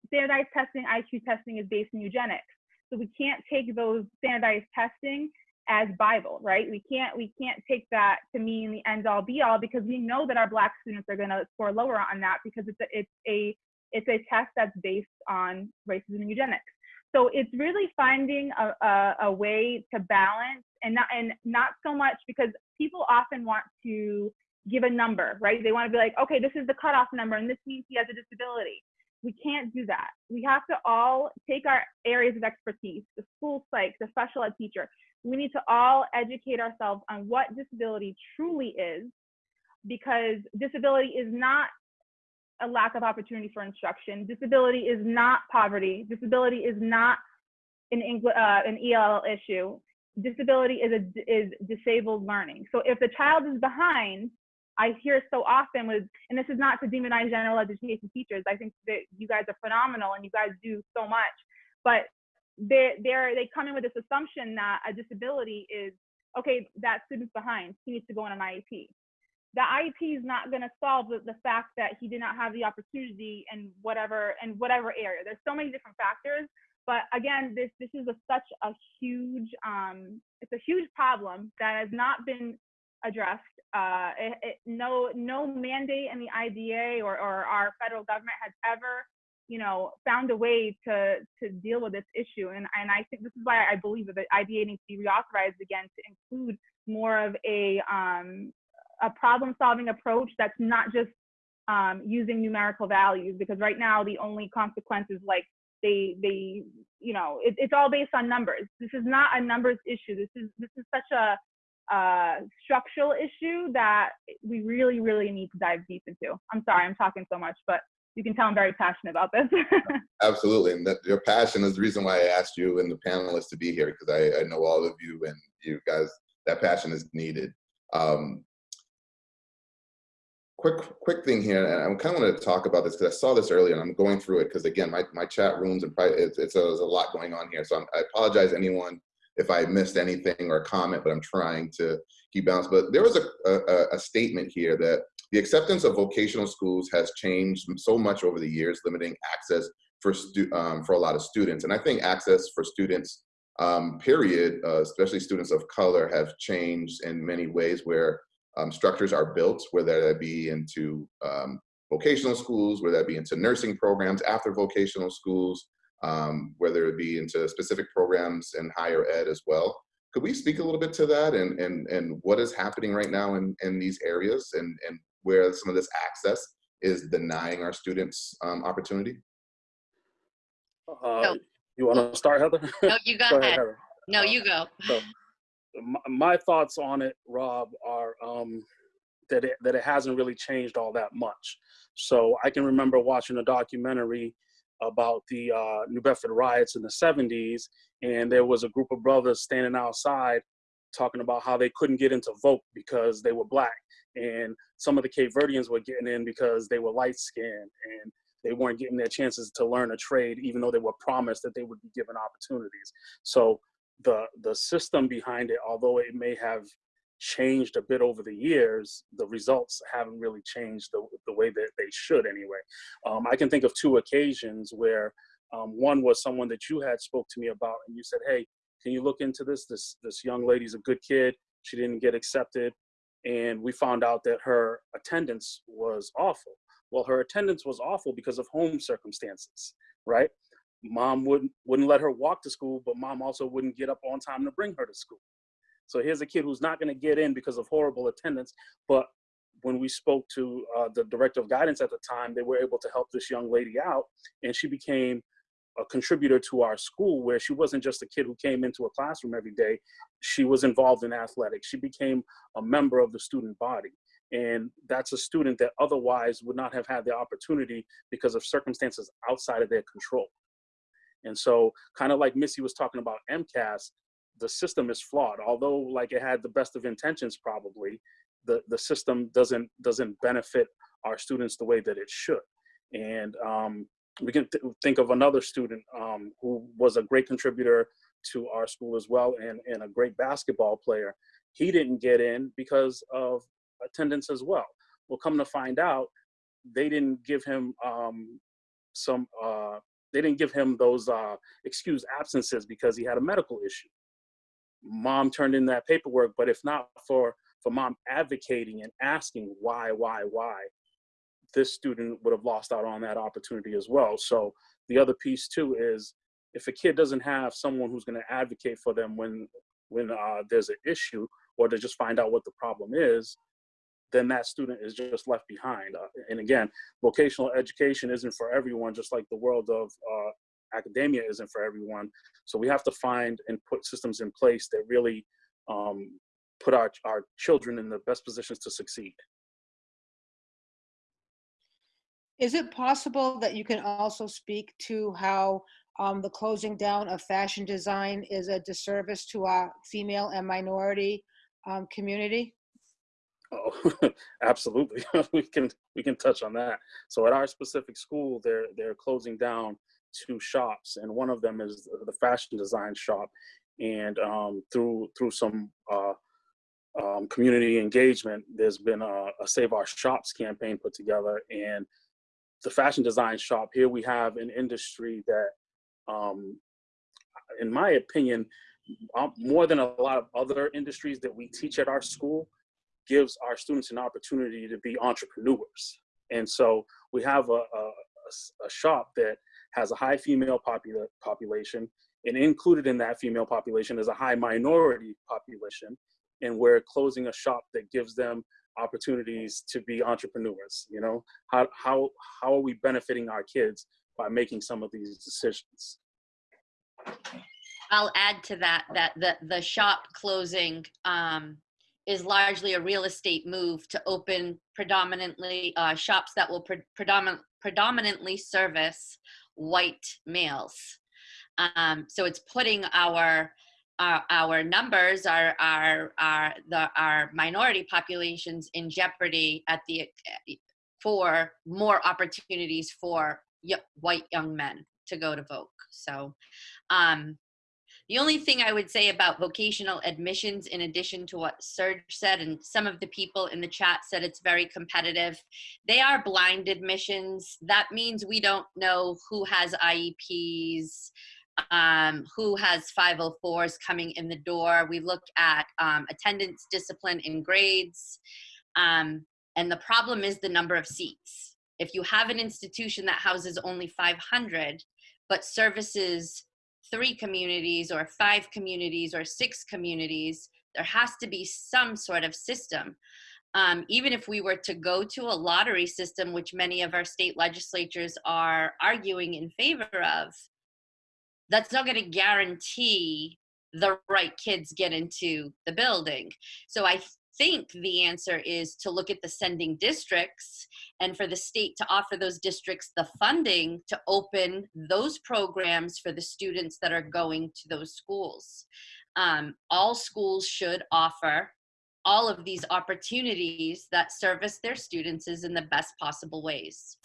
standardized testing, IQ testing is based in eugenics. So we can't take those standardized testing as Bible, right? We can't we can't take that to mean the end all be all because we know that our black students are going to score lower on that because it's a, it's a it's a test that's based on racism and eugenics. So it's really finding a, a, a way to balance and not and not so much because people often want to give a number, right? They want to be like, okay, this is the cutoff number, and this means he has a disability. We can't do that. We have to all take our areas of expertise, the school psych, the special ed teacher. We need to all educate ourselves on what disability truly is, because disability is not a lack of opportunity for instruction. Disability is not poverty. Disability is not an, uh, an ELL issue disability is a is disabled learning. So if the child is behind, I hear so often with, and this is not to demonize general education teachers. I think that you guys are phenomenal and you guys do so much, but they they're, they come in with this assumption that a disability is okay. That student's behind. He needs to go on an IEP. The IEP is not going to solve the, the fact that he did not have the opportunity in whatever in whatever area. There's so many different factors but again, this this is a, such a huge um, it's a huge problem that has not been addressed. Uh, it, it, no no mandate in the IDEA or, or our federal government has ever you know found a way to to deal with this issue. And and I think this is why I believe that the IDEA needs to be reauthorized again to include more of a um, a problem solving approach that's not just um, using numerical values because right now the only consequence is like they they you know it, it's all based on numbers. This is not a numbers issue. This is this is such a uh, structural issue that we really really need to dive deep into. I'm sorry i'm talking so much but you can tell i'm very passionate about this. Absolutely and that your passion is the reason why i asked you and the panelists to be here because I, I know all of you and you guys that passion is needed. Um, quick quick thing here and i kind of want to talk about this because i saw this earlier and i'm going through it because again my, my chat rooms and it's, it's a, there's a lot going on here so I'm, i apologize anyone if i missed anything or a comment but i'm trying to keep balance. But there was a, a, a statement here that the acceptance of vocational schools has changed so much over the years limiting access for stu um, for a lot of students. And i think access for students um, period uh, especially students of color have changed in many ways where um, structures are built, whether that be into um, vocational schools, whether that be into nursing programs after vocational schools, um, whether it be into specific programs in higher ed as well. Could we speak a little bit to that and, and, and what is happening right now in, in these areas and, and where some of this access is denying our students um, opportunity? Uh, You want to start, Heather? No, you go, go ahead. Heather. No, you go. So, my, thoughts on it, Rob, are um, that it, that it hasn't really changed all that much. So I can remember watching a documentary about the uh, New Bedford riots in the 70s, and there was a group of brothers standing outside talking about how they couldn't get into vote because they were black, and some of the Cape Verdeans were getting in because they were light skinned, and they weren't getting their chances to learn a trade, even though they were promised that they would be given opportunities. So the the system behind it, although it may have changed a bit over the years, the results haven't really changed the, the way that they should anyway. Um, I can think of two occasions where um, one was someone that you had spoke to me about and you said, hey, can you look into this? This, this young lady's a good kid. She didn't get accepted. And we found out that her attendance was awful. Well, her attendance was awful because of home circumstances, right? Mom wouldn't wouldn't let her walk to school, but mom also wouldn't get up on time to bring her to school. So here's a kid who's not going to get in because of horrible attendance. But when we spoke to uh, the director of guidance at the time, they were able to help this young lady out, and she became a contributor to our school where she wasn't just a kid who came into a classroom every day. She was involved in athletics. She became a member of the student body. And that's a student that otherwise would not have had the opportunity because of circumstances outside of their control. And so, kind of like Missy was talking about MCAS, the system is flawed. Although, like it had the best of intentions, probably the the system doesn't doesn't benefit our students the way that it should. And um, we can th think of another student um, who was a great contributor to our school as well, and and a great basketball player. He didn't get in because of attendance as well. Well, come to find out, they didn't give him um, some uh, they didn't give him those uh, excused absences because he had a medical issue. Mom turned in that paperwork, but if not for for mom advocating and asking why, why, why, this student would have lost out on that opportunity as well. So the other piece too is if a kid doesn't have someone who's going to advocate for them when when uh, there's an issue or to just find out what the problem is, then that student is just left behind. Uh, and again, vocational education isn't for everyone, just like the world of uh, academia isn't for everyone. So we have to find and put systems in place that really um, put our, our children in the best positions to succeed. Is it possible that you can also speak to how um, the closing down of fashion design is a disservice to our female and minority um, community? Oh, absolutely. we can we can touch on that. So at our specific school, they're they're closing down two shops, and one of them is the fashion design shop. And um, through through some uh, um, community engagement, there's been a, a Save Our Shops campaign put together, and the fashion design shop here we have an industry that, um, in my opinion, um, more than a lot of other industries that we teach at our school, gives our students an opportunity to be entrepreneurs. And so we have a, a, a shop that has a high female popula population, and included in that female population is a high minority population. And we're closing a shop that gives them opportunities to be entrepreneurs. You know, how how how are we benefiting our kids by making some of these decisions? I'll add to that that the the shop closing um, is largely a real estate move to open predominantly uh, shops that will pre predominant, predominantly service white males. Um, so it's putting our our, our numbers, our our our the our minority populations in jeopardy at the for more opportunities for white young men to go to Voc. So um, the only thing I would say about vocational admissions, in addition to what Serge said, and some of the people in the chat said it's very competitive, they are blind admissions. That means we don't know who has IEPs, um, who has 504s coming in the door. We look at um, attendance, discipline, and grades. Um, and the problem is the number of seats. If you have an institution that houses only 500, but services three communities or five communities or six communities, there has to be some sort of system. Um, even if we were to go to a lottery system, which many of our state legislatures are arguing in favor of, that's not going to guarantee the right kids get into the building. So I think the answer is to look at the sending districts and for the state to offer those districts the funding to open those programs for the students that are going to those schools. Um, all schools should offer all of these opportunities that service their students in the best possible ways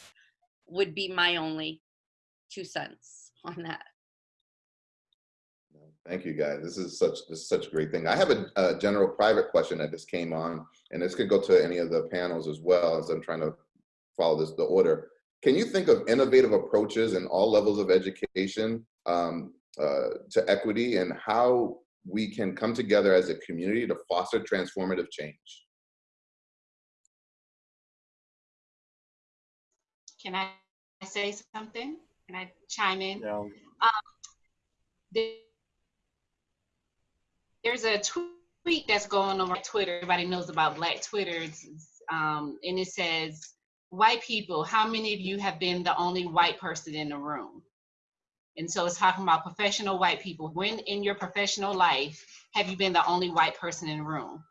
would be my only two cents on that. Thank you, guys. This is such this is such a great thing. I have a, a, general private question that just came on, and this could go to any of the panels as well as I'm trying to follow this the order. Can you think of innovative approaches in all levels of education um, uh, to equity and how we can come together as a community to foster transformative change? Can I say something? Can I chime in? Yeah. Um, there's a tweet that's going on Twitter. Everybody knows about Black Twitter. Um, and it says, white people, how many of you have been the only white person in the room? And so it's talking about professional white people. When in your professional life have you been the only white person in the room?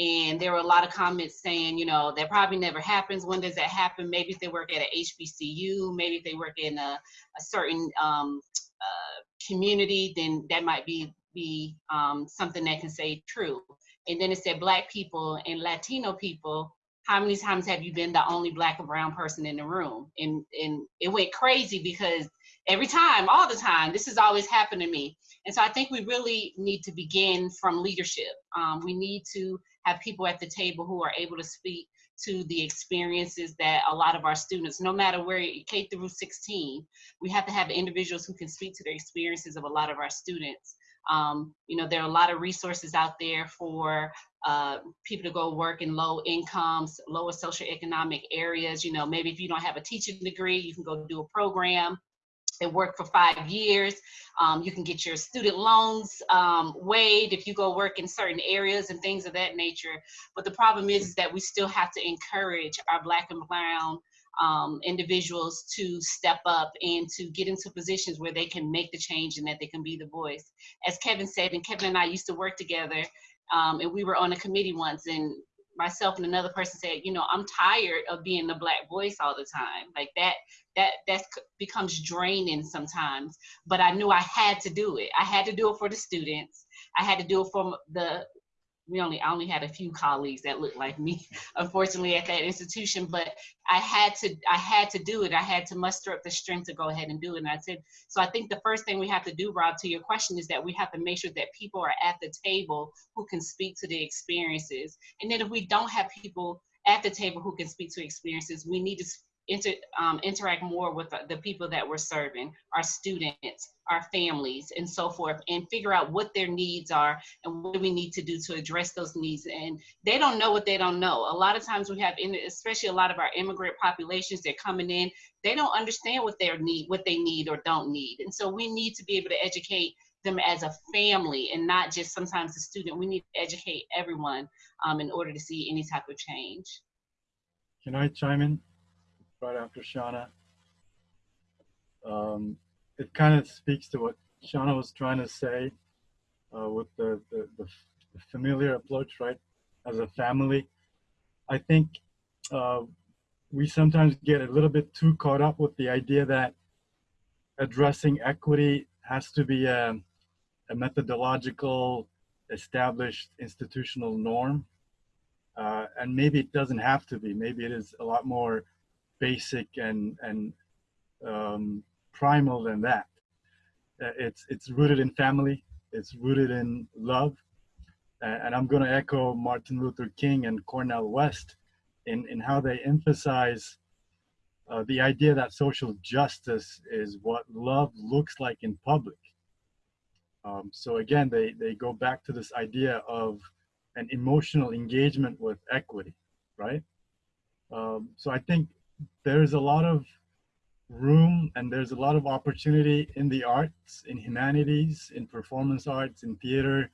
And there were a lot of comments saying, you know, that probably never happens. When does that happen? Maybe if they work at a HBCU, maybe if they work in a, a certain um, uh, community, then that might be be um, something that can say true. And then it said black people and Latino people, how many times have you been the only black or brown person in the room? And, and it went crazy because every time, all the time, this has always happened to me. And so I think we really need to begin from leadership. Um, we need to have people at the table who are able to speak to the experiences that a lot of our students, no matter where K through 16, we have to have individuals who can speak to the experiences of a lot of our students. Um, you know, there are a lot of resources out there for uh, people to go work in low incomes, lower socioeconomic areas. You know, maybe if you don't have a teaching degree, you can go do a program and work for five years. Um, you can get your student loans um, waived if you go work in certain areas and things of that nature. But the problem is, is that we still have to encourage our black and brown um, individuals to step up and to get into positions where they can make the change and that they can be the voice. As Kevin said, and Kevin and I used to work together, um, and we were on a committee once, and myself and another person said, you know, I'm tired of being the black voice all the time. Like that, that that becomes draining sometimes. But I knew I had to do it. I had to do it for the students. I had to do it for the we only I only had a few colleagues that looked like me, unfortunately, at that institution. But I had to I had to do it. I had to muster up the strength to go ahead and do it. And I said, so I think the first thing we have to do, Rob, to your question, is that we have to make sure that people are at the table who can speak to the experiences. And then if we don't have people at the table who can speak to experiences, we need to inter, um, interact more with the, the, people that we're serving, our students, our families, and so forth, and figure out what their needs are and what we need to do to address those needs. And they don't know what they don't know. A lot of times we have, in, especially a lot of our immigrant populations, they're coming in, they don't understand what they need, what they need or don't need. And so we need to be able to educate them as a family and not just sometimes the student. We need to educate everyone um, in order to see any type of change. Can I chime in? Right after Shauna. Um, it kind of speaks to what Shauna was trying to say uh, with the, the, the, familiar approach, right? As a family, I think uh, we sometimes get a little bit too caught up with the idea that addressing equity has to be a, a methodological, established institutional norm. Uh, and maybe it doesn't have to be. Maybe it is a lot more basic and and um, primal than that. Uh, it's it's rooted in family. It's rooted in love, and I'm going to echo Martin Luther King and Cornel West in in how they emphasize uh, the idea that social justice is what love looks like in public. Um, so again, they they go back to this idea of an emotional engagement with equity, right? Um, so I think there's a lot of room and there's a lot of opportunity in the arts, in humanities, in performance arts, in theater,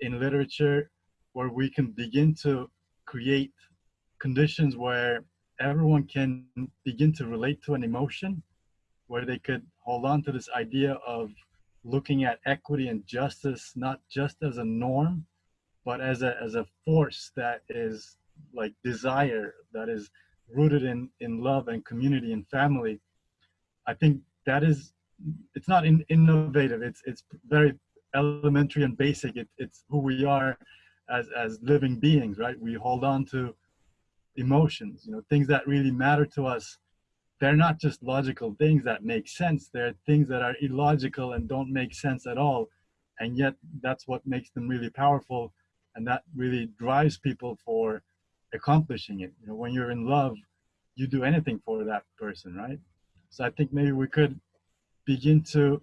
in literature, where we can begin to create conditions where everyone can begin to relate to an emotion, where they could hold on to this idea of looking at equity and justice not just as a norm, but as a as a force that is like desire, that is rooted in in love and community and family i think that is it's not in, innovative. It's it's very elementary and basic. It, it's who we are as as living beings right? We hold on to emotions you know things that really matter to us. They're not just logical things that make sense. They're things that are illogical and don't make sense at all. And yet that's what makes them really powerful. And that really drives people for accomplishing it. You know, when you're in love, you do anything for that person, right? So I think maybe we could begin to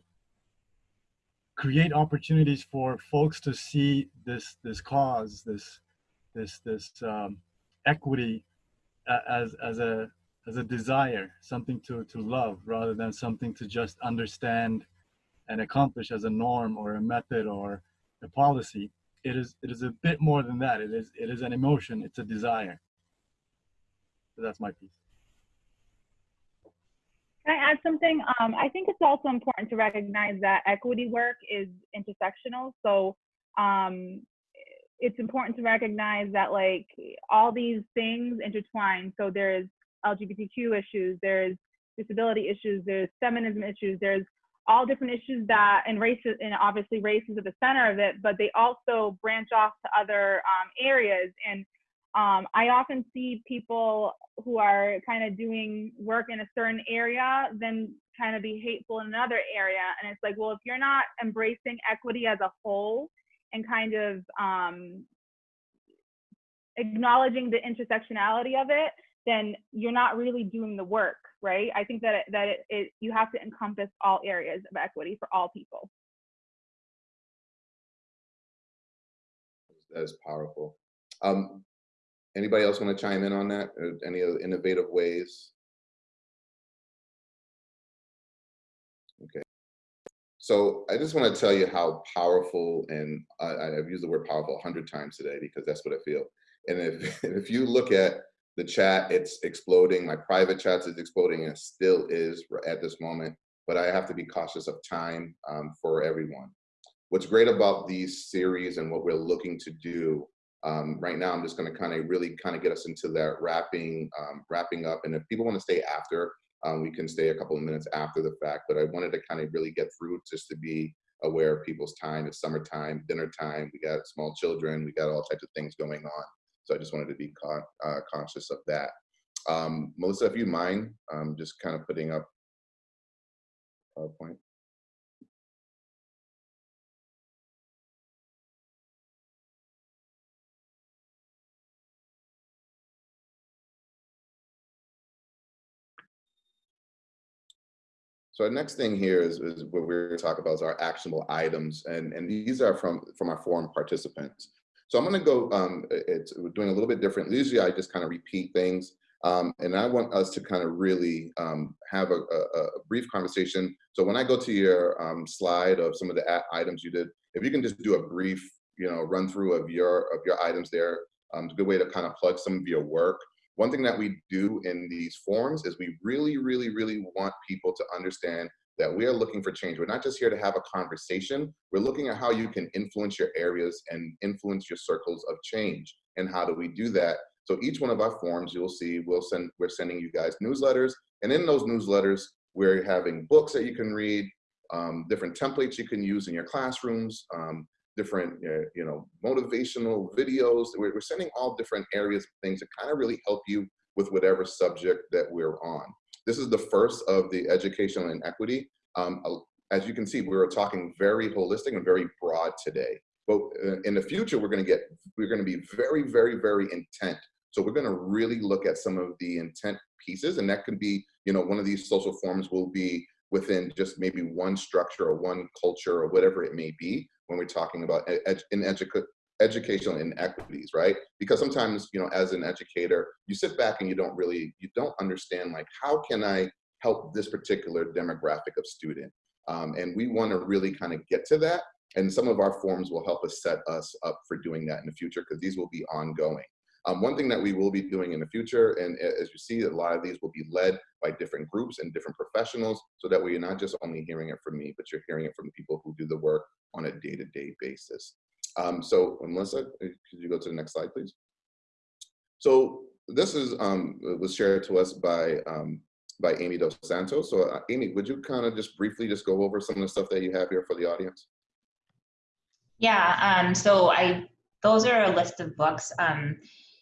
create opportunities for folks to see this this cause, this this this um, equity uh, as as a as a desire, something to to love, rather than something to just understand and accomplish as a norm or a method or a policy it is it is a bit more than that. It is it is an emotion. It's a desire. So that's my piece. Can I add something? Um, I think it's also important to recognize that equity work is intersectional. So um, it's important to recognize that like all these things intertwine. So there's LGBTQ issues, there's disability issues, there's feminism issues, there's all different issues that and race and obviously race is at the center of it but they also branch off to other um, areas. And um, i often see people who are kind of doing work in a certain area then kind of be hateful in another area. And it's like well if you're not embracing equity as a whole and kind of um, acknowledging the intersectionality of it then you're not really doing the work, right? I think that it, that it, it, you have to encompass all areas of equity for all people. That is powerful. Um, anybody else want to chime in on that? Or any other innovative ways? Okay. So I just want to tell you how powerful, and I, I've used the word powerful a hundred times today because that's what I feel. And if if you look at the chat, it's exploding. My private chats is exploding and still is at this moment, but I have to be cautious of time um, for everyone. What's great about these series and what we're looking to do Um, right now, I'm just going to kind of really kind of get us into that wrapping um, wrapping up. And if people want to stay after, um, we can stay a couple of minutes after the fact. But I wanted to kind of really get through just to be aware of people's time. It's summertime, dinner time. We got small children. We got all types of things going on. So I just wanted to be con uh, conscious of that. Um, Melissa, if you mind, um, just kind of putting up PowerPoint. So our next thing here is, is what we're going to talk about is our actionable items, and, and these are from, from our forum participants. So I'm going to go, um, it's, doing a little bit different. Usually I just kind of repeat things, um, and I want us to kind of really um, have a, a, a, brief conversation. So when I go to your um, slide of some of the items you did, if you can just do a brief, you know, run through of your of your items there, um, it's a good way to kind of plug some of your work. One thing that we do in these forums is we really, really, really want people to understand that we are looking for change. We're not just here to have a conversation. We're looking at how you can influence your areas and influence your circles of change. And how do we do that? So each one of our forums, you'll see, we'll send, we're sending you guys newsletters. And in those newsletters, we're having books that you can read, um, different templates you can use in your classrooms, um, different, uh, you know, motivational videos. We're, we're sending all different areas of things that kind of really help you with whatever subject that we're on. This is the first of the educational inequity. Um, as you can see, we are talking very holistic and very broad today. But uh, in the future, we're going to get, we're going to be very, very, very intent. So we're going to really look at some of the intent pieces, and that could be, you know, one of these social forms will be within just maybe one structure or one culture or whatever it may be when we're talking about ed in edu educational inequities, right? Because sometimes, you know, as an educator, you sit back and you don't really, you don't understand like, how can I help this particular demographic of student? Um, and we wanna really kind of get to that. And some of our forms will help us set us up for doing that in the future because these will be ongoing. Um, one thing that we will be doing in the future, and as you see, a lot of these will be led by different groups and different professionals, so that way you're not just only hearing it from me, but you're hearing it from the people who do the work on a day-to-day -day basis. Um, so Melissa, uh, could you go to the next slide, please? So this is um, was shared to us by um, by Amy Dos Santos. So uh, Amy, would you kind of just briefly just go over some of the stuff that you have here for the audience? Yeah, um, so I those are a list of books. Um,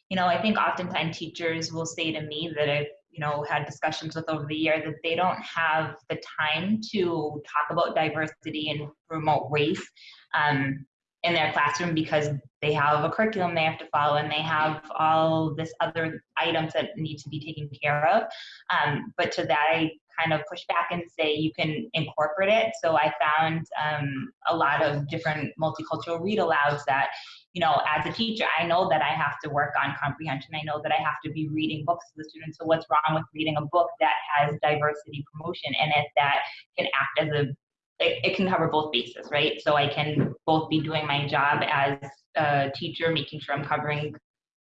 you know, I think oftentimes teachers will say to me that I've you know had discussions with over the year that they don't have the time to talk about diversity and promote race. Um, in their classroom because they have a curriculum they have to follow and they have all this other items that need to be taken care of. Um, but to that, I kind of push back and say you can incorporate it. So I found um, a lot of different multicultural read alouds that, you know, as a teacher, I know that I have to work on comprehension. I know that I have to be reading books to the students. So what's wrong with reading a book that has diversity promotion in it that can act as a it, it, can cover both bases, right? So I can both be doing my job as a teacher, making sure I'm covering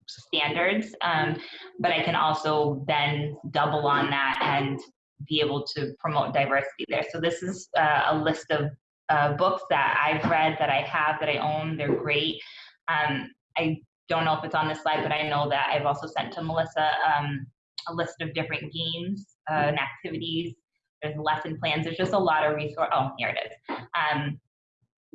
standards, um, but I can also then double on that and be able to promote diversity there. So this is uh, a list of uh, books that I've read, that I have, that I own. They're great. Um, I don't know if it's on this slide, but I know that I've also sent to Melissa um, a list of different games uh, and activities there's lesson plans. There's just a lot of resource. Oh, here it is. Um,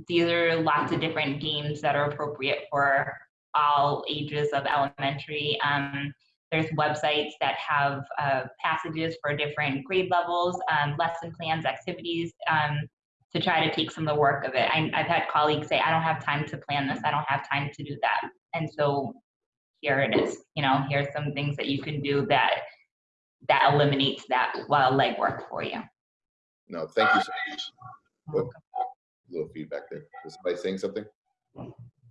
these are lots of different games that are appropriate for all ages of elementary. Um, there's websites that have uh, passages for different grade levels, um, lesson plans, activities, um, to try to take some of the work of it. I, have had colleagues say, I don't have time to plan this. I don't have time to do that. And so here it is. You know, here's some things that you can do that that eliminates that well legwork for you. No, thank you so much. A little feedback there. Is somebody saying something?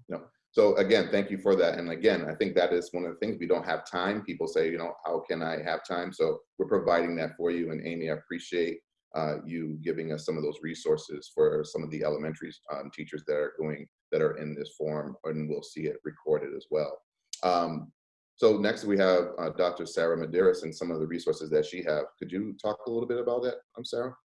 No. So again, thank you for that. And again, I think that is one of the things we don't have time. People say, you know, how can I have time? So we're providing that for you. And Amy, I appreciate uh, you giving us some of those resources for some of the elementary um, teachers that are going that are in this form, and we'll see it recorded as well. Um, so next we have uh, Dr. Sarah Medeiros and some of the resources that she have. Could you talk a little bit about that, I'm um, Sarah?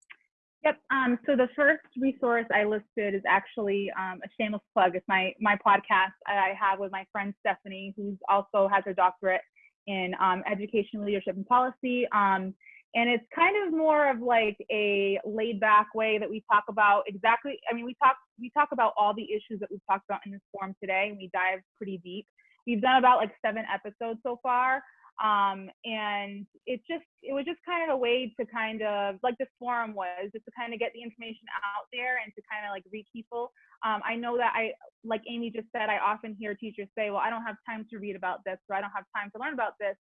Yep. Um, so the first resource I listed is actually um, a shameless plug. It's my my podcast I have with my friend Stephanie, who also has her doctorate in um, education, leadership, and policy. Um, and it's kind of more of like a laid back way that we talk about exactly. I mean, we talk we talk about all the issues that we've talked about in this forum today, and we dive pretty deep. We've done about like seven episodes so far um, and it just it was just kind of a way to kind of like this forum was just to kind of get the information out there and to kind of like reach people. Um, i know that i like amy just said i often hear teachers say well i don't have time to read about this or i don't have time to learn about this.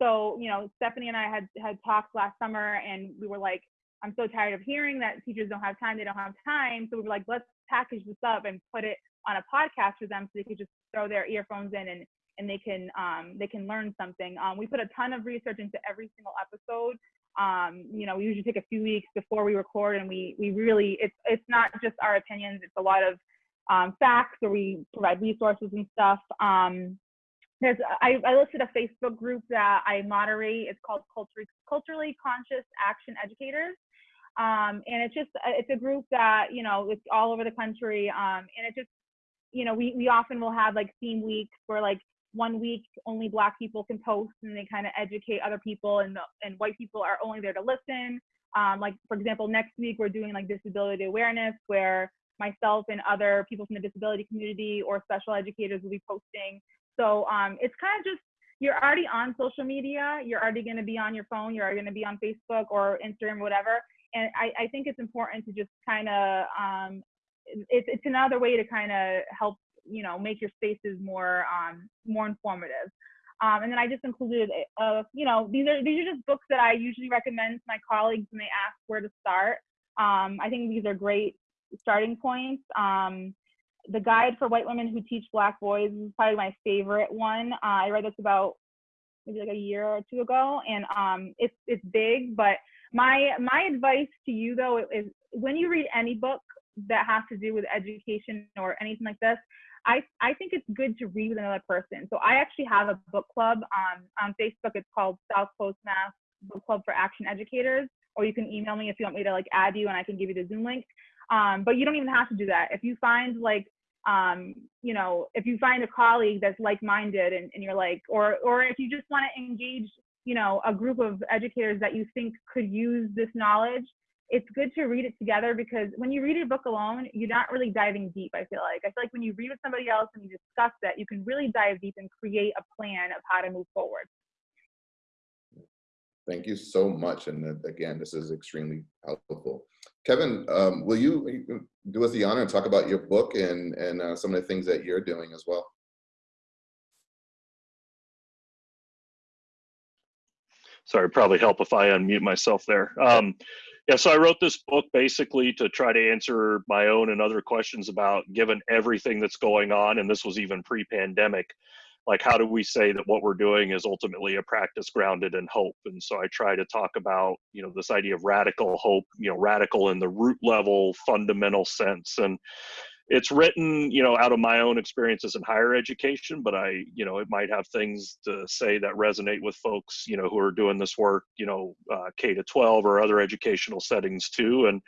So you know stephanie and i had had talked last summer and we were like i'm so tired of hearing that teachers don't have time they don't have time. So we were like let's package this up and put it on a podcast for them so they could just throw their earphones in and and they can um, they can learn something. Um, we put a ton of research into every single episode. Um, you know, we usually take a few weeks before we record, and we we really it's it's not just our opinions. It's a lot of um, facts, or we provide resources and stuff. Um, there's I, I listed a Facebook group that I moderate. It's called Culturally Culturally Conscious Action Educators. Um, and it's just it's a group that you know it's all over the country and it just you know we, we often will have like theme weeks where like one week only black people can post and they kind of educate other people and and white people are only there to listen. Um, like for example next week we're doing like disability awareness where myself and other people from the disability community or special educators will be posting. So um, it's kind of just you're already on social media you're already going to be on your phone you're going to be on facebook or instagram whatever. And I, I think it's important to just kind of um, it's, it's another way to kind of help you know make your spaces more um, more informative. Um, and then I just included, uh, you know, these are these are just books that I usually recommend to my colleagues when they ask where to start. Um, I think these are great starting points. Um, the Guide for White Women Who Teach Black Boys is probably my favorite one. Uh, I read this about maybe like a year or two ago, and um, it's it's big. But my my advice to you though is when you read any book that has to do with education or anything like this, I, I think it's good to read with another person. So I actually have a book club on, on Facebook. It's called South Coast Mass Book Club for Action Educators. Or you can email me if you want me to like add you and I can give you the Zoom link. Um, but you don't even have to do that. If you find like, um, you know, if you find a colleague that's like-minded and, and you're like, or, or if you just want to engage, you know, a group of educators that you think could use this knowledge, it's good to read it together because when you read a book alone, you're not really diving deep. I feel like I feel like when you read with somebody else and you discuss that, you can really dive deep and create a plan of how to move forward. Thank you so much. And again, this is extremely helpful. Kevin, um, will you do us the honor and talk about your book and, and uh, some of the things that you're doing as well? Sorry, probably help if I unmute myself there. Um, yeah, so I wrote this book basically to try to answer my own and other questions about given everything that's going on, and this was even pre pandemic, like how do we say that what we're doing is ultimately a practice grounded in hope? And so I try to talk about, you know, this idea of radical hope, you know, radical in the root level, fundamental sense. And it's written you know out of my own experiences in higher education but i you know it might have things to say that resonate with folks you know who are doing this work you know uh, k to 12 or other educational settings too. And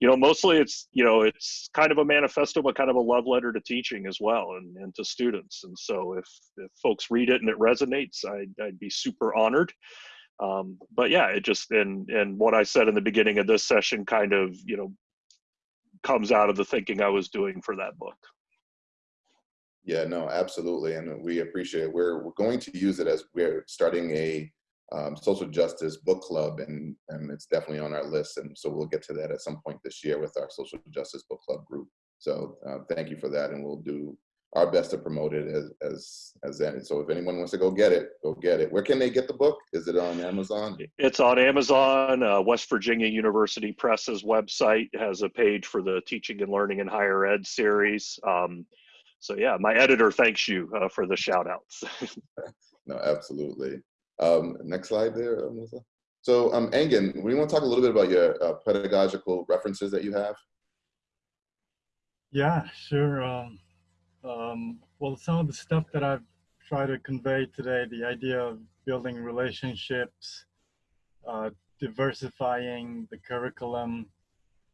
you know mostly it's you know it's kind of a manifesto but kind of a love letter to teaching as well and, and to students. And so if if folks read it and it resonates i'd, I'd be super honored. Um, but yeah it just and and what i said in the beginning of this session kind of you know comes out of the thinking I was doing for that book. Yeah, no, absolutely, and we appreciate it. We're we're going to use it as we're starting a um, social justice book club, and and it's definitely on our list, and so we'll get to that at some point this year with our social justice book club group. So uh, thank you for that, and we'll do our best to promote it as as as that. So if anyone wants to go get it, go get it. Where can they get the book? Is it on Amazon? It's on Amazon. Uh, West Virginia University Press's website has a page for the Teaching and Learning in Higher Ed series. Um, so yeah, my editor thanks you uh, for the shout outs. no, absolutely. Um, next slide there, uh, Melissa. So um, Engin, we want to talk a little bit about your uh, pedagogical references that you have. Yeah, sure. Um, um, well, some of the stuff that I've tried to convey today, the idea of building relationships, uh, diversifying the curriculum,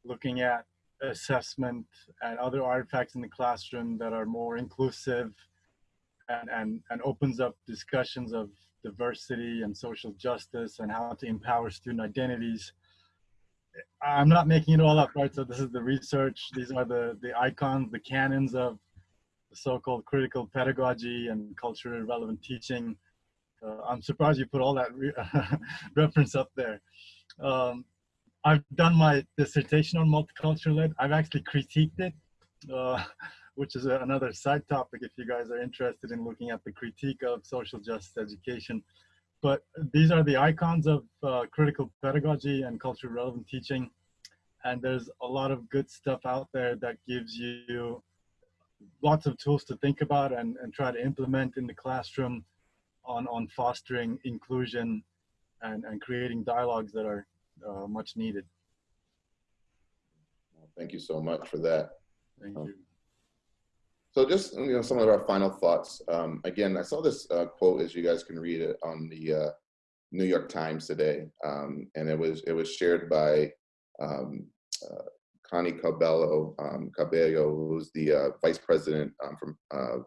looking at assessment and other artifacts in the classroom that are more inclusive and, and, and opens up discussions of diversity and social justice and how to empower student identities. I'm not making it all up, right? So this is the research. These are the, the icons, the canons of so-called critical pedagogy and culturally relevant teaching. Uh, I'm surprised you put all that re reference up there. Um, I've done my dissertation on multicultural ed. I've actually critiqued it, uh, which is a, another side topic if you guys are interested in looking at the critique of social justice education. But these are the icons of uh, critical pedagogy and culturally relevant teaching. And there's a lot of good stuff out there that gives you lots of tools to think about and, and try to implement in the classroom on, on fostering inclusion and, and creating dialogues that are uh, much needed. Thank you so much for that. Thank Um, you. So just you know some of our final thoughts. Um, again, I saw this uh, quote as you guys can read it on the uh, New York Times today, um, and it was it was shared by um, uh, Connie Cabello um, Cabello, who's the uh, vice president um, from uh,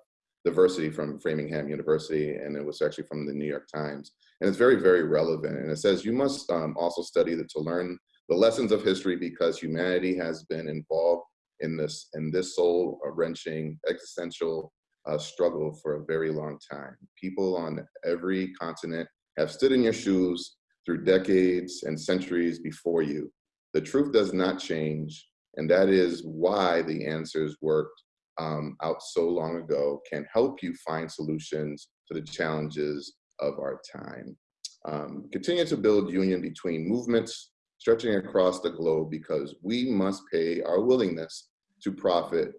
diversity from Framingham University, and it was actually from the New York Times, and it's very very relevant. And it says you must um, also study the, to learn the lessons of history because humanity has been involved in this in this soul wrenching existential uh, struggle for a very long time. People on every continent have stood in your shoes through decades and centuries before you. The truth does not change, and that is why the answers worked um, out so long ago can help you find solutions to the challenges of our time. Um, continue to build union between movements stretching across the globe because we must pay our willingness to profit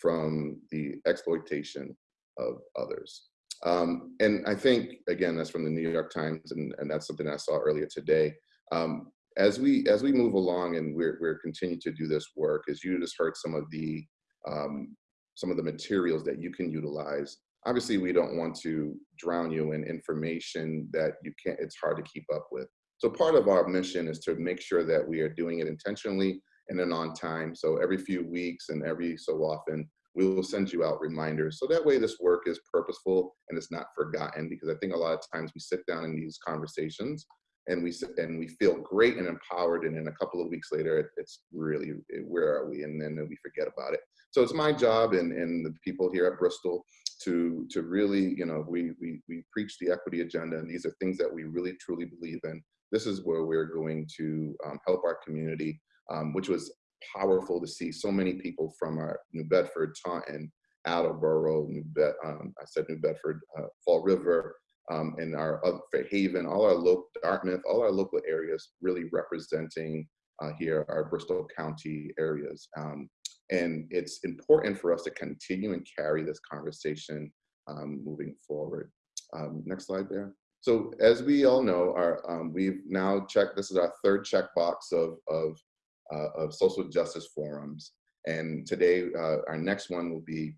from the exploitation of others. Um, and I think, again, that's from the New York Times, and, and that's something I saw earlier today. Um, as we as we move along and we're, we're continuing to do this work, as you just heard some of the um, some of the materials that you can utilize. Obviously, we don't want to drown you in information that you can't, it's hard to keep up with. So part of our mission is to make sure that we are doing it intentionally and then on time. So every few weeks and every so often, we will send you out reminders. So that way this work is purposeful and it's not forgotten because I think a lot of times we sit down in these conversations and we and we feel great and empowered and then a couple of weeks later it, it's really where are we? And then we forget about it. So it's my job and, and the people here at bristol to to really you know we, we we preach the equity agenda and these are things that we really truly believe in. This is where we're going to um, help our community um, which was powerful to see so many people from our new bedford taunton attleboro new Bed, um, i said new bedford uh, fall river um, and our other Haven, all our local Dartmouth, all our local areas really representing uh, here our Bristol County areas. Um, and it's important for us to continue and carry this conversation um, moving forward. Um, next slide there. So as we all know, our, um, we've now checked, this is our third checkbox of, of, uh, of social justice forums. And today, uh, our next one will be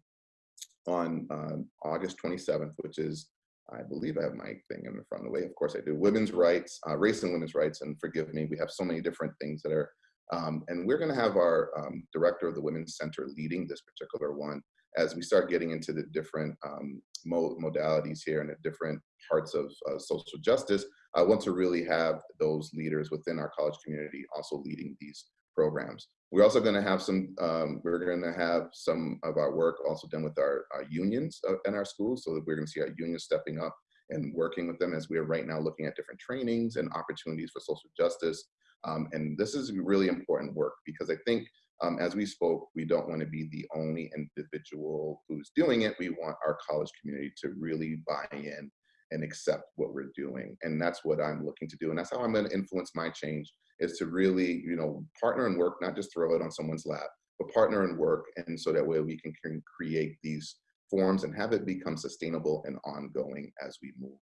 on um, August 27th, which is I believe I have my thing in the front of the way. Of course I do. Women's rights, uh, race and women's rights, and forgive me, we have so many different things that are, um, and we're gonna have our um, director of the Women's Center leading this particular one as we start getting into the different um, mo modalities here and the different parts of uh, social justice. I want to really have those leaders within our college community also leading these programs. We're also going to have some, um, we're going to have some of our work also done with our, our unions uh, in our schools so that we're going to see our unions stepping up and working with them as we are right now looking at different trainings and opportunities for social justice. Um, and this is really important work because I think um, as we spoke, we don't want to be the only individual who's doing it. We want our college community to really buy in and accept what we're doing. And that's what I'm looking to do. And that's how I'm going to influence my change is to really, you know, partner and work, not just throw it on someone's lap, but partner and work. And so that way we can, can create these forms and have it become sustainable and ongoing as we move,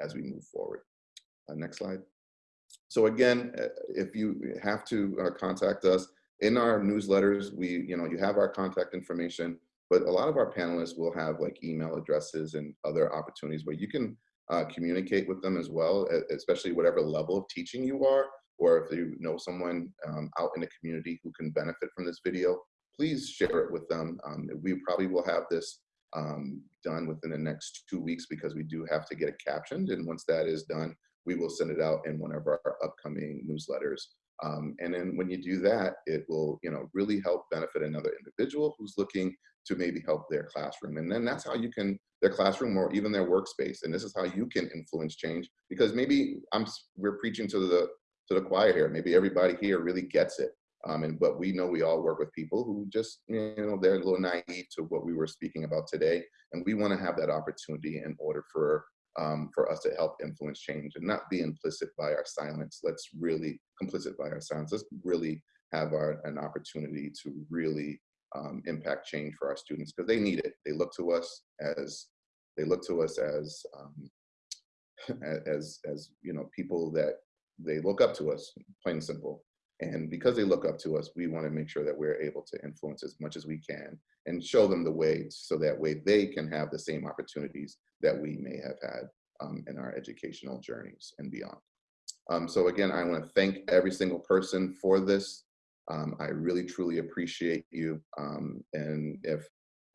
as we move forward. Uh, next slide. So again, uh, if you have to uh, contact us in our newsletters, we, you know, you have our contact information, but a lot of our panelists will have like email addresses and other opportunities where you can uh, communicate with them as well, especially whatever level of teaching you are. Or if you know someone um, out in the community who can benefit from this video, please share it with them. Um, we probably will have this um, done within the next two weeks because we do have to get it captioned. And once that is done, we will send it out in one of our upcoming newsletters. Um, and then when you do that, it will, you know, really help benefit another individual who's looking to maybe help their classroom. And then that's how you can, their classroom or even their workspace. And this is how you can influence change because maybe I'm, we're preaching to the, to the choir here. Maybe everybody here really gets it. Um, and but we know we all work with people who just you know they're a little naive to what we were speaking about today, and we want to have that opportunity in order for um, for us to help influence change and not be implicit by our silence. Let's really complicit by our silence. Let's really have our, an opportunity to really um, impact change for our students because they need it. They look to us as they look to us as um, as as you know people that they look up to us, plain and simple. And because they look up to us, we want to make sure that we're able to influence as much as we can and show them the way so that way they can have the same opportunities that we may have had um, in our educational journeys and beyond. Um, so again, I want to thank every single person for this. Um, I really, truly appreciate you. Um, and if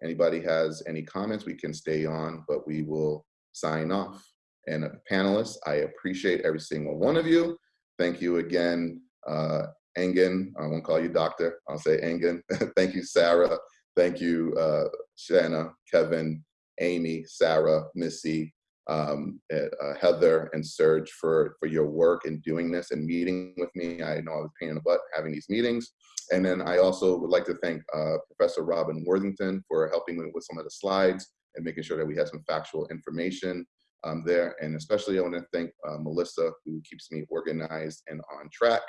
anybody has any comments, we can stay on, but we will sign off. And panelists, I appreciate every single one of you. Thank you again, uh, Engen. I won't call you doctor. I'll say Engen. Thank you, Sarah. Thank you, uh, Shanna, Kevin, Amy, Sarah, Missy, um, uh, Heather, and Serge for, for your work in doing this and meeting with me. I know I was pain in the butt having these meetings. And then I also would like to thank uh, Professor Robin Worthington for helping me with some of the slides and making sure that we had some factual information um, there. And especially I want to thank uh, Melissa who keeps me organized and on track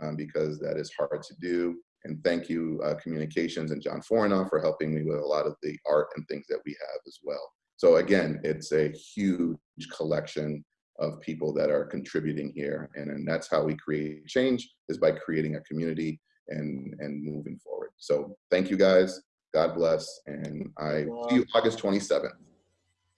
um, because that is hard to do. And thank you, uh, Communications and John Fornoff for helping me with a lot of the art and things that we have as well. So again, it's a huge collection of people that are contributing here. And, and that's how we create change is by creating a community and, and moving forward. So thank you guys. God bless. And I see you August 27th.